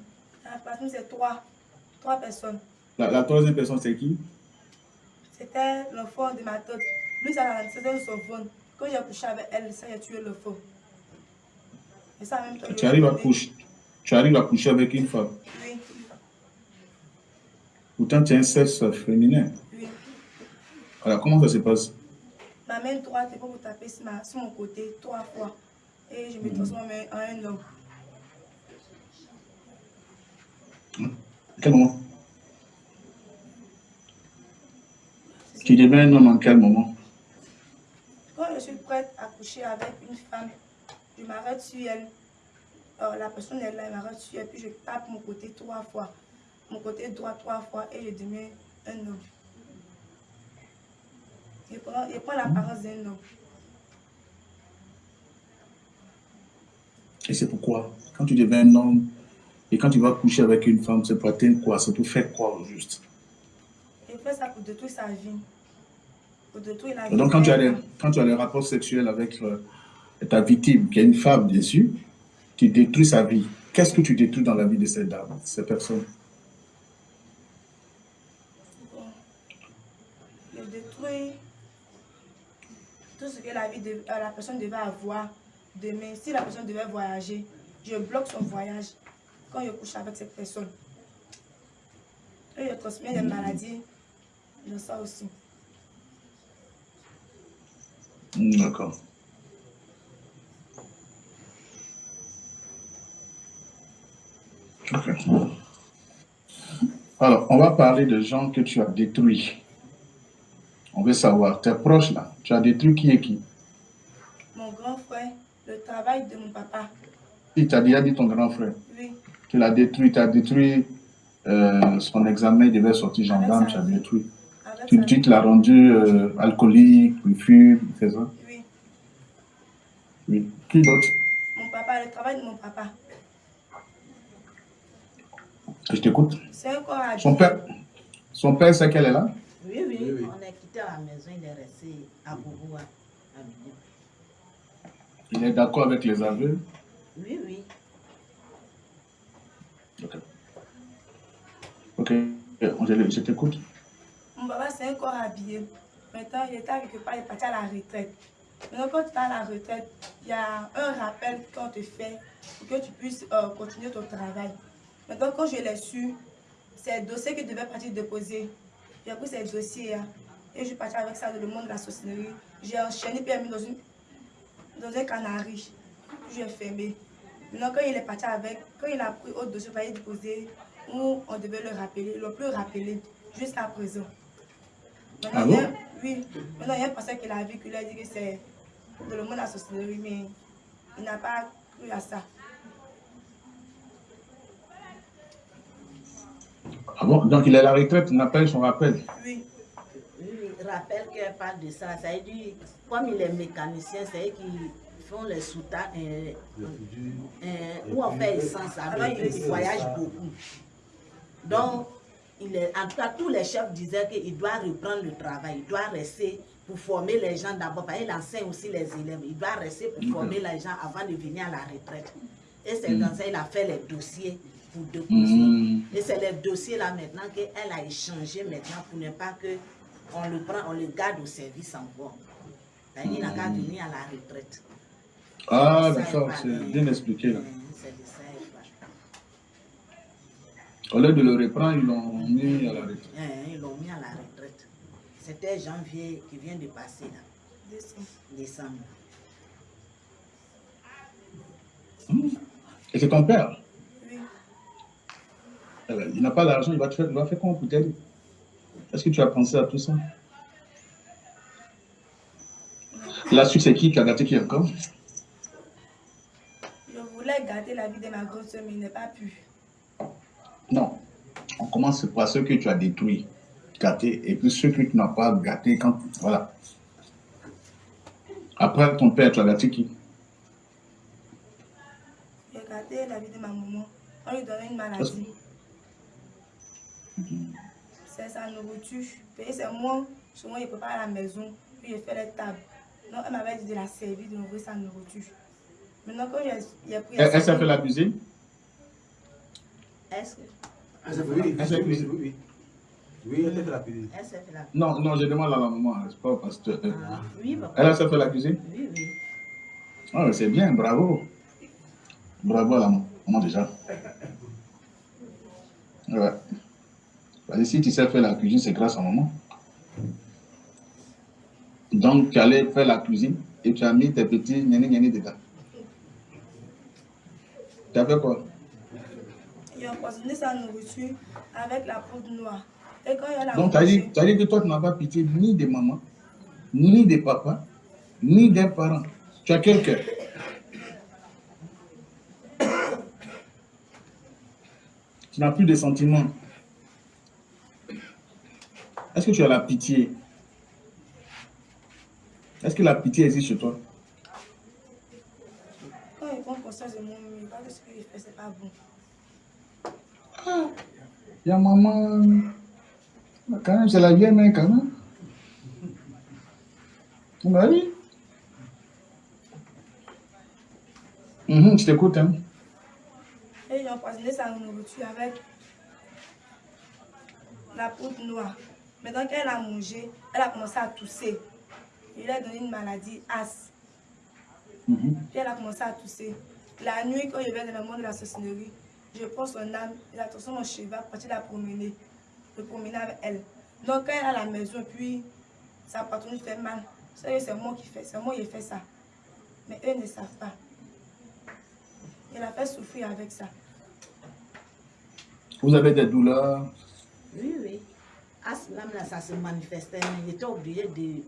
Dans la famille, c'est trois. Trois personnes. La, troisième personne, c'est qui? C'était l'enfant de ma tante. Lui, c'était son fond. Quand j'ai couché avec elle, ça, a tué l'enfant. Et ça, même temps, tu arrives à coucher tu arrives à coucher avec une femme? Oui. Pourtant, tu es un sexe féminin. Oui. Alors, comment ça se passe? Ma main droite est pour vous taper sur, mon côté trois fois. Et je me transforme en un homme. quel moment? Tu deviens un homme en quel moment? Quand je suis prête à coucher avec une femme, je m'arrête sur elle. Alors, la personne est là, elle m'arrête sur elle, puis je tape mon côté trois fois. Mon côté droit trois fois et je deviens un homme. Il prend, il prend l'apparence d'un homme. Et c'est pourquoi, quand tu deviens un homme et quand tu vas coucher avec une femme, c'est pour atteindre quoi? C'est pour faire quoi au juste? Il fait ça pour détruire sa vie. Pour détruire la vie. Donc quand tu, as des, quand tu as rapports sexuels avec euh, ta victime, qui est une femme, bien sûr, tu détruis sa vie. Qu'est-ce que tu détruis dans la vie de cette dame, ces personnes? Je détruis tout ce que la, vie de, euh, la personne devait avoir demain. Si la personne devait voyager, je bloque son voyage quand je couche avec cette personne. Et je transmets des maladies de ça aussi. D'accord. Alors, on va parler de gens que tu as détruits. On veut savoir, tes proches là, tu as détruit qui et qui Mon grand frère, le travail de mon papa. Il t'a déjà dit ton grand frère Oui. Tu l'as détruit, tu as détruit euh, son examen, il devait sortir gendarme, tu as détruit. Tu, tu te l'as rendu euh, alcoolique, il fume, c'est ça? Oui. Oui. Qui d'autre? Mon papa, le travail de mon papa. Je t'écoute. C'est encore à Son père, son père sait qu'elle est là? Oui, oui, On est quitté à la maison, il est resté à Bourgoua, à Il est d'accord avec les aveux? Oui, oui. Ok. Ok, je t'écoute. Mon papa, c'est encore habillé. Maintenant, il était quelque part, il est parti à la retraite. Maintenant, quand tu es à la retraite, il y a un rappel qu'on te fait pour que tu puisses euh, continuer ton travail. Maintenant, quand je l'ai su, c'est un dossier que je devais partir déposer. J'ai pris ces dossiers hein, et je suis partie avec ça dans le monde de la sorcellerie. J'ai enchaîné puis mis dans, une, dans un canari. Je l'ai fermé. Maintenant, quand il est parti avec, quand il a pris autre dossier pour aller déposer, où on devait le rappeler, ils l'ont plus rappelé jusqu'à présent. Maintenant, ah bon? oui, maintenant il y a un passage qu'il a vu, qu'il a dit que c'est dans le monde de la sorcellerie, mais il n'a pas cru à ça. Ah bon? Donc il est à la retraite, il n'a pas eu son rappel? Oui. Rappelle qu'elle parle de ça. Ça veut dire, comme il est mécanicien, c'est qui font les soutanes, euh, euh, où on fait essence avec ils voyagent beaucoup. Donc, il est, en tout cas, tous les chefs disaient qu'il doit reprendre le travail, il doit rester pour former les gens d'abord, parce qu'il enseigne aussi les élèves, il doit rester pour former les gens avant de venir à la retraite. Et c'est mm. dans ça qu'il a fait les dossiers pour déposer. Mm. Et c'est les dossiers là maintenant qu'elle a échangé maintenant pour ne pas que on le prend, on le garde au service encore. Il n'a qu'à venir à la retraite. Ah, d'accord, c'est bien expliqué là. Ça, Au lieu de le reprendre, ils l'ont mis à la retraite. ils l'ont mis à la retraite. C'était janvier qui vient de passer là. Décembre. Décembre. Et c'est ton père? Oui. Eh ben, il n'a pas d'argent, il va faire, il va faire comment pour t'aider Est-ce que tu as pensé à tout ça? La suite, c'est qui qui a gâté qui encore? Je voulais gâter la vie de ma grosse soeur, mais il n'a pas pu. Non. On commence par ceux que tu as détruits, gâtés, et puis ceux que tu n'as pas gâtés quand... Voilà. Après ton père, tu as gâté qui? La vie de ma maman. On lui donnait une maladie. C'est sa nourriture. Et c'est moi Souvent, il prépare à la maison, puis il fait les tables. Donc, elle m'avait dit de la servir, de nourrir sa nourriture. Maintenant, quand j'ai pris... Elle, elle sait faire la cuisine? Est-ce que? Oui, oui, oui, oui. Oui, elle fait la cuisine. elle sait faire la Non, non, je demande à la maman, c'est pas parce que. Ah, Oui, papa. Elle a sait faire la cuisine? Oui, oui. Ah, c'est bien, bravo. Bravo à la maman déjà. Ouais. Parce que si tu sais faire la cuisine, c'est grâce à maman. Donc, tu allais faire la cuisine et tu as mis tes petits gnanis dedans. Tu as fait quoi? Ils ont empoisonné sa nourriture avec la poudre noire. Et quand il a Donc, tu as dit, as que toi, tu n'as pas pitié ni des mamans, ni des papas, ni des parents. Tu as quel cœur? Tu n'as plus de sentiments. Est-ce que tu as la pitié? Est-ce que la pitié existe chez toi? Quand il prend conscience de mon mieux, pas que ce qu'il fait, c'est pas bon. Il y a maman. Quand même, c'est la vieille main quand même. Bah oui. Mhm, je t'écoute. Hein. Et ils ont empoisonné sa nourriture avec la poudre noire. Maintenant qu'elle a mangé, elle a commencé à tousser. Il a donné une maladie, as. Mhm. Puis elle a commencé à tousser. La nuit, quand je vais dans le monde de la sorcellerie, je prends son âme, et la transforme en cheval, partir la promener. Je promener avec elle. Donc quand elle est à la maison, puis sa patronne fait mal. C'est moi qui fais, c'est moi qui ai fait ça. Mais eux ne savent pas. Elle a fait souffrir avec ça. Vous avez des douleurs? Oui, oui. À ce moment-là, ça se manifestait. mais J'étais obligé de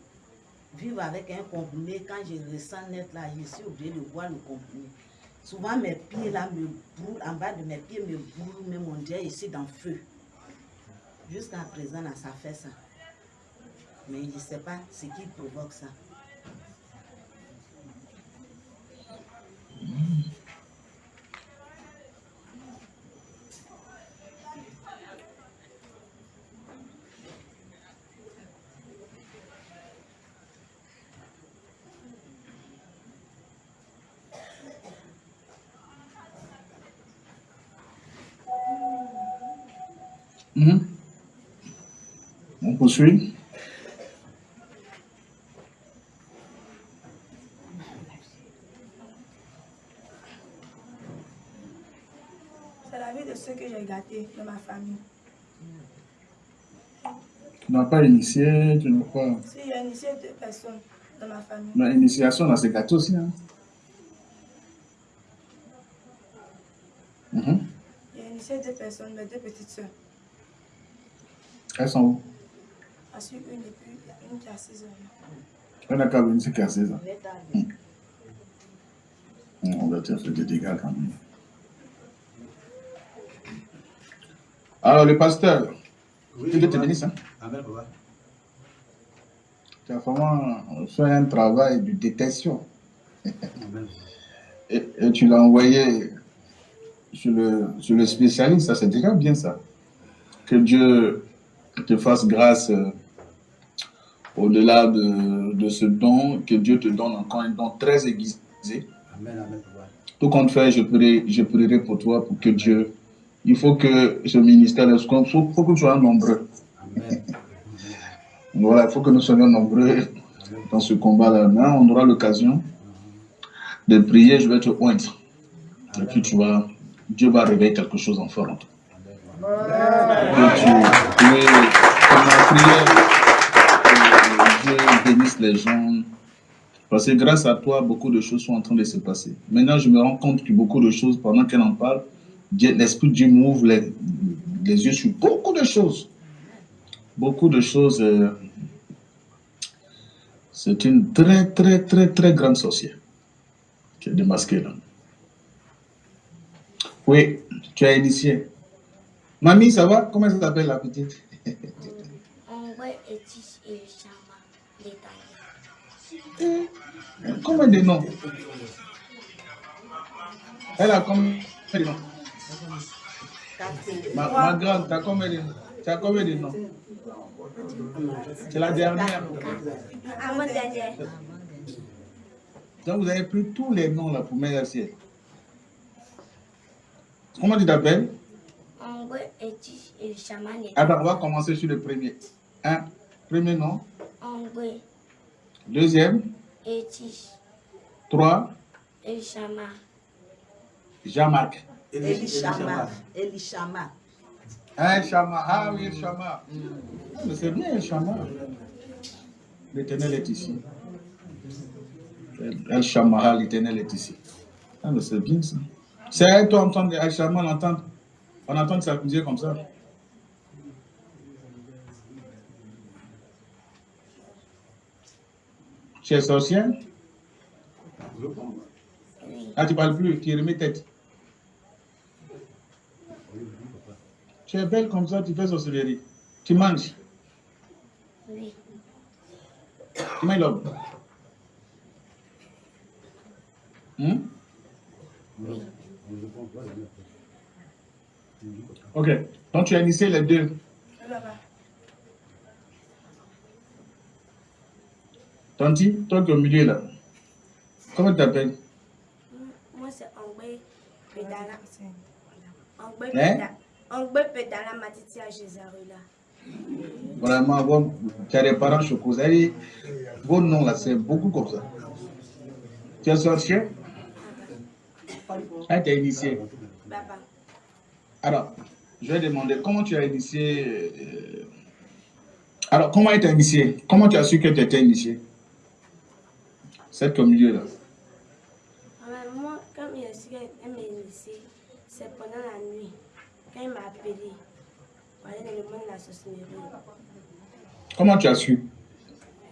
vivre avec un comprimé. Quand je ressens net là, je suis obligé de boire le comprimé. Souvent, mes pieds là me brûlent, en bas de mes pieds me brûlent, même on dirait ici dans le feu. Jusqu'à présent, là, ça fait ça. Mais je ne sais pas ce qui provoque ça. Mhm. On poursuit. C'est la vie de ceux que j'ai gâtés dans ma famille. Tu n'as pas initié, tu n'as pas. Si j'ai initié deux personnes dans ma famille, Mais initiation dans ces gâteaux aussi. Hein. Mhm. j'ai initié deux personnes, mes deux petites soeurs. Elles sont où Ensuite, une et puis une qui a 6 ans. Se casser ça. Je vais t'arriver. On va te faire des dégâts quand même. Alors, le pasteur, Oui, Dieu te bénisse. Hein? Amen, papa. Tu as vraiment fait un travail de détection. Amen. (laughs) Et, et tu l'as envoyé sur le, sur le spécialiste, ça c'est déjà bien ça. Que Dieu te fasse grâce euh, au-delà de, de ce don, que Dieu te donne encore un don très aiguisé. Amen, amen. Tout compte fait, je prierai, je prierai pour toi, pour que Dieu, il faut que ce ministère, il faut, faut que nous soyons nombreux. Amen. Voilà, il faut que nous soyons nombreux dans ce combat-là. Mais on aura l'occasion de prier, je vais te oindre. Et puis tu vas, Dieu va réveiller quelque chose en toi. Que Dieu bénisse les gens. Parce que grâce à toi, beaucoup de choses sont en train de se passer. Maintenant, je me rends compte que beaucoup de choses, pendant qu'elle en parle, l'Esprit Dieu m'ouvre les, les yeux sur beaucoup de choses. Beaucoup de choses. euh, c'est une très, très, très, très grande sorcière qui est démasquée là. Oui, tu as initié. Mamie, ça va? Comment elle s'appelle la petite? On voit Etis et Chama détaillés. Combien de noms Elle a combien de noms? Ma, ma grande, t'as combien de noms Tu as combien de noms? C'est la dernière. Donc vous avez pris tous les noms là pour mettre ciel. Comment tu t'appelles? Angwe Etis et Chaman. Attends, on va commencer sur le premier. Un, premier nom. Angwe Deuxième, Etis trois, et Chaman. Jean-Marc. Elishama. Elishama. Un Chama. Ah oui, Chama. Mais C'est bien, Chama. L'éternel est ici. El Shama, l'éternel est ici. Ah, mais c'est bien ça. C'est toi, entendre El Shama, l'entendre. On entend s'amuser comme ça. Tu es sorcière? Oui. Ah, tu parles plus, tu remets tête. Tu es belle comme ça, tu fais sorcellerie. Tu manges. Oui. Tu manges l'homme. Hmm? Ok. Donc tu as initié les deux. Tanti, toi qui es au milieu là. Comment tu t'appelles? Moi, c'est Angwe Pedala. Angwe Hein? Pedala. Angwe Pedala Matiti à Jézarula. Vraiment, bon, tu as des parents chocos. Vos noms là, c'est beaucoup comme ça. Tu es sorcier? Ah, tu as initié. Papa. Alors, je vais demander comment tu as initié. euh, Alors, comment tu as initié? Comment tu as su que tu étais initié? Cette au milieu là. Alors, moi, quand il a su qu'elle m'a initié, c'est pendant la nuit. Quand il m'a appelé, pour aller dans le monde de la sorcellerie. Comment tu as su?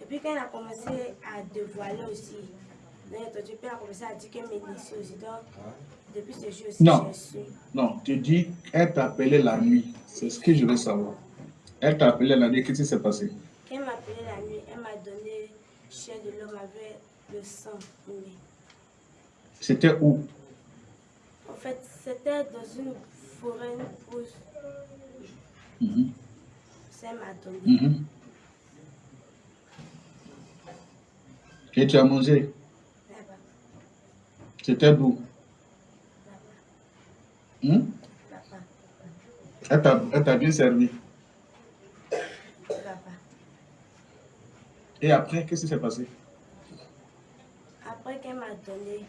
Et puis quand elle a commencé à dévoiler aussi, puis elle a commencé à dire qu'elle m'initiait aussi. Donc, depuis ce jour aussi, Non. Non, tu dis, elle t'appelait la nuit. C'est ce que je veux savoir. Elle t'appelait la nuit. Qu'est-ce qui s'est passé? Elle m'a appelé la nuit, elle m'a donné chair de l'homme avec le sang tourné. C'était où? En fait, c'était dans une forêt, une pousse. Ça m'a donné. mhm. Et tu as mangé? C'était d'où? Hmm? Elle t'a- bien servi. Et après, qu'est-ce qui s'est passé? Après qu'elle m'a donné,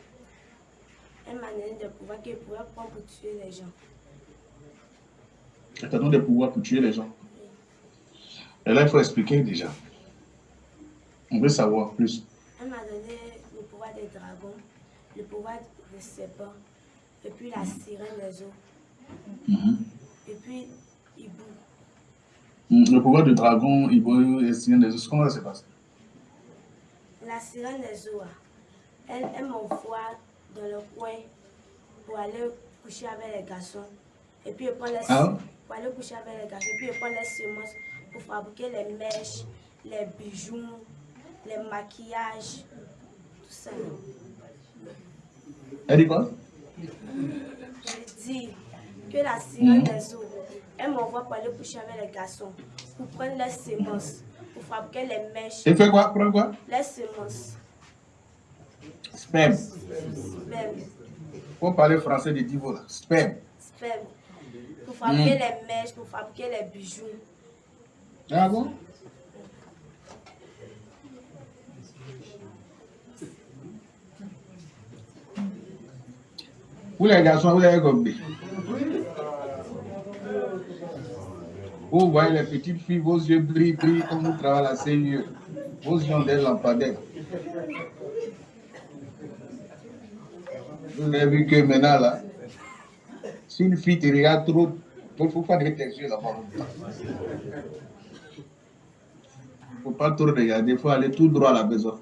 elle m'a donné des pouvoirs qu'elle pouvait prendre pour tuer les gens. Elle t'a donné des pouvoirs pour tuer les gens. Et là, il faut expliquer déjà. On veut savoir plus. Elle m'a donné le pouvoir des dragons, le pouvoir des serpents, et puis la sirène des eaux, Mhm. et puis Hibou. Mm, Le pouvoir du dragon, il veut essayer des os. Comment ça se passe La sirène des eaux, ah, elle, elle m'envoie dans le coin pour aller coucher avec les garçons. Et puis elle prend les, Ah pour aller coucher avec les garçons. Et puis elle prend les semences pour fabriquer les mèches, les bijoux, les maquillages, tout ça. Elle dit quoi? Je dis que la sirène des eaux, elle m'envoie pour aller coucher avec les garçons, pour prendre les semences, pour fabriquer les mèches, Elle fait quoi? Prends quoi? Les semences, Sperme. sperme, Faut parler français de Divo là. Sperme. sperme, pour fabriquer Mm. les mèches, pour fabriquer les bijoux. Ah bon? Vous les garçons, vous avez compris. Vous voyez les petites filles, vos yeux brillent, brillent comme vous travaillez à CIE. Vos yeux ont des lampadaires. Vous avez vu que maintenant là, si une fille te regarde trop, il ne faut pas lever tes yeux là-bas. Il ne faut pas trop regarder, il faut aller tout droit à la maison.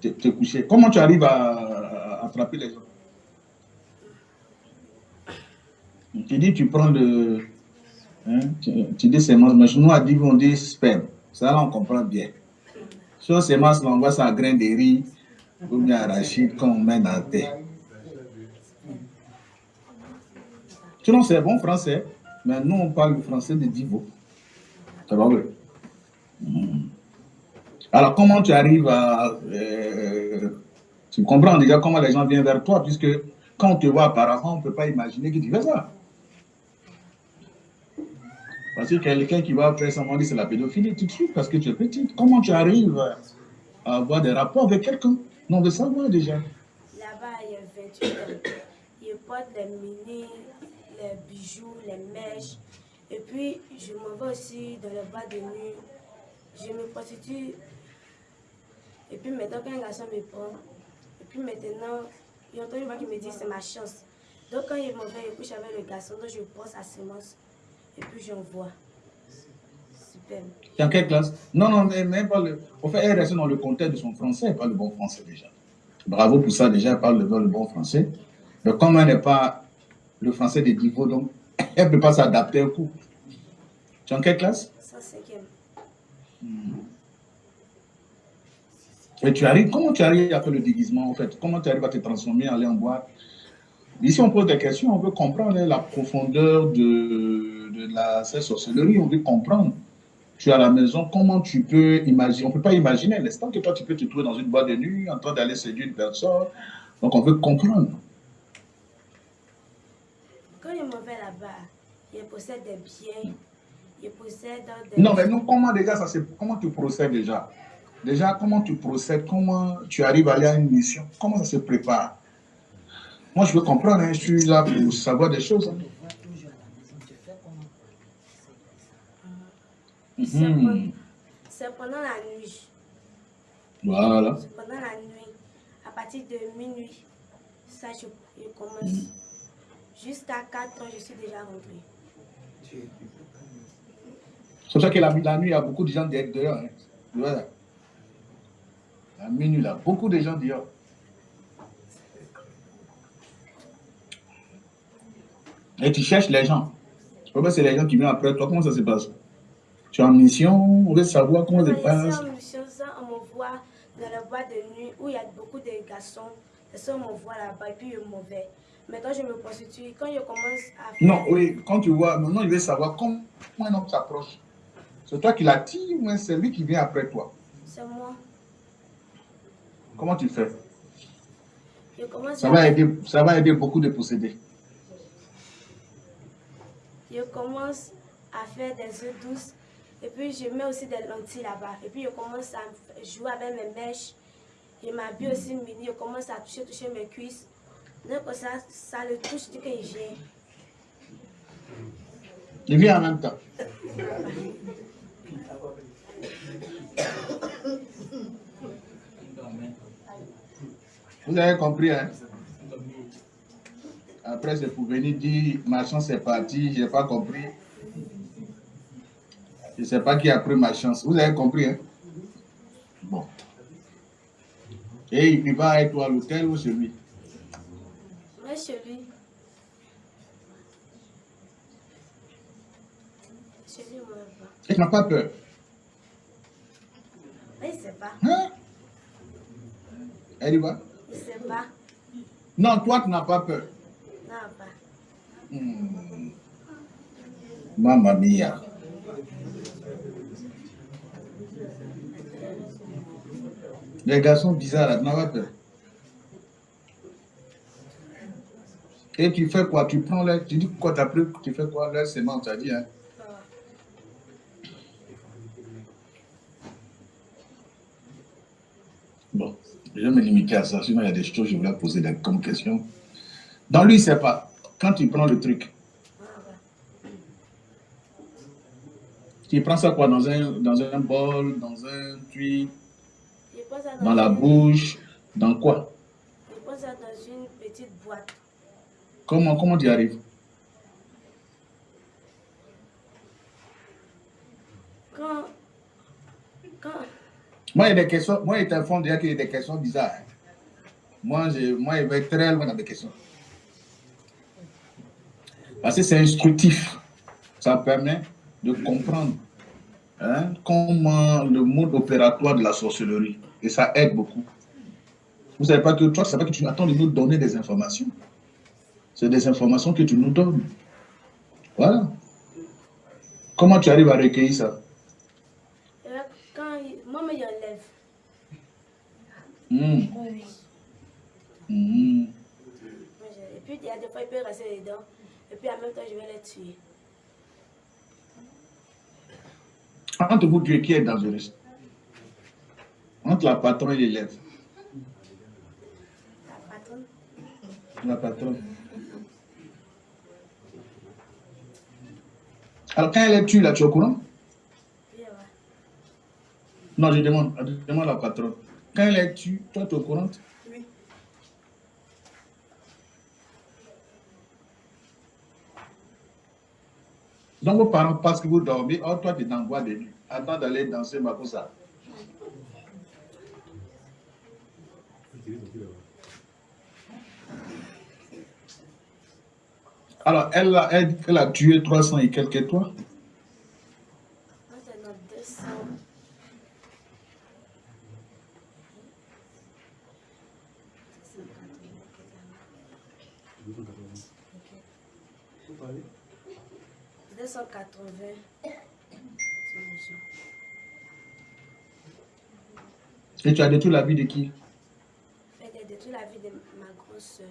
Te, te coucher. Comment tu arrives à, à attraper les gens? Tu dis, tu prends le. Hein, tu, tu dis sémence, mais nous, à dit, on dit sperme. Ça, là, on comprend bien. Sur sémence, là, on voit ça à grain de riz ou bien arachide qu'on met dans la terre. Sinon, c'est bon français. Mais nous, on parle le français de Divo. Pas vrai. Hmm. Alors, comment tu arrives à... Euh, tu comprends déjà comment les gens viennent vers toi, puisque quand on te voit apparemment, on ne peut pas imaginer que tu fais ça. Parce que quelqu'un qui va faire on dit c'est la pédophilie tout de suite, parce que tu es petite. Comment tu arrives à avoir des rapports avec quelqu'un? Non, de savoir déjà. Là-bas, il y a 28 ans. Il porte les mini, les bijoux, les mèches. Et puis, je m'en vais aussi dans le bas de nuit. Je me prostitue. Et puis maintenant, quand un garçon me prend, et puis maintenant, il y a entendu qui me dit c'est ma chance. Donc quand il m'en va, il couche avec le garçon, donc je prends sa semence et puis j'envoie. Super. Dans quelle classe? Non, non, mais même pas le. Au fait, elle reste dans le contexte de son français, elle parle le bon français déjà. Bravo pour ça, déjà, elle parle le, le bon français. Mais comme elle n'est pas le français des niveaux, donc (coughs) elle ne peut pas s'adapter au coup. Tu es en quelle classe? Ça, cinquième. Hmm. Et tu arrives, comment tu arrives à faire le déguisement en fait? Comment tu arrives à te transformer, aller en boîte? Ici, on pose des questions, on veut comprendre la profondeur de, de la sorcellerie, on veut comprendre. Tu es à la maison, comment tu peux imaginer On ne peut pas imaginer l'instant que toi, tu peux te trouver dans une boîte de nuit en train d'aller séduire une personne. Donc, on veut comprendre. Quand il m'en vais là-bas, il possède des biens, il possède des... Non, mais non, comment déjà, ça, comment tu procèdes déjà? Déjà, comment tu procèdes? Comment tu arrives à aller à une mission? Comment ça se prépare? Moi, je veux comprendre. Hein, je suis là pour savoir des choses. Hein. Mhm. C'est pendant la nuit. Voilà. C'est pendant la nuit. À partir de minuit, ça, je, commence. Mhm. Jusqu'à 4 ans, je suis déjà rentré. C'est pour ça que la, la, nuit, il y a beaucoup de gens dehors. Hein. Voilà. À minuit, là, beaucoup de gens dehors. Et tu cherches les gens. Je c'est les gens qui viennent après toi. Comment ça se passe? Tu es en mission, on veut savoir comment ça se passe. en mission, ça, on m'envoie dans la boîte de nuit où il y a beaucoup de garçons. Ça, on m'envoie là-bas et puis je m'en vais. Maintenant, je me prostitue. Quand je commence à faire... Non, oui, quand tu vois, maintenant, il veut savoir comment un homme s'approche. C'est toi qui l'attire ou c'est lui qui vient après toi? C'est moi. Comment tu fais? Ça, va aider, ça va aider beaucoup de posséder. Je commence à faire des œufs douces et puis je mets aussi des lentilles là-bas. Et puis je commence à jouer avec mes mèches. Je m'habille aussi mini, je commence à toucher, toucher mes cuisses. Donc ça, ça le touche dès qu'il vient. Il vient en même temps. Vous avez compris, hein? Après, c'est pour venir dire, ma chance est partie, je n'ai pas compris. Je ne sais pas qui a pris ma chance. Vous avez compris, hein? Bon. Et il va être à l'hôtel ou chez lui? Oui, chez lui. Chez lui, moi, Et tu n'as pas peur? Oui, il ne sait pas. Hein? Elle y va? Il ne sait pas. Non, toi, tu n'as pas peur. Non, pas. Hmm. Mamma mia. Les garçons bizarres, là. Et tu fais quoi? Tu prends l'air, tu dis quoi t'as pris, tu fais quoi? L'air sément, tu as dit, hein? Bon. Je vais me limiter à ça, sinon il y a des choses que je voulais poser comme question. Dans lui, c'est pas. Quand tu prends le truc, tu prends ça quoi Dans un, dans un bol, dans un tuyau, dans la bouche, dans quoi? Je pose ça dans une petite boîte. Comment, comment tu y arrives? Quand, quand, moi, il y a des questions, moi, il t'informe déjà qu'il y a des questions bizarres. Moi, je, moi, il va être très loin dans des questions. Parce que c'est instructif. Ça permet de comprendre hein, comment le mode opératoire de la sorcellerie. Et ça aide beaucoup. Vous ne savez pas que toi, ne pas que tu attends de nous donner des informations. C'est des informations que tu nous donnes. Voilà. Comment tu arrives à recueillir ça? Là, quand il- moi, me enlève. Hmm. Hmm. Moi, je- Et puis, il y a des fois, il peut rester dedans. Et puis, en même temps, je vais les tuer. Entre vous deux, qui est dangereux Entre la patronne et l'élève. La patronne, La patronne. Alors, quand elle est tue, là, tu es au courant? Non, je demande, je demande à la patronne. Quand elle est tue, toi, tu es au courant? Donc, vos parents, parce que vous dormez, or toi, tu es dans le bois de nuit? Attends d'aller danser Makosa. Alors, elle a, elle, elle a tué 300 et quelques et toi Moi, c'est notre 200. Vous parlez 280. Et tu as détruit la vie de qui? Elle a détruit la vie de ma grosse soeur.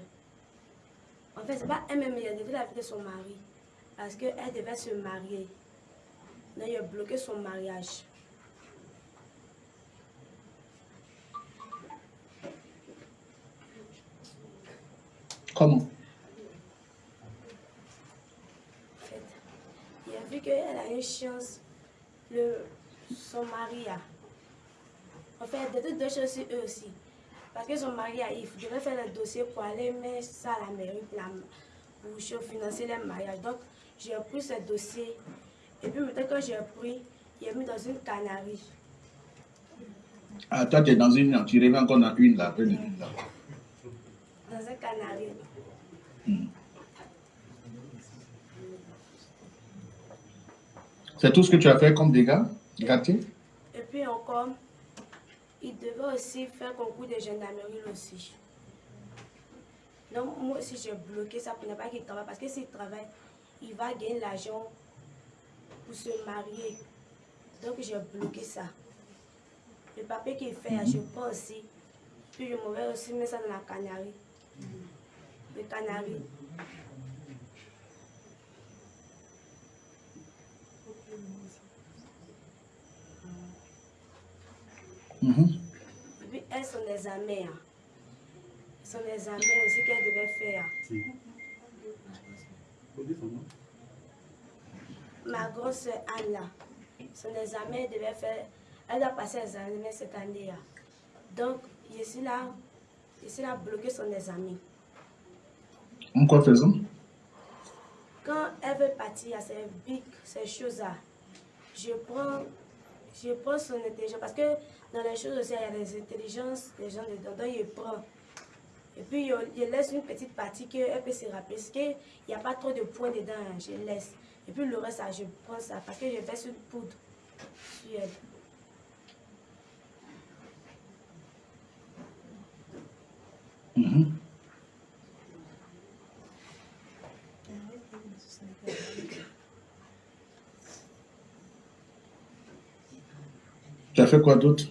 En fait, c'est pas elle-même, elle a détruit la vie de son mari. Parce qu'elle devait se marier. Donc, il a bloqué son mariage. Comment En fait, il a vu qu'elle a une chance. Le, son mari a. En fait, de toutes deux choses sur eux aussi. Parce que son mari a, il devait faire le dossier pour aller mettre ça à la mairie pour, la- pour financer le mariage. Donc, j'ai pris ce dossier. Et puis maintenant, quand j'ai pris, il a mis dans une canarie. Ah, toi, tu es dans une, tu reviens encore dans une, là, là. Dans un canari. C'est tout ce que tu as fait comme dégâts Gâté Et puis encore, il devait aussi faire concours de gendarmerie aussi. Donc moi aussi j'ai bloqué ça pour ne pas qu'il travaille. Parce que s'il travaille, il va gagner l'argent pour se marier. Donc j'ai bloqué ça. Le papier qu'il fait, je prends aussi. Puis je m'en vais aussi mettre ça dans la canarie. Le Et puis elles sont des amies. hein. Ce sont des amies aussi qu'elles devaient faire. Si. Son. Ma grosse sont des amis, elle devait faire, elle doit passer les années cette année là. Donc, je suis là, je suis là bloqué son amis. En quoi faisant Quand elle veut partir à ces big, ces choses là, je prends, je prends son intelligence parce que dans les choses aussi, il y a des intelligences des gens dedans, donc je prends. Et puis, je, laisse une petite partie qu'elle peut se rappeler. Parce qu'il n'y a pas trop de points dedans, hein, je laisse. Et puis, le reste, je prends ça parce que je fais une poudre sur elle. Mhm. Tu as fait quoi d'autre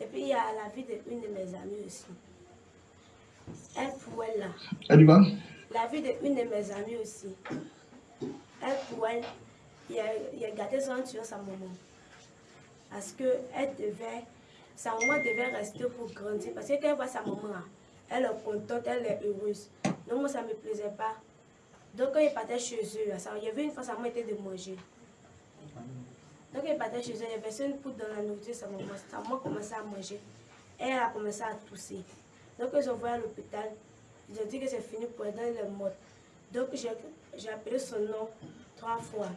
Et puis, il y a la vie d'une de mes amies aussi. Elle, pour elle, là, Elle la vie d'une de mes amies aussi. Elle, pour elle, il a, il a gâté son tuant sa maman. Parce qu'elle devait, sa maman devait rester pour grandir. Parce que quand elle voit sa maman, elle est contente, elle est heureuse. Donc moi, ça ne me plaisait pas. Donc quand il partait chez eux, ça, il y avait une fois, sa maman était de manger. Donc il partait chez eux, il y avait une poudre dans la nourriture, sa maman, sa maman commençait à manger. Elle a commencé à tousser. Donc ont voulu à l'hôpital. Ont dit que c'est fini pour elle, elle est morte. Donc j'ai j'ai appelé son nom trois fois.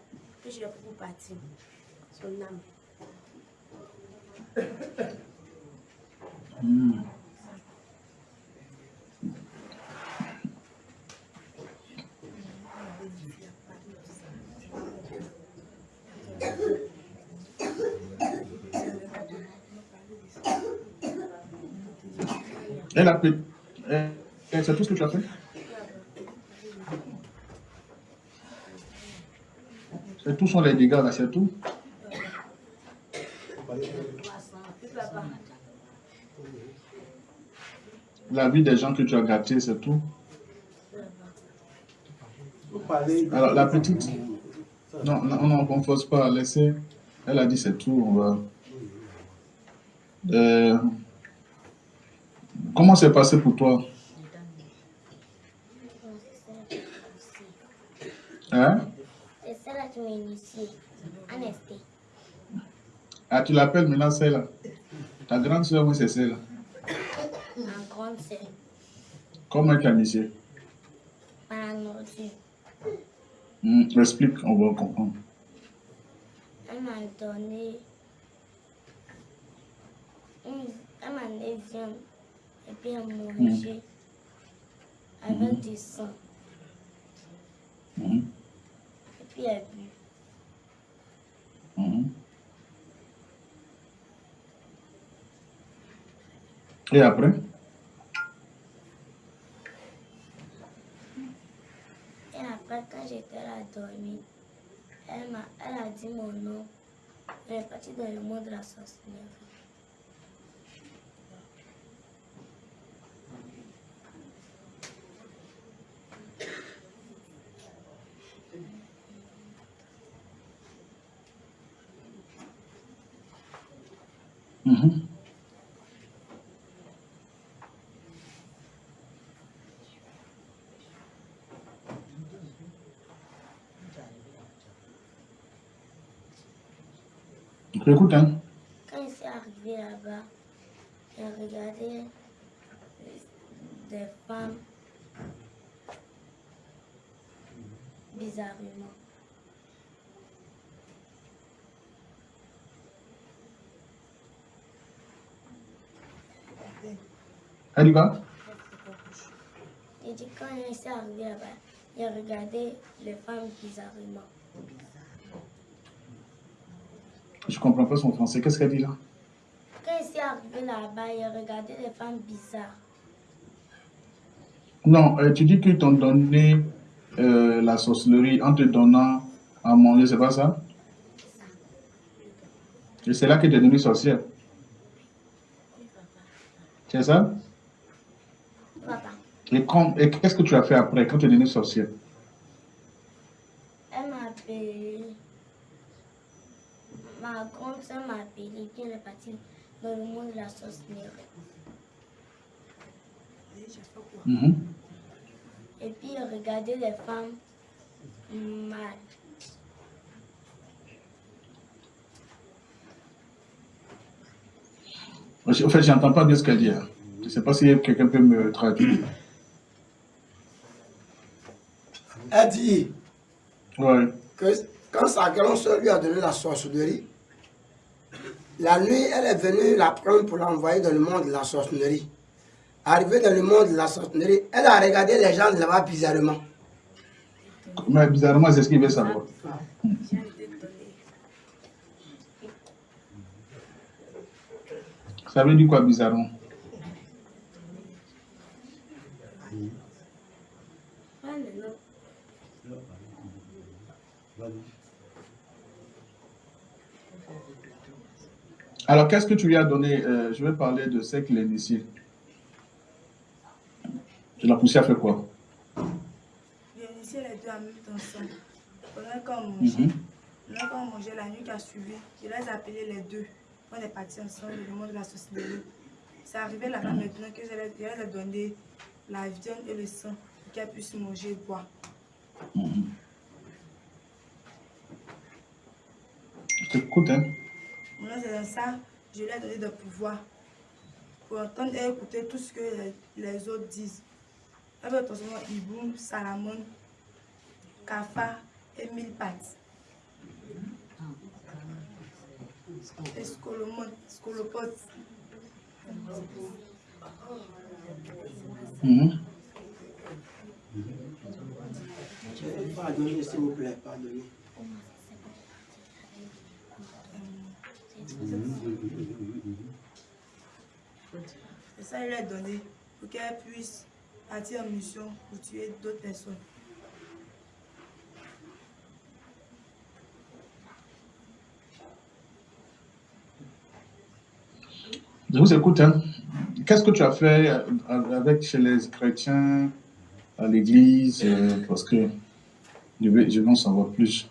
Puis j'ai pris pour partir. Son âme. Hmm. Elle a elle- C'est tout ce que tu as fait tous sont les dégâts là, c'est tout La vie des gens que tu as gâtés, c'est tout Alors, la petite Non, non, non, on ne force pas. Laissez. Elle a dit c'est tout. On va... Euh, comment c'est passé pour toi? Hein? C'est celle-là qui m'a initié. Anestée. Ah, tu l'appelles maintenant celle-là Ta grande soeur, oui, c'est celle-là. Ma grande sœur. Comment elle t'a initié Par. Hmm, Explique, on va comprendre. Elle m'a donné. Elle m'a donné. Et puis elle m'a mangé. Avec du sang. Et puis elle a bu. mhm. Et après? Et après, quand j'étais là dormir, elle, m'a, elle a dit mon nom. Elle est partie dans le monde de la sorcellerie. Mhm. Écoute, hein. Quand il s'est arrivé là-bas, il a regardé des femmes bizarrement. Elle y va Il dit quand il s'est arrivé là-bas, il a regardé les femmes bizarrement. Je comprends pas son français. Qu'est-ce qu'elle dit là? Quand il s'est arrivé là-bas, il a regardé les femmes bizarres. Non, euh, tu dis qu'ils t'ont donné euh, la sorcellerie en te donnant à manger, c'est pas ça? Et c'est là que tu es devenue sorcière. C'est ça? Et, quand- et qu'est-ce que tu as fait après quand tu es devenue sorcière elle m'a appelé. Ma grande soeur m'a appelé, puis elle est partie dans le monde de la sorcellerie. Mhm. Et puis il regardait les femmes mal. En fait, j'entends pas bien ce qu'elle dit. hein. Je ne sais pas si quelqu'un peut me traduire. Elle dit Ouais. que quand sa grande soeur lui a donné la sorcellerie, la nuit, elle est venue la prendre pour l'envoyer dans le monde de la sorcellerie. Arrivée dans le monde de la sorcellerie, elle a regardé les gens là-bas bizarrement. Mais bizarrement, c'est ce qu'il veut savoir. Ça veut dire quoi bizarrement? Alors, qu'est-ce que tu lui as donné Euh, Je vais parler de ce qu'il initié. Tu l'as poussé à faire quoi J'ai initié les deux en même temps ensemble. Pendant qu'on mangeait, Mhm. pendant qu'on mangeait la nuit qui a suivi, je les ai appelés les deux. On est partis ensemble le monde de la sorcellerie. C'est arrivé là-bas maintenant que je leur je leur ai donné la viande et le sang pour qu'elles puissent manger et boire. Je t'écoute, hein Maintenant, c'est dans ça, je lui ai donné de pouvoir pour entendre et écouter tout ce que les, les autres disent. Veut transformer Iboum, Salamon, Kafa et mille pattes. Et Scolomon, Scolopot. Mhm. Pardonnez, s'il vous plaît, pardonnez. ça il lui a donné pour qu'elle puisse partir en mission pour tuer d'autres personnes. Je vous écoute. Hein. Qu'est-ce que tu as fait avec chez les chrétiens, à l'église euh, Parce que je veux, je veux en savoir plus.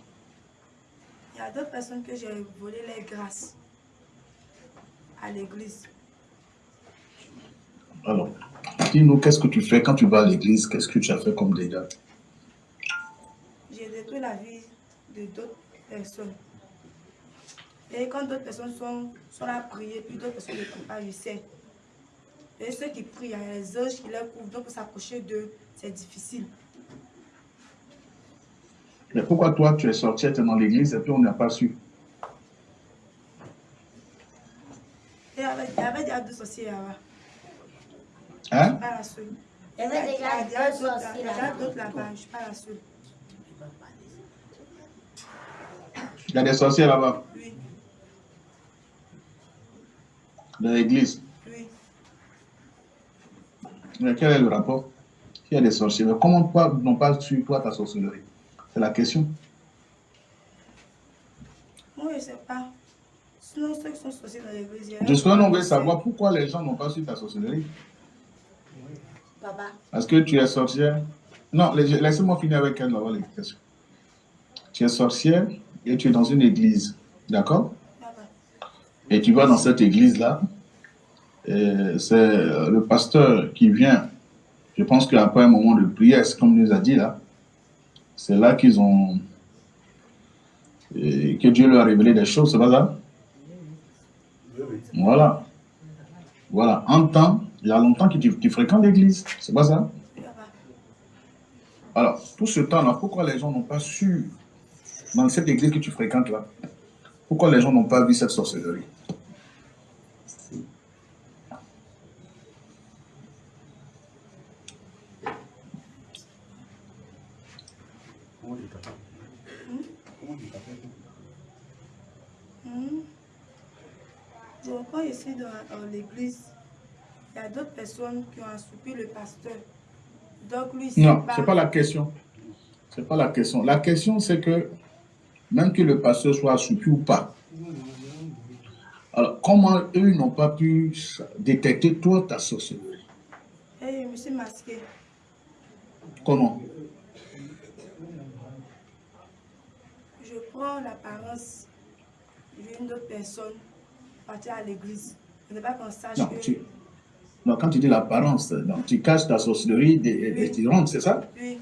Il y a d'autres personnes que j'ai volé les grâces à l'église. Alors, dis-nous, qu'est-ce que tu fais quand tu vas à l'église? Qu'est-ce que tu as fait comme dégâts? J'ai détruit la vie de d'autres personnes. Et quand d'autres personnes sont, sont là à prier, puis d'autres personnes ne prient pas, je sais. Et ceux qui prient, il y a les anges qui leur couvrent, donc pour s'approcher d'eux, c'est difficile. Mais pourquoi toi, tu es sorti, tu es dans l'église et puis on n'a pas su? Et il y avait, il y avait déjà deux sorciers là-bas. Hein? La. Il y avait déjà Il y a d'autres je la. Il y des sorciers là-bas, Oui, dans l'église. oui. Mais quel est le rapport? Il y a des sorciers. Mais comment toi n'ont pas su, toi, ta sorcellerie? C'est la question. Moi, je ne sais pas. Sinon, ceux qui sont sorciers dans l'église, il y a- Jusqu'à on veut savoir pourquoi les gens n'ont pas su ta sorcellerie. Papa, Parce que tu es sorcière? Non, laisse- laissez-moi finir avec elle là-bas l'explication. Tu es sorcière et tu es dans une église. D'accord? Et tu vas dans cette église-là. et C'est euh, le pasteur qui vient. Je pense qu'après un moment de prière, c'est comme il nous a dit là, c'est là qu'ils ont. et que Dieu leur a révélé des choses, c'est pas ça? Oui, oui. Voilà. Voilà. En temps, il y a longtemps que tu, fréquentes l'église, c'est pas ça? Alors, tout ce temps-là, pourquoi les gens n'ont pas su, dans cette église que tu fréquentes là, pourquoi les gens n'ont pas vu cette sorcellerie? Je suis dans, dans l'église, il y a d'autres personnes qui ont assoupi le pasteur. Donc lui, c'est Non, c'est pas la question. C'est pas la question. La question, c'est que même que le pasteur soit assoupi ou pas, alors comment eux n'ont pas pu détecter toi ta sorcellerie Et je me suis masqué. Comment? Je prends l'apparence d'une autre personne, partir à l'église. Je ne veux pas qu'on sache non, que... tu- non, quand tu dis l'apparence, donc tu caches ta sorcellerie des, des tyrantes, c'est ça Oui,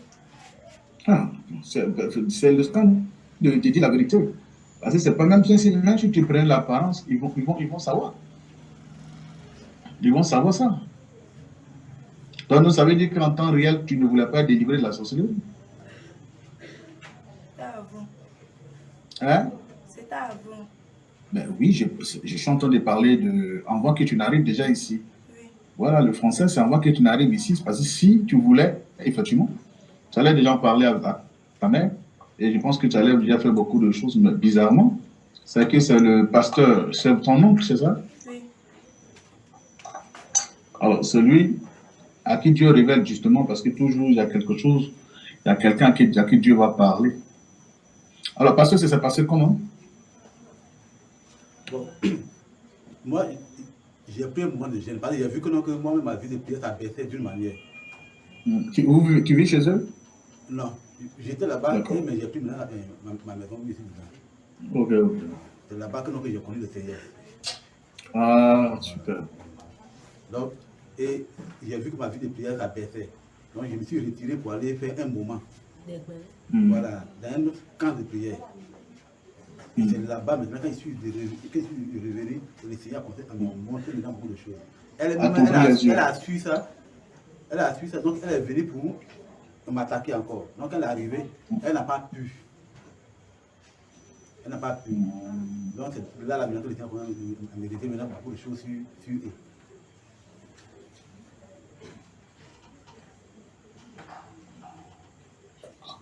Ah, c'est c'est le scandale de, de dire la vérité. Parce que c'est pas même si, même si tu prends l'apparence, ils vont, ils, vont, ils vont savoir. Ils vont savoir ça. Donc, ça veut dire qu'en temps réel, tu ne voulais pas délivrer de la sorcellerie. c'était avant. Hein? C'était avant. Ben oui, je, je suis en train de parler de avant que tu n'arrives déjà ici. Voilà, le français, c'est avant que tu n'arrives ici. Parce que si tu voulais, effectivement, tu allais déjà en parler à ta, ta mère. Et je pense que tu allais déjà faire beaucoup de choses, mais bizarrement, c'est que c'est le pasteur, c'est ton oncle, c'est ça? Oui. Alors, celui à qui Dieu révèle justement, parce que toujours il y a quelque chose, il y a quelqu'un à qui, à qui Dieu va parler. Alors, pasteur, ça s'est passé comment? Bon, (clears throat) moi, j'ai pris un moment de gêne parce que j'ai vu que, non, que moi-même, ma vie de prière, ça baissait d'une manière. Hmm. tu, tu vis chez eux? Non, j'étais là-bas, mais j'ai pris maintenant euh, ma, ma maison ici dedans. Ok, ok. C'est là-bas que, non, que j'ai connu le Seigneur. Ah, super. Donc, et j'ai vu que ma vie de prière, ça baissait. Donc, je me suis retiré pour aller faire un moment, Hmm. voilà, dans un autre camp de prière. Et Mm. c'est là-bas, maintenant, quand je suis revenu, quand je suis revenu, le Seigneur a commencé à me montrer dedans beaucoup de choses. Elle, a, les yeux. elle a su ça. Elle a su ça, donc elle est venue pour m'attaquer encore. Donc elle est arrivée, elle n'a pas pu. Elle n'a pas pu. Donc c'est là, là, maintenant, que le Seigneur commence à méditer maintenant beaucoup de choses sur, sur eux.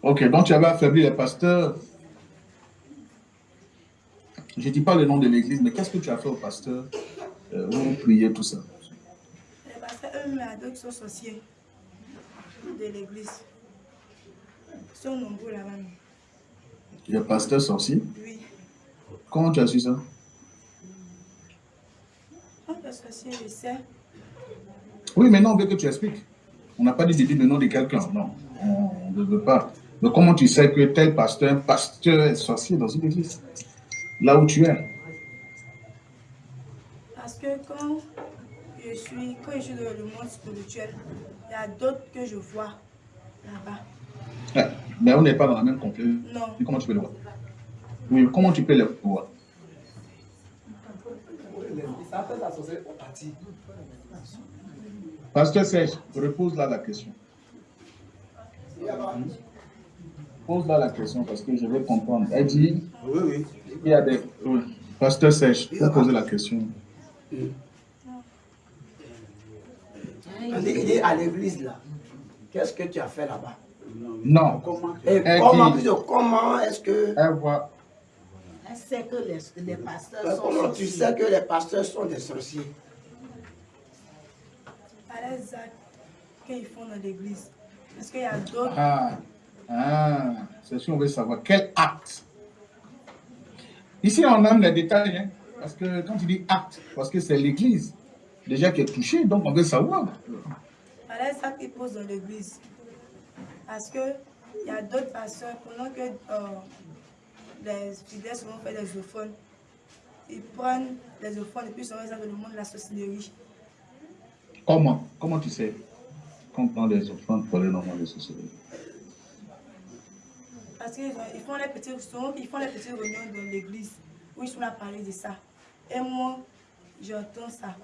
Ok, donc tu avais affaibli les pasteurs. Je ne dis pas le nom de l'église, mais qu'est-ce que tu as fait au pasteur euh, où vous priez tout ça? Les pasteurs, eux-mêmes, sont sorciers de l'église. Ils sont nombreux là-bas. Les pasteurs sorciers? Oui. Comment tu as su ça? Quand pasteur sorcier, je sais. Oui, maintenant on veut que tu expliques. On n'a pas dit de dire le nom de quelqu'un, non. On ne veut pas. Mais comment tu sais que tel pasteur, pasteur est sorcier dans une église? Là où tu es. Parce que quand je suis, quand je suis dans le monde spirituel, il y a d'autres que je vois là-bas. Mais on n'est pas dans la même conflit. Non. Et comment tu peux le voir? Oui, comment tu peux le voir? Partit. Pasteur Serge, repose là la question. Pose-là la question parce que je vais comprendre. Elle dit, Oui, oui. il y a des... oui. Pasteur Serge, faut poser la question. Il dit à l'église là, qu'est-ce que tu as fait là-bas? Non. Comment Et Elle comment, dit- comment est-ce que, Elle voit... Elle sait que les, les pasteurs sont comment tu sais que les pasteurs sont des sorciers? À les actes qu'ils font dans l'église. Parce qu'il y a d'autres. Ah, ah, c'est sûr, on veut savoir quel acte? Ici, on aime les détails, hein, parce que quand tu dis acte, parce que c'est l'église déjà qui est touchée, donc on veut savoir. À les actes qu'ils posent dans l'église. Parce qu'il y a d'autres pasteurs, pendant que euh, les fidèles se vont faire des ophones, ils prennent les ophones et puis ils sont dans le monde de la sorcellerie. Comment? Comment tu sais qu'on prend les offrandes pour les moments de société Parce qu'ils ont- ils font les petits ils font les petites réunions dans l'église où ils sont là à parler de ça. Et moi, j'entends ça.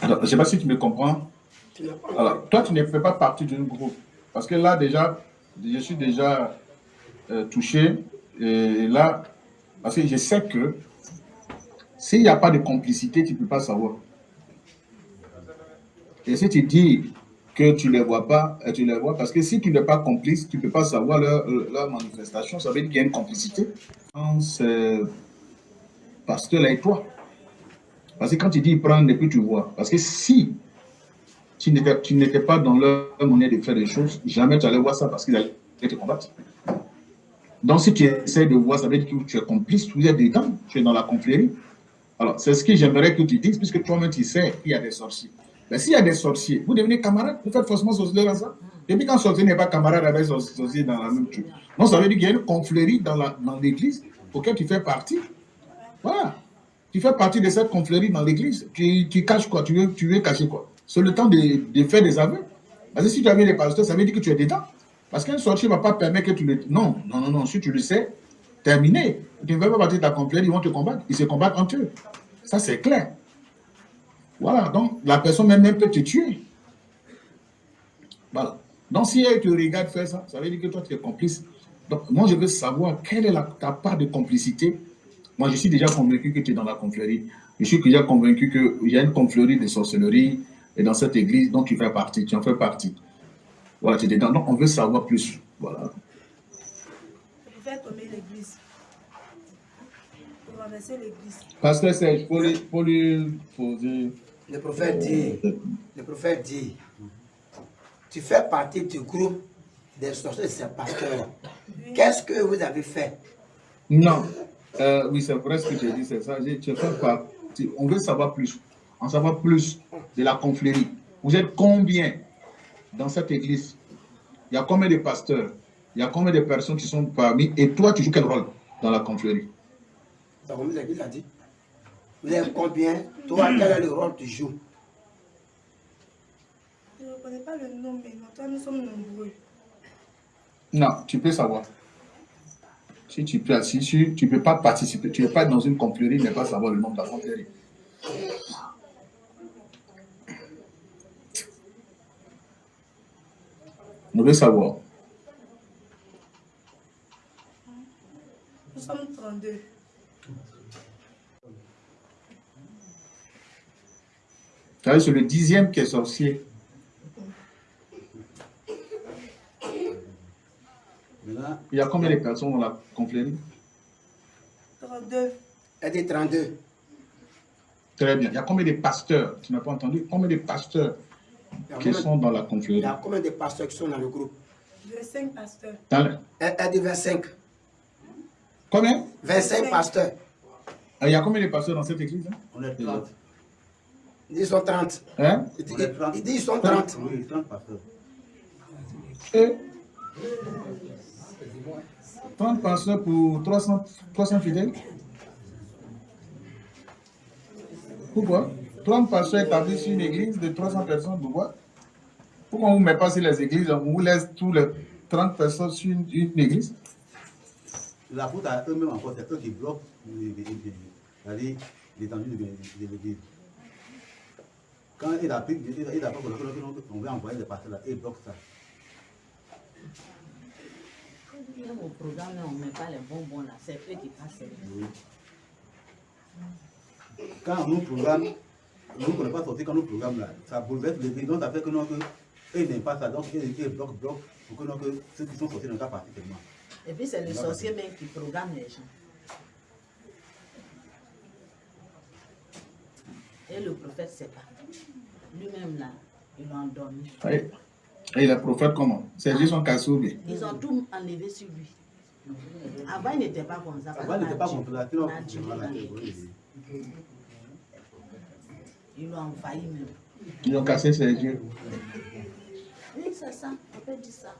Alors, je ne sais pas si tu me comprends. Alors, toi, tu ne fais pas partie d'un groupe. Parce que là, déjà, je suis déjà euh, touché. Et là, parce que je sais que s'il n'y a pas de complicité, tu ne peux pas savoir. Et si tu dis que tu ne les vois pas, euh, tu les vois, parce que si tu n'es pas complice, tu ne peux pas savoir leur, euh, leur manifestation. Ça veut dire qu'il y a une complicité entre ce pasteur-là et toi. Parce que quand tu dis prennent et puis tu vois. Parce que si tu n'étais pas dans leur monnaie de faire des choses, jamais tu allais voir ça parce qu'ils allaient te combattre. Donc si tu essaies de voir, ça veut dire que tu es complice, tu es dedans, tu es dans la confrérie. Alors c'est ce que j'aimerais que tu dises, puisque toi-même tu sais qu'il y a des sorciers. Mais s'il y a des sorciers, vous devenez camarades, vous faites forcément sorcier dans ça. Et puis quand sorcier n'est pas camarade avec sor- sorcier dans la même truc. Donc ça veut dire qu'il y a une confrérie dans la- dans l'église auquel tu fais partie. Voilà. Tu fais partie de cette confrérie dans l'église. Tu, tu caches quoi tu veux, tu veux cacher quoi C'est le temps de, de faire des aveux. Parce que si tu avais les pasteurs, ça veut dire que tu es dedans. Parce qu'un sorcier ne va pas permettre que tu le... Non, non, non, non. Si tu le sais, terminé. Tu ne fais pas partie de ta confrérie, ils vont te combattre. Ils se combattent entre eux. Ça, c'est clair. Voilà. Donc, la personne même, peut te tuer. Voilà. Donc, si elle te regarde faire ça, ça veut dire que toi, tu es complice. Donc, moi, je veux savoir quelle est la, ta part de complicité. Moi, je suis déjà convaincu que tu es dans la confrérie. Je suis déjà convaincu qu'il y a une confrérie de sorcellerie et dans cette église dont tu fais partie. Tu en fais partie. Voilà, tu es dedans. Donc, on veut savoir plus. Voilà. Pour faire tomber l'église. Pour renverser l'église. Pasteur Serge, pour lui, pour lui poser. Le prophète dit, le prophète dit, tu fais partie du groupe des sorciers de ces pasteurs. Qu'est-ce que vous avez fait? Non. Euh, oui, c'est vrai ce que tu dit, c'est ça. J'ai- Tu fais partie. On veut savoir plus. En savoir plus de la confrérie. Vous êtes combien dans cette église? Il y a combien de pasteurs? Il y a combien de personnes qui sont parmi Et toi, tu joues quel rôle dans la confrérie? Donc, comme l'église a dit, vous êtes combien? Toi, quel est le rôle que tu joues Je ne connais pas le nom, mais non, toi, nous sommes nombreux. Non, tu peux savoir. Si tu peux, si tu, tu peux pas participer, tu ne peux pas être dans une confrérie, mais pas savoir le nom de la confrérie. On veut savoir. Nous sommes 32. C'est le dixième qui est sorcier. Il y a combien de personnes dans la confrérie? 32. Elle dit 32. Très bien. Il y a combien de pasteurs? Tu n'as pas entendu? Combien de pasteurs Il qui combien- sont dans la il confrérie? y a combien de pasteurs qui sont dans le groupe? 25 pasteurs. Dans le- Elle, elle dit 25. Combien? 25 pasteurs. Ah, Il y a combien de pasteurs dans cette église hein? On est 30. Ils sont 30. Hein? Il dit, On est 30. il dit ils sont 30. Oui, 30 pasteurs. Et 30 pasteurs pour 300, 300 fidèles Pourquoi? 30 pasteurs établis sur une église de 300 personnes, pourquoi? Pourquoi on ne met pas sur les églises, on vous laisse tous les 30 personnes sur une, une église? La faute à eux-mêmes encore, c'est eux qui bloquent l'étendue de de l'église. Quand il a pris, il a il a pas bloqué, on veut envoyer des pasteurs là, ils bloquent ça. Au programme, on ne met pas les bonbons là, c'est eux qui passent. Oui. Quand nous programme, nous ne pas sortir quand nous programme là, ça bouleverse l'église, donc ça fait que nous, que, eux n'aiment pas ça, donc ils, ils bloquent, bloquent, pour que, nous, que ceux qui sont sortis ne pas partis tellement. Et puis c'est le sorcier même qui programme les gens. Et le prophète, c'est pas. Lui-même là, ils l'ont endormi. Et, et les prophètes, comment? C'est juste son cassou, bien. Ils ont tout enlevé sur lui. Avant, il n'était pas comme ça. Avant, il n'était pas comme ça. Ils l'ont envahi même. Ils ont cassé ses yeux. Oui, c'est ça. On peut dire ça.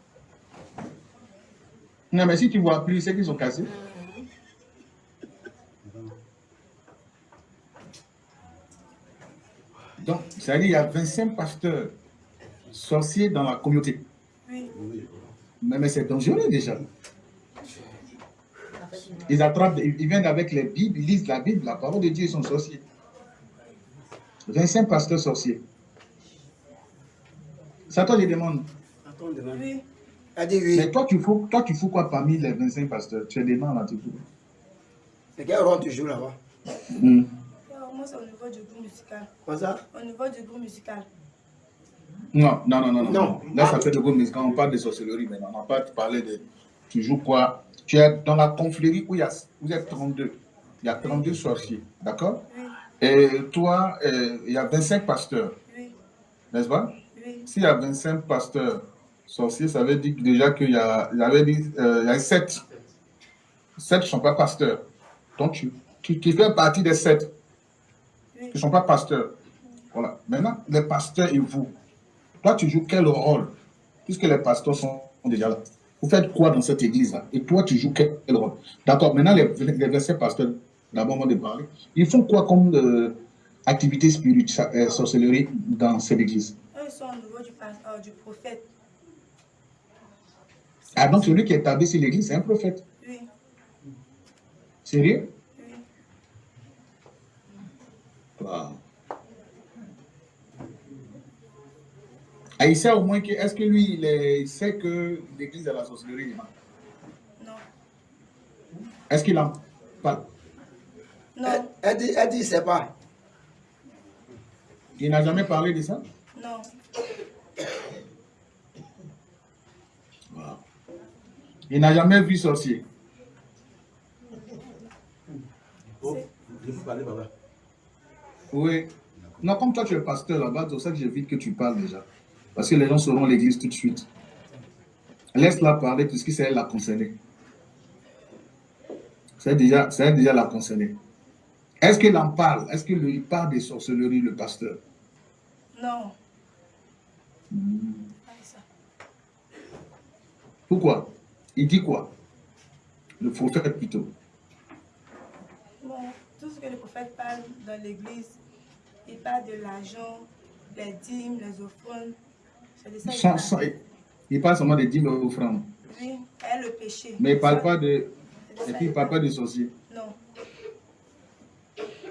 Non, mais si tu vois plus, c'est qu'ils sont cassés. Donc, c'est-à-dire qu'il y a 25 pasteurs sorciers dans la communauté. Oui. Mais, mais c'est dangereux déjà. Ils attrapent, ils viennent avec les Bibles, ils lisent la Bible, la parole de Dieu, ils sont sorciers. 25 pasteurs sorciers. C'est à toi que je demande. Oui. Elle dit oui. Mais toi, tu fous, toi, tu fous quoi parmi les 25 pasteurs? Tu es des noms là, tu fous. Quel rôle tu joues là-bas Hmm. C'est au niveau du groupe musical. Comme ça? Au niveau du groupe musical. Non, non, non, non, non. Non. Là, ça fait gros, mais quand on parle de sorcellerie, maintenant, on n'a pas parlé de. Tu joues quoi Tu es dans la confrérie où il y a, y a 32. Il y a 32 sorciers, d'accord? Oui. Et toi, euh, il y a 25 pasteurs, Oui. n'est-ce pas? Oui. S'il y a 25 pasteurs sorciers, ça veut dire déjà qu'il y a, il y avait dit, euh, il y a 7. 7 ne sont pas pasteurs. Donc, tu, tu, tu fais partie des 7 Oui. Qui ne sont pas pasteurs. Voilà. Maintenant, les pasteurs et vous, toi, tu joues quel rôle Puisque les pasteurs sont déjà là? Vous faites quoi dans cette église-là? Et toi, tu joues quel rôle? D'accord. Maintenant, les, les 27 pasteurs, d'abord, on va parler. Ils font quoi comme euh, activité spirituelle, euh, sorcellerie dans cette église? Eux, ils sont au niveau du, euh, du prophète. Ah, donc celui qui est établi sur l'église, c'est un prophète? Oui. Sérieux Oui. Wow. Ah, il sait au moins que, est-ce que lui, il, est- il sait que l'église est la sorcellerie non Non. Est-ce qu'il en parle? Elle, Non. elle dit, elle dit, c'est pas. Il n'a jamais parlé de ça? Non. Wow. Il n'a jamais vu sorcier. Oh, je peux parler, papa. Oui. Non, comme toi, tu es pasteur là-bas, c'est pour ça que j'évite que tu parles déjà. Parce que les gens sauront l'église tout de suite. Laisse-la parler puisque c'est elle la concernée. C'est déjà, elle déjà la concernée. Est-ce qu'il en parle? Est-ce qu'il parle des sorcelleries, le pasteur? Non. Hmm. Pourquoi? Il dit quoi? Le prophète plutôt. Bon, tout ce que le prophète parle dans l'église, il parle de l'argent, les dîmes, les offrandes. De ça Sans- parle. sans- il parle seulement des dîmes et offrandes. Oui, et le péché. Mais il ne parle pas de. Et puis il parle pas de sorciers. Non.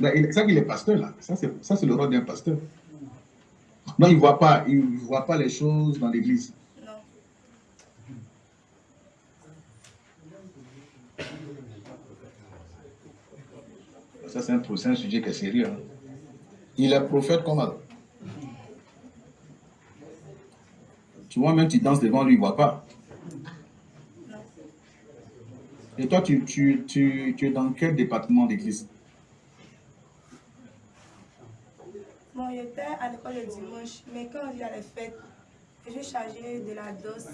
C'est ça qu'il est pasteur là. Ça, c'est le rôle d'un pasteur. Non, il ne voit pas, il voit pas les choses dans l'église. Non. Ça, c'est un, c'est un sujet qui est sérieux. hein. Il est prophète comme elle. Tu vois, même tu danses devant lui, il ne voit pas. Et toi, tu, tu, tu, tu es dans quel département d'église? Bon, j'étais à l'école le dimanche, mais quand il y a les fêtes, je suis chargée de la danse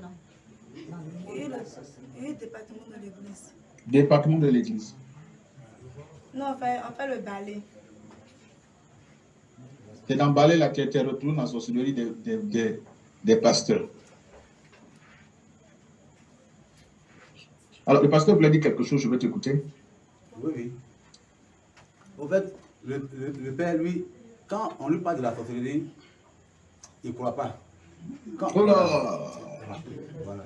Non. Et le, et le département de l'église. Département de l'église. Non, on fait, on fait le balai. C'est balai là, tu es retourné dans la sorcellerie des, des, des, des pasteurs. Alors, le pasteur voulait dire quelque chose, je vais t'écouter. Oui, oui. En fait, le, le, le père, lui, quand on lui parle de la sorcellerie, il ne croit pas. Quand, Oh là Voilà.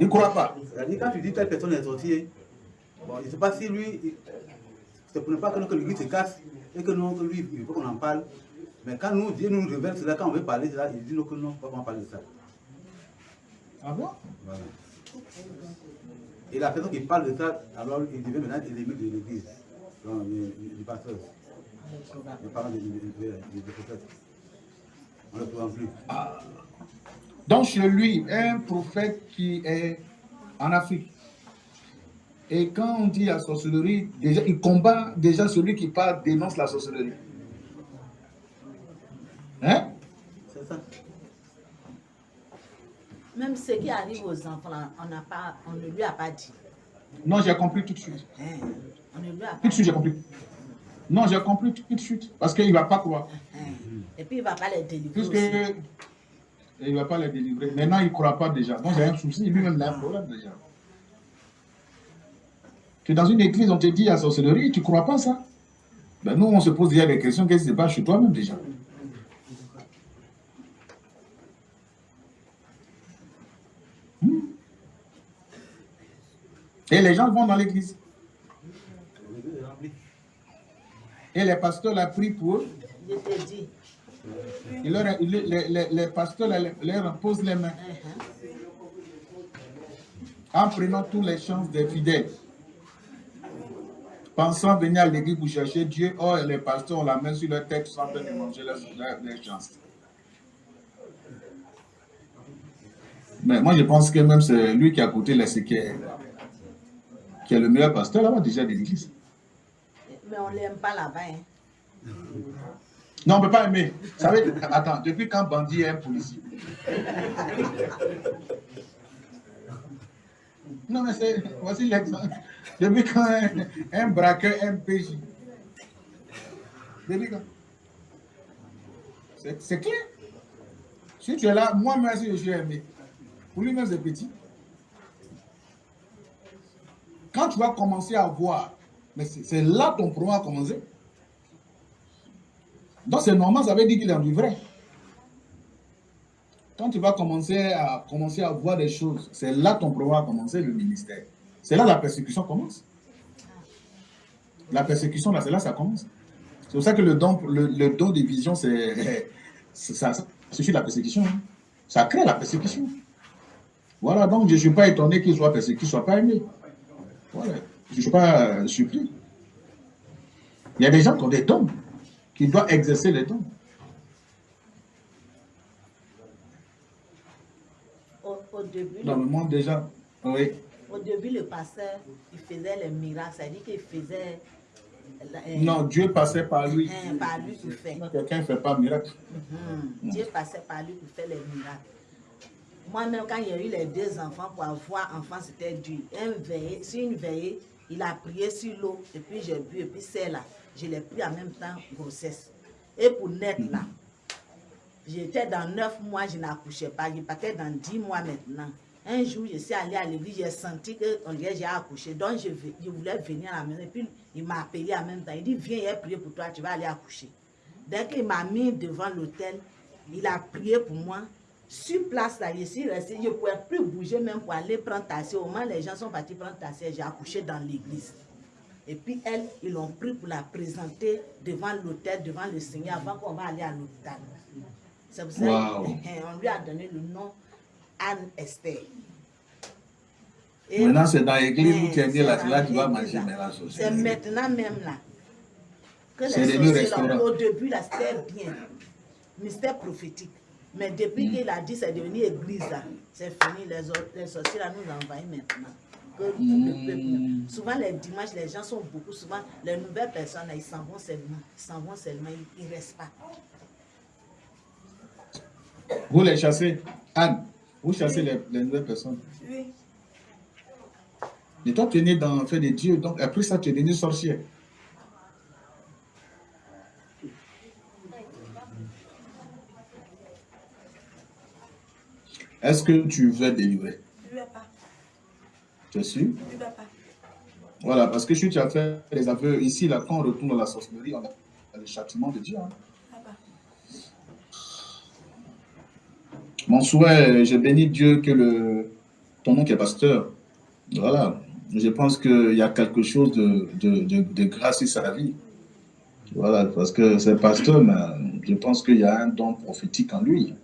Il ne croit pas. C'est-à-dire, quand tu dis telle personne est sortie, bon, je ne sais pas si lui, il- c'est pour ne pas que, l'église se casse et que nous, lui, il faut qu'on en parle. Mais quand nous, Dieu nous révèle cela, quand on veut parler de ça, il dit non, que non, on va pas parler de ça. Ah bon? Voilà. Et la personne qui parle de ça, alors il devient maintenant ennemi de l'église, du pasteur, le parent des prophètes. On ne le trouve plus. Donc, chez lui, un prophète qui est en Afrique. Et quand on dit la sorcellerie, déjà, il combat déjà celui qui parle, dénonce la sorcellerie. Hein? C'est ça. Même ce qui arrive aux enfants, on, n'a pas, on ne lui a pas dit. Non, j'ai compris tout de suite. Hein, On ne lui a Tout pas de suite, j'ai compris. Non, j'ai compris tout de suite. Parce qu'il ne va pas croire. hein? Et puis il ne va pas les délivrer Puisque aussi. il ne va pas les délivrer. Maintenant, il ne croit pas déjà. Donc, j'ai un souci. Lui-même, il a un problème déjà. Tu es dans une église, on te dit la sorcellerie, tu ne crois pas ça? Ben, Nous, on se pose déjà des questions. Qu'est-ce qui se passe chez toi-même déjà? Et les gens vont dans l'église. Et les pasteurs la prient pour eux. Les, les- les pasteurs leur, leur posent les mains en prenant toutes les chances des fidèles. Pensant venir à l'église pour chercher Dieu, or les pasteurs ont la main sur leur tête sans de manger leurs chances. Mais moi, je pense que même c'est lui qui a coûté les est, qui est le meilleur pasteur là-bas déjà de l'église. Mais on ne l'aime pas là-bas. hein. Non, on ne peut pas aimer. Vous savez, attends, depuis quand bandit est un policier? Non, mais c'est. Voici l'exemple. Depuis quand un, un braqueur est un PJ Depuis quand? C'est c'est clair. Si tu es là, moi-même, si je suis aimé, pour lui-même, c'est petit. Quand tu vas commencer à voir, mais c'est là ton problème a commencé. Donc c'est normal, ça veut dire qu'il est du vrai. Quand tu vas commencer à, commencer à voir des choses, c'est là ton problème a commencé, le ministère. C'est là la persécution commence. La persécution, là, c'est là ça commence. C'est pour ça que le don, le, don de vision, c'est c'est- ça, ça suffit la persécution. hein. Ça crée la persécution. Voilà, donc je ne suis pas étonné qu'il soit persécuté, qu'il ne soit pas aimé. Voilà. Je ne suis pas euh, surpris. Il y a des gens qui ont des dons, qui doivent exercer les dons. Au, au début, Dans le monde déjà, oui. au début, le pasteur, il faisait les miracles. C'est-à-dire qu'il faisait... euh, Non, Dieu passait par lui. hein, par lui pour faire. Quelqu'un ne fait pas miracle. Mhm. Dieu passait par lui pour faire les miracles. Moi-même, quand il y a eu les deux enfants, pour avoir enfant, c'était dur. Un veillé, sur une veillée, il a prié sur l'eau, et puis j'ai bu, et puis c'est là. Je l'ai pris en même temps, grossesse. Et pour naître là, j'étais dans neuf mois, je n'accouchais pas. Je partais dans dix mois maintenant. Un jour, je suis allée à l'église, j'ai senti que j'ai accouché. Donc, je, je voulais venir à la maison. Et puis, il m'a appelé en même temps. Il dit, viens, il a prié pour toi, tu vas aller accoucher. Dès qu'il m'a mis devant l'hôtel, il a prié pour moi. Sur place, là, je suis restée, je ne pouvais plus bouger même pour aller prendre taxi. Au moment, les gens sont partis prendre taxi, j'ai accouché dans l'église. Et puis, elle, ils l'ont pris pour la présenter devant l'hôtel, devant le Seigneur, avant qu'on va aller à l'hôpital. C'est pour ça qu'on (laughs) lui a donné le nom Anne Esther. Et- Maintenant, c'est dans l'église où tu es né, là, là tu vas manger là. mais la C'est maintenant même là. Que les là, au début, là, c'était bien. Mystère prophétique. Mais depuis Hmm. qu'il a dit c'est devenu église, c'est fini. Les, les sorciers là, nous envahissent maintenant. Que le Hmm. peuple- Souvent, les dimanches, les gens sont beaucoup. Souvent, les nouvelles personnes, là, ils s'en vont seulement. Ils s'en vont seulement, ils ne restent pas. Vous les chassez. Anne, vous chassez les, les nouvelles personnes. Oui. Et toi, tu es né dans le fait de Dieu. Donc, après ça, tu es devenu sorcière. Est-ce que tu veux délivrer Je ne veux pas. Tu es sûr? Je ne veux pas. Voilà, parce que si tu as fait les aveux ici, là, quand on retourne dans la sorcellerie, on a le châtiment de Dieu. hein. Mon souhait, je bénis Dieu que le, ton nom qui est pasteur, voilà, je pense qu'il y a quelque chose de, de, de, de grâce sur sa vie. Voilà, parce que c'est pasteur, mais je pense qu'il y a un don prophétique en lui.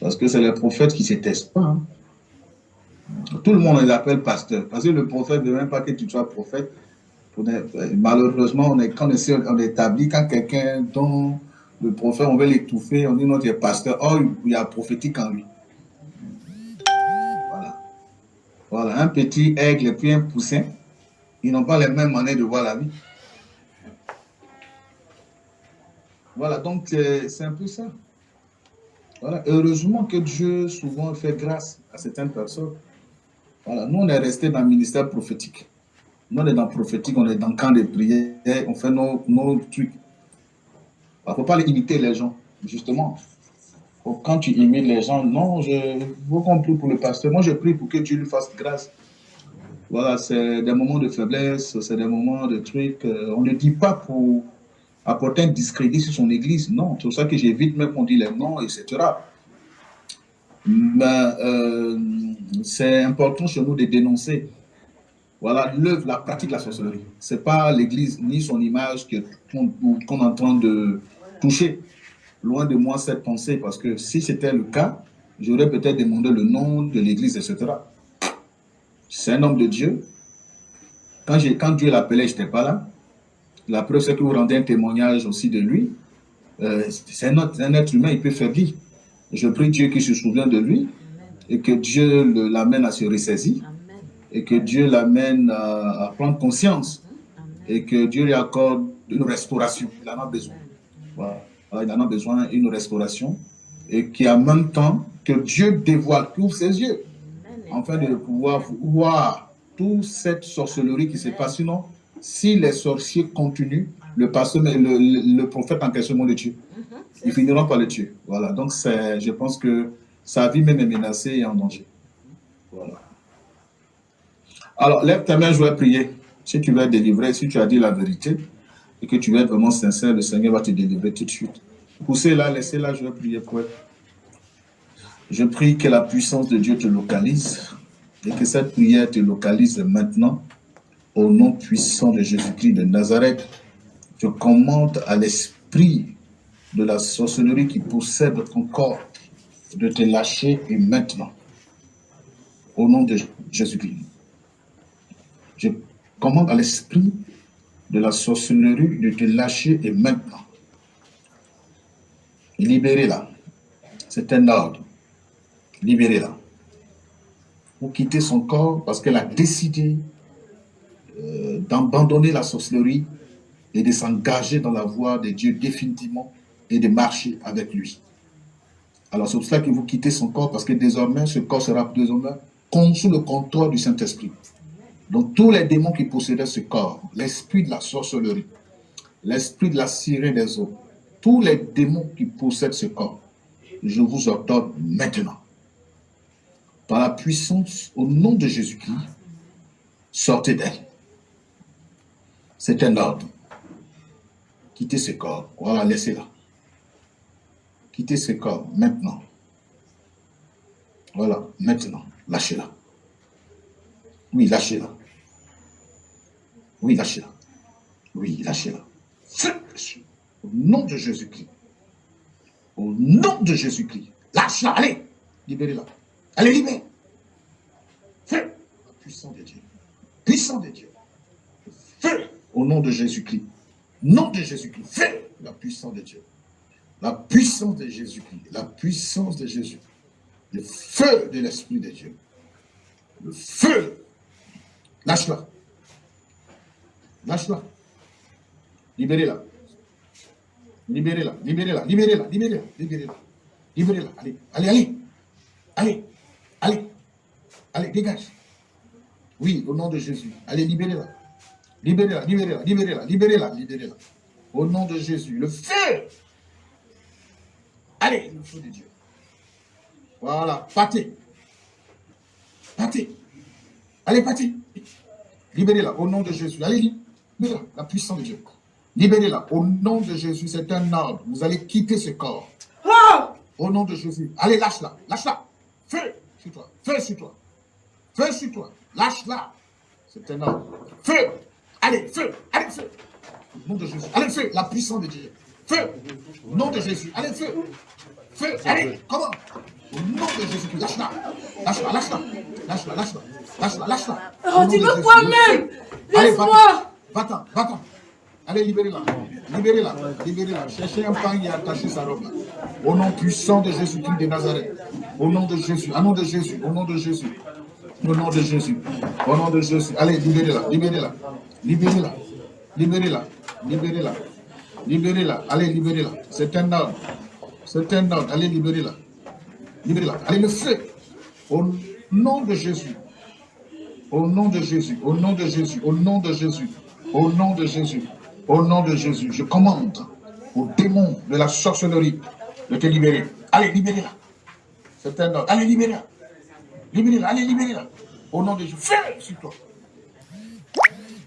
Parce que c'est les prophètes qui ne se testent pas. hein. Tout le monde les appelle pasteur. Parce que le prophète ne veut même pas que tu sois prophète. Est- malheureusement, on est, quand on, essaie- on établit, quand quelqu'un dont le prophète, on veut l'étouffer, on dit non, tu es pasteur. Or, il y a prophétique en lui. Voilà. Voilà, un petit aigle et puis un poussin, ils n'ont pas les mêmes manières de voir la vie. Voilà, donc c'est un peu ça. Heureusement que Dieu souvent fait grâce à certaines personnes. Voilà, nous on est resté dans le ministère prophétique. Nous on est dans le prophétique, on est dans le camp de prière, on fait nos, nos trucs. Il ne faut pas imiter les gens, justement. Faut- Quand tu imites les gens, non, je vous compris pour le pasteur. Moi je prie pour que Dieu lui fasse grâce. Voilà, c'est des moments de faiblesse, c'est des moments de trucs. euh, on ne dit pas pour apporter un discrédit sur son église. Non, c'est pour ça que j'évite même qu'on dit les noms, etc. Mais euh, c'est important chez nous de dénoncer. Voilà, l'œuvre, la pratique de la sorcellerie. Ce n'est pas l'église ni son image qu'on est en train de toucher. Loin de moi cette pensée, parce que si c'était le cas, j'aurais peut-être demandé le nom de l'église, etc. C'est un homme de Dieu. Quand, quand Dieu l'appelait, je n'étais pas là. La preuve, c'est que vous rendez un témoignage aussi de lui. Euh, c'est un, être humain, il peut faiblir. Je prie Dieu qu'il se souvient de lui et que Dieu l'amène à se ressaisir et que Dieu l'amène à, à prendre conscience et que Dieu lui accorde une restauration. Il en a besoin. Voilà. Voilà, Il en a besoin d'une restauration et qu'en même temps, que Dieu dévoile, qu'il ouvre ses yeux afin de pouvoir voir toute cette sorcellerie qui se passe. Sinon, si les sorciers continuent, le pasteur, le, le- le prophète en question le tue. Ils finiront par le tuer. Voilà. Donc, je pense que sa vie même est menacée et en danger. Voilà. Alors, lève ta main, je vais prier. Si tu veux être délivré, si tu as dit la vérité et que tu veux être vraiment sincère, le Seigneur va te délivrer tout de suite. Poussez-la, laissez-la, je vais prier pour elle. Je prie que la puissance de Dieu te localise et que cette prière te localise maintenant au nom puissant de Jésus-Christ de Nazareth. Je commande à l'esprit de la sorcellerie qui possède ton corps de te lâcher et maintenant au nom de Jésus-Christ. Je commande à l'esprit de la sorcellerie de te lâcher et maintenant. Libérez-la. C'est un ordre. Libérez-la. Vous quittez son corps parce qu'elle a décidé euh, d'abandonner la sorcellerie et de s'engager dans la voie de Dieu définitivement et de marcher avec lui. Alors c'est pour cela que vous quittez son corps parce que désormais ce corps sera désormais sous le contrôle du Saint-Esprit. Donc tous les démons qui possédaient ce corps, l'esprit de la sorcellerie, l'esprit de la sirène des eaux, tous les démons qui possèdent ce corps, je vous ordonne maintenant, par la puissance, au nom de Jésus-Christ, sortez d'elle. C'est un ordre. Quittez ce corps. Voilà, laissez-la. Quittez ce corps maintenant. Voilà, maintenant. Lâchez-la. Oui, lâchez-la. Oui, lâchez-la. Oui, lâchez-la. Au nom de Jésus-Christ. Au nom de Jésus-Christ. Lâche-la, allez. Libérez-la. Allez, libérez. Feu. Puissant de Dieu. Puissant de Dieu. Feu. Au nom de Jésus-Christ. Nom de Jésus-Christ. Feu. La puissance de Dieu. La puissance de Jésus-Christ. La puissance de Jésus. Le feu de l'Esprit de Dieu. Le feu. Lâche-la. Lâche-la. Libérez-la. Libérez-la. Libérez-la. Libérez-la. Libérez-la. Libérez-la. Libérez-la. Allez. Allez, allez. Allez. Allez. Allez, dégage. Oui, au nom de Jésus. Allez, libérez-la. Libérez-la, libérez-la, libérez-la, libérez-la, libérez-la. Au nom de Jésus, le feu. Allez, le feu de Dieu. Voilà, partez. partez. Allez, partez. Libérez-la au nom de Jésus. Allez, libérez-la, la puissance de Dieu. Libérez-la au nom de Jésus. C'est un ordre. Vous allez quitter ce corps. Au nom de Jésus. Allez, lâche-la. Lâche-la. Feu sur toi. Feu sur toi. Feu sur toi. Lâche-la. C'est un ordre. Feu. Allez, feu. Allez, feu. Au nom de Jésus. Allez, feu. La puissance de Dieu. Feu. Nom de Jésus. Allez, feu. Feu. Allez, comment? Au nom de Jésus. Lâche-la. Lâche-la, lâche-la. Lâche-la, lâche-la. Lâche-la, lâche-la. Oh, tu veux quoi même Allez, Laisse-moi Va-t'en, va-t'en. Allez, libérez-la. Libérez-la. Libérez-la. Cherchez un pain et attachez sa robe. Au nom puissant de Jésus-Christ de Nazareth. Au nom de Jésus. Au nom de Jésus. Au nom de Jésus. Au nom de Jésus. Au nom de Jésus. Allez, libérez-la. Libérez-la. Libérez-la. Libérez-la. Libérez-la. Libérez-la. Allez, libérez-la. C'est un ordre. C'est un ordre. Allez, libérez-la. Libérez-la. Allez, le feu. Au nom de Jésus. Au nom de Jésus. Au nom de Jésus. Au nom de Jésus. Au nom de Jésus. Au nom de Jésus. Je commande aux démons de la sorcellerie de te libérer. Allez, libérez-la. C'est un ordre. Allez, libérez-la. Libérez-la. Allez, libérez-la. Au nom de Jésus. Fais sur toi.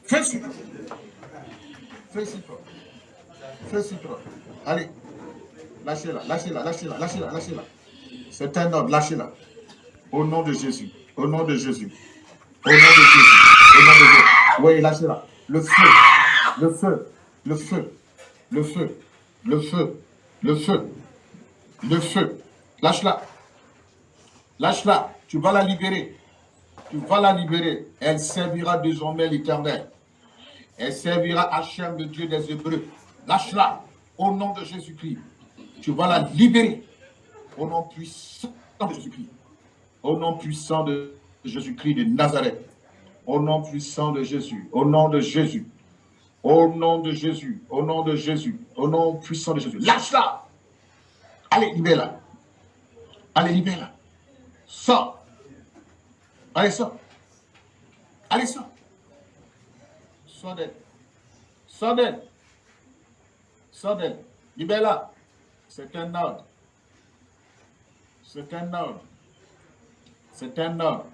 Fais sur toi. Fais sur toi. Allez. Lâchez-la, lâchez-la, lâchez-la, lâchez-la, lâchez-la. C'est un ordre, lâchez-la. Au nom de Jésus. Au nom de Jésus. Au nom de Jésus. Au nom de Jésus. Oui, lâchez-la. Le feu. Le feu. Le feu. Le feu. Le feu. Le feu. Le feu. Lâche-la. Lâche-la. Tu vas la libérer. Tu vas la libérer. Elle servira désormais l'éternel. Elle servira Hachem, le Dieu des Hébreux. Lâche-la. Au nom de Jésus-Christ. Tu vas la libérer. Au nom puissant de Jésus-Christ. Au nom puissant de Jésus-Christ de Nazareth. Au nom puissant de Jésus. Au nom de Jésus. Au nom de Jésus. Au nom de Jésus. Au nom puissant de Jésus. Lâche-la. Allez, libère-la. Allez, libère-la. Sors. Allez, sors. Allez, sors. Sors d'elle. Sors d'elle. C'est un ordre. C'est un ordre. C'est un ordre.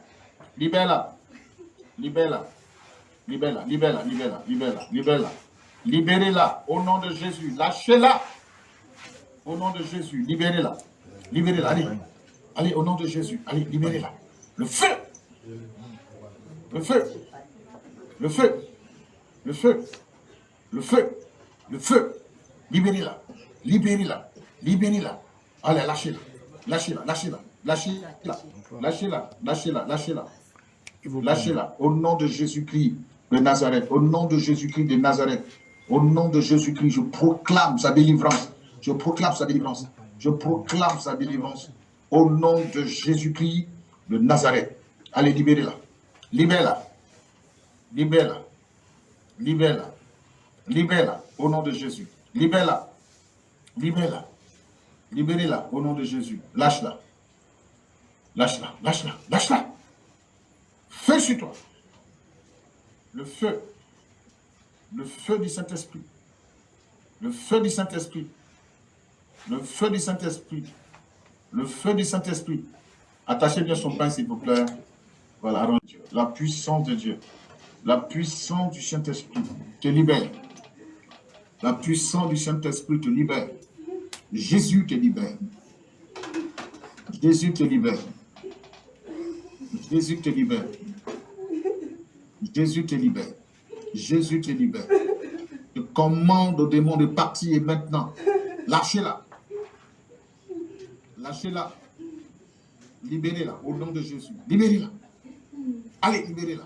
Libère-la. Libère-la. Libère-la. Libère-la. Libère-la. Libère-la. Libérez-la au nom de Jésus. Lâchez-la. Au nom de Jésus. Libérez-la. Libérez-la. Allez. Allez, au nom de Jésus. Allez, libérez-la. Le feu. Le feu. Le feu. Le feu. Le feu. Le feu. Libérez-la. Libérez-la. Libérez-la. Allez, lâchez-la. Lâchez-la. Lâchez-la. Lâchez-la. Lâchez-la. Lâchez-la. Lâchez-la. Lâchez-la. Au nom de Jésus-Christ de Nazareth. Au nom de Jésus-Christ de Nazareth. Au nom de Jésus-Christ, je proclame sa délivrance. Je proclame sa délivrance. Je proclame sa délivrance. Au nom de Jésus-Christ de Nazareth. Allez, libérez-la. Libère-la. Libère-la. Libère-la. Libère-la. Au nom de Jésus. Libère-la. Libère-la. Libérez-la au nom de Jésus. Lâche-la. Lâche-la. Lâche-la. Lâche-la. Feu sur toi. Le feu. Le feu du Saint-Esprit. Le feu du Saint-Esprit. Le feu du Saint-Esprit. Le feu du Saint-Esprit. Attachez bien son pain, s'il vous plaît. Voilà, la puissance de Dieu. La puissance du Saint-Esprit te libère. La puissance du Saint-Esprit te libère. Jésus te libère. Jésus te libère. Jésus te libère. Jésus te libère. Jésus te libère. Je commande au démon de partir maintenant. Lâchez-la. Lâchez-la. Libérez-la au nom de Jésus. Libérez-la. Allez, libérez-la.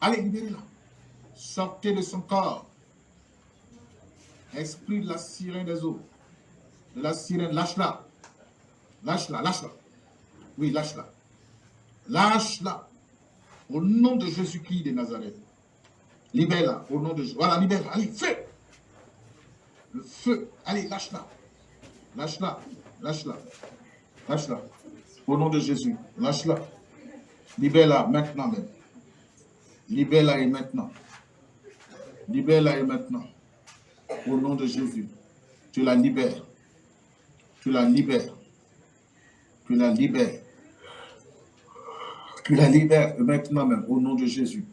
Allez, libérez-la. Sortez de son corps. Esprit de la sirène des eaux. La sirène, lâche-la. Lâche-la, lâche-la. Oui, lâche-la. Lâche-la. Au nom de Jésus-Christ de Nazareth. Libère-la. Au nom de Jésus. Voilà, libère-la. Allez, feu. Le feu. Allez, lâche-la. Lâche-la. Lâche-la. Lâche-la. Au nom de Jésus. Lâche-la. Libère-la maintenant même. Libère-la et maintenant. Libère-la et maintenant. Au nom de Jésus. Tu la libères. Tu la libères. Tu la libères. Tu la libères maintenant même, au nom de Jésus.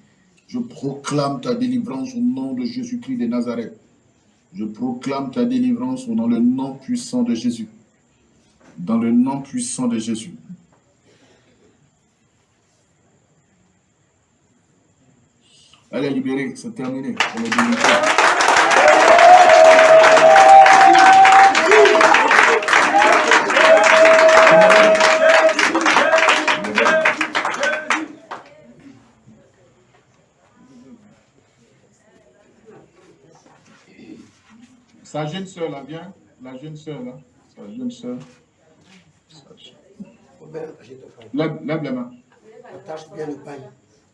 Je proclame ta délivrance au nom de Jésus-Christ de Nazareth. Je proclame ta délivrance dans le nom puissant de Jésus. Dans le nom puissant de Jésus. Allez, libérer, c'est terminé. Sa jeune soeur là, viens. La jeune soeur là. Sa jeune soeur. Lève, lève la main. Attache bien le pain.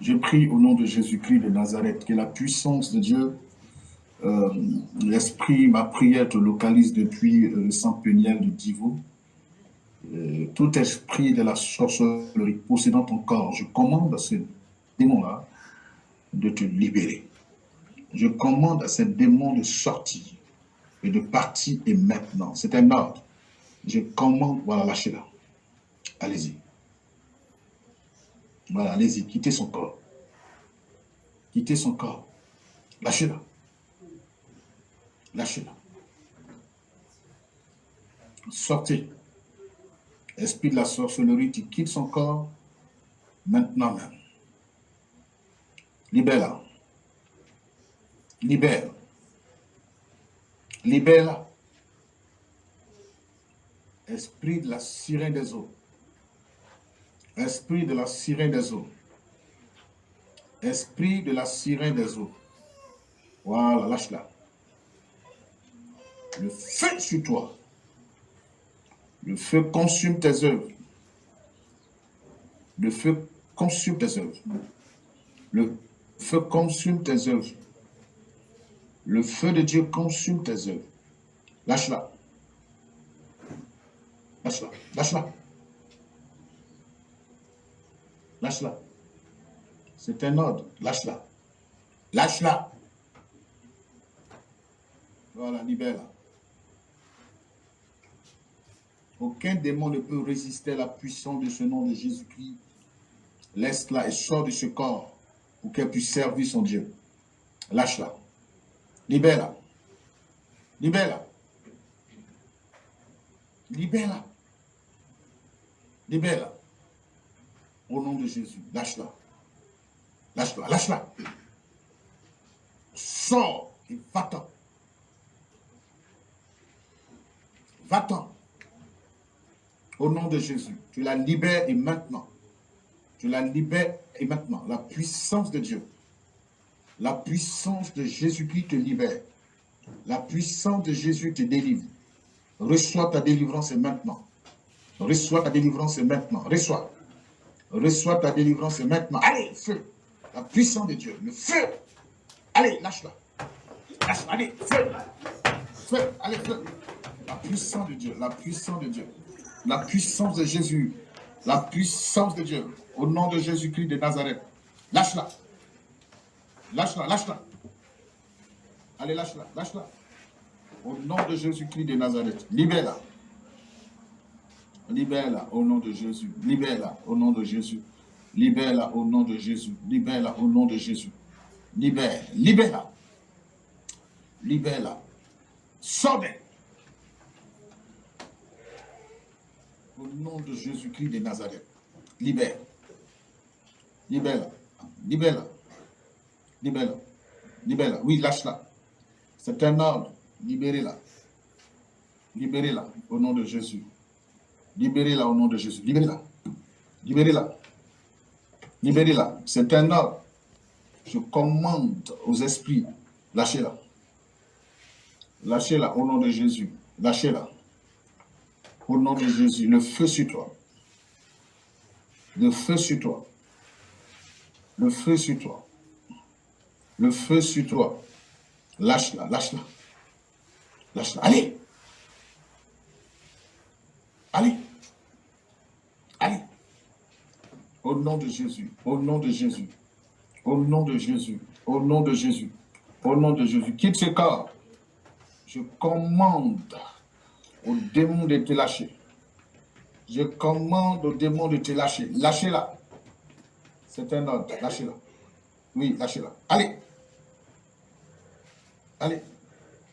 Je prie au nom de Jésus-Christ de Nazareth que la puissance de Dieu, euh, l'esprit, ma prière te localise depuis euh, le sang péniel du Divo. Euh, tout esprit de la sorcellerie possédant ton corps, je commande à ce démon-là de te libérer. Je commande à ce démon de sortir et de partir et maintenant. C'est un ordre. Je commande, voilà, lâchez-la. Allez-y. Voilà, allez-y, quittez son corps. Quittez son corps. Lâchez-la. Lâchez-la. Sortez. Esprit de la sorcellerie, tu quittes son corps maintenant même. Libère-la. Libère. Libère-la. Esprit de la sirène des eaux. Esprit de la sirène des eaux. Esprit de la sirène des eaux. Voilà, lâche-la. Le feu sur toi. Le feu consume tes œuvres. Le feu consume tes œuvres. Le feu consume tes œuvres. Le feu de Dieu consume tes œuvres. Lâche-la. Lâche-la. Lâche-la. Lâche-la. C'est un ordre. Lâche-la. Lâche-la. Voilà, libère-la. Aucun démon ne peut résister à la puissance de ce nom de Jésus-Christ. Laisse-la et sors de ce corps pour qu'elle puisse servir son Dieu. Lâche-la. Libère-la. Libère-la. Libère-la. Libère-la. Au nom de Jésus, lâche-la. Lâche-la, lâche-la. Sors et va-t'en. Va-t'en. Au nom de Jésus, tu la libères et maintenant. Tu la libères et maintenant. La puissance de Dieu. La puissance de Jésus-Christ te libère. La puissance de Jésus te délivre. Reçois ta délivrance et maintenant. Reçois ta délivrance et maintenant. Reçois. Reçois ta délivrance maintenant. Allez, feu. La puissance de Dieu. Le feu. Allez, lâche-la. Lâche-la. Allez, feu. Feu. Allez, feu. La puissance de Dieu. La puissance de Dieu. La puissance de Jésus. La puissance de Dieu. Au nom de Jésus-Christ de Nazareth. Lâche-la. Lâche-la. Lâche-la. Allez, lâche-la. Lâche-la. Au nom de Jésus-Christ de Nazareth. Libère-la. Libère-la au nom de Jésus. Libère-la au nom de Jésus. Libère-la au nom de Jésus. Libère-la au nom de Jésus. Libère. Libère-la. Libère-la. Sauve. Au nom de Jésus-Christ de Nazareth. Libère. Libère-la. Libère-la. Libère-la. Libère-la. Oui, lâche-la. C'est un ordre. Libérez-la. Libérez-la au nom de Jésus. Libérez-la au nom de Jésus. Libérez-la. Libérez-la. Libérez-la. C'est un ordre. Je commande aux esprits. Lâchez-la. Lâchez-la au nom de Jésus. Lâchez-la. Au nom de Jésus, le feu sur toi. Le feu sur toi. Le feu sur toi. Le feu sur toi. Lâche-la, lâche-la. Lâche-la. Allez. Allez. Allez. Au nom de Jésus. Au nom de Jésus. Au nom de Jésus. Au nom de Jésus. Au nom de Jésus. Quitte ce corps. Je commande au démon de te lâcher. Je commande au démon de te lâcher. Lâchez-la. C'est un ordre. Lâchez-la. Oui, lâchez-la. Allez. Allez.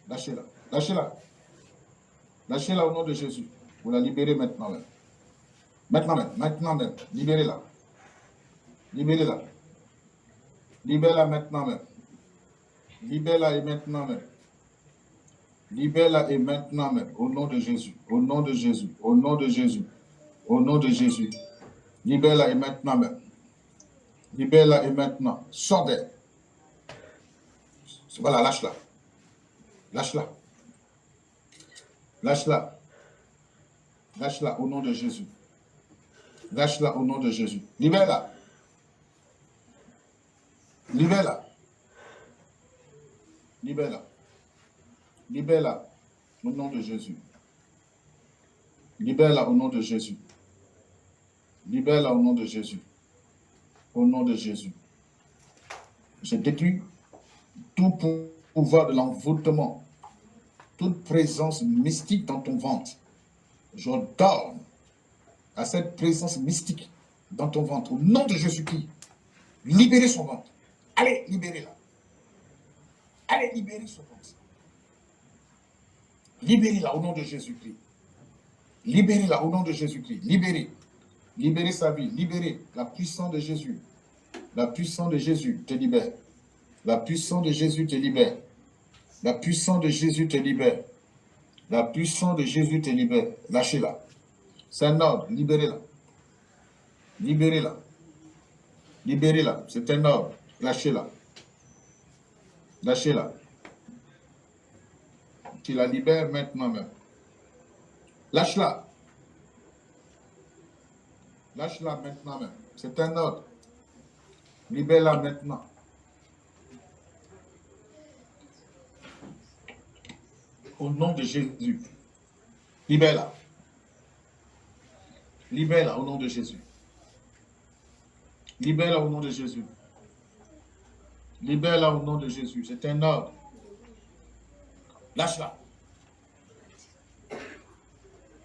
Lâchez-la. Lâchez-la. Lâchez-la au nom de Jésus. Vous la libérez maintenant même. Maintenant même. Maintenant même. Libérez-la. Libérez-la. Libère-la maintenant même. Libère-la et maintenant même. Libère-la et maintenant même. Au nom de Jésus. Au nom de Jésus. Au nom de Jésus. Au nom de Jésus. Libère-la et maintenant même. Libère-la et maintenant. Sors d'elle. Voilà, lâche-la. Lâche-la. Lâche-la. Lâche-la au nom de Jésus. Lâche-la au nom de Jésus. Libère-la. Libère-la. Libère-la. Libère-la au nom de Jésus. Libère-la au nom de Jésus. Libère-la au nom de Jésus. Au nom de Jésus. Je détruis tout pouvoir de l'envoûtement, toute présence mystique dans ton ventre. J'ordonne à cette présence mystique dans ton ventre, au nom de Jésus-Christ, libérez son ventre. Allez, libérez-la. Allez, libérez son ventre. Libérez-la au nom de Jésus-Christ. Libérez-la au nom de Jésus-Christ. Libérez. Libérez sa vie. Libérez la puissance de Jésus. La puissance de Jésus te libère. La puissance de Jésus te libère. La puissance de Jésus te libère. La puissance de Jésus te libère. Lâchez-la. C'est un ordre. Libérez-la. Libérez-la. Libérez-la. C'est un ordre. Lâchez-la. Lâchez-la. Tu la libères maintenant même. Lâche-la. Lâche-la maintenant même. C'est un ordre. Libère-la maintenant. Au nom de Jésus. Libère-la. Libère-la au nom de Jésus. Libère-la au nom de Jésus. Libère-la au nom de Jésus. C'est un ordre. Lâche-la.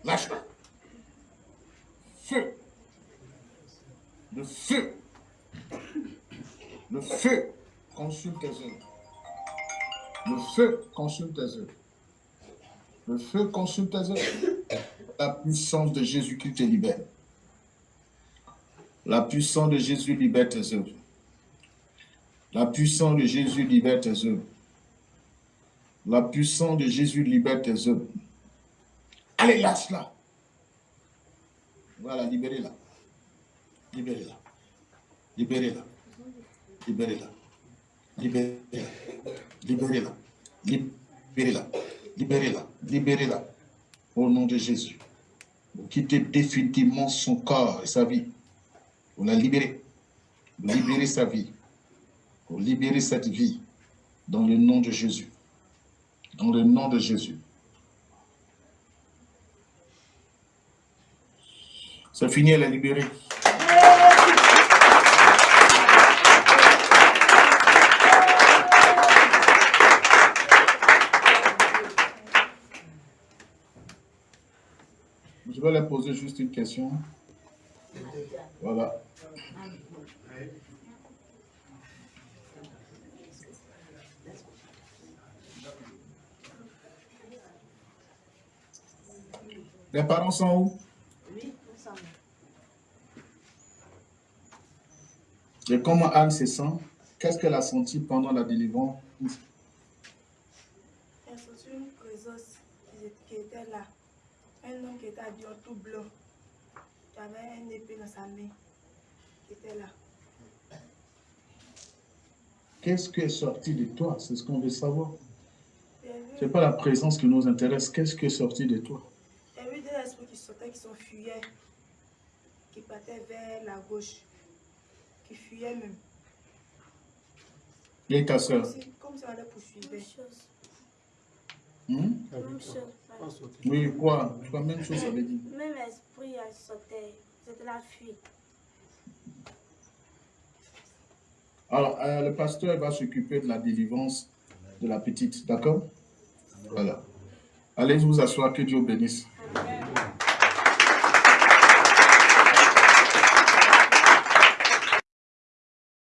Lâche-la. Feu. Le feu. Le feu consume tes œuvres. Le feu consume tes œuvres. Le feu consume tes œuvres. La puissance de Jésus-Christ te libère. La puissance de Jésus libère tes œuvres. La puissance de Jésus libère tes œuvres. La puissance de Jésus libère tes œuvres. Allez, lâche-la. Voilà, libérez-la. Libérez-la. Libérez-la. Libérez-la. Libérez-la. Libérez-la. Libérez-la. Libérez-la. Libérez-la. Au nom de Jésus. Vous quittez définitivement son corps et sa vie. Vous la libérez. Libérez sa vie. Vous libérez cette vie. Dans le nom de Jésus. Dans le nom de Jésus. C'est fini, elle est libérée. Je vais leur poser juste une question. Voilà. Les parents sont où? Oui, nous sommes Et comment Anne se sent? Qu'est-ce qu'elle a senti pendant la délivrance? Elle a senti une présence qui- était là. Un homme qui était habillé en tout blanc. Qui avait un épée dans sa main. Qui était là. Qu'est-ce qui est sorti de toi? C'est ce qu'on veut savoir. Ce n'est pas la présence qui nous intéresse. Qu'est-ce qui est sorti de toi? Esprits qui sautaient, qui s'enfuyaient, qui partaient vers la gauche, qui fuyaient même. Et ta Comme soeur comme si on les poursuivait. Hmm? Même chose. Oui, quoi? Je crois même chose, ça veut dire. Même esprit, elle sautait. C'était la fuite. Alors, euh, le pasteur va s'occuper de la délivrance de la petite, d'accord? Voilà. Allez vous asseoir, que Dieu vous bénisse.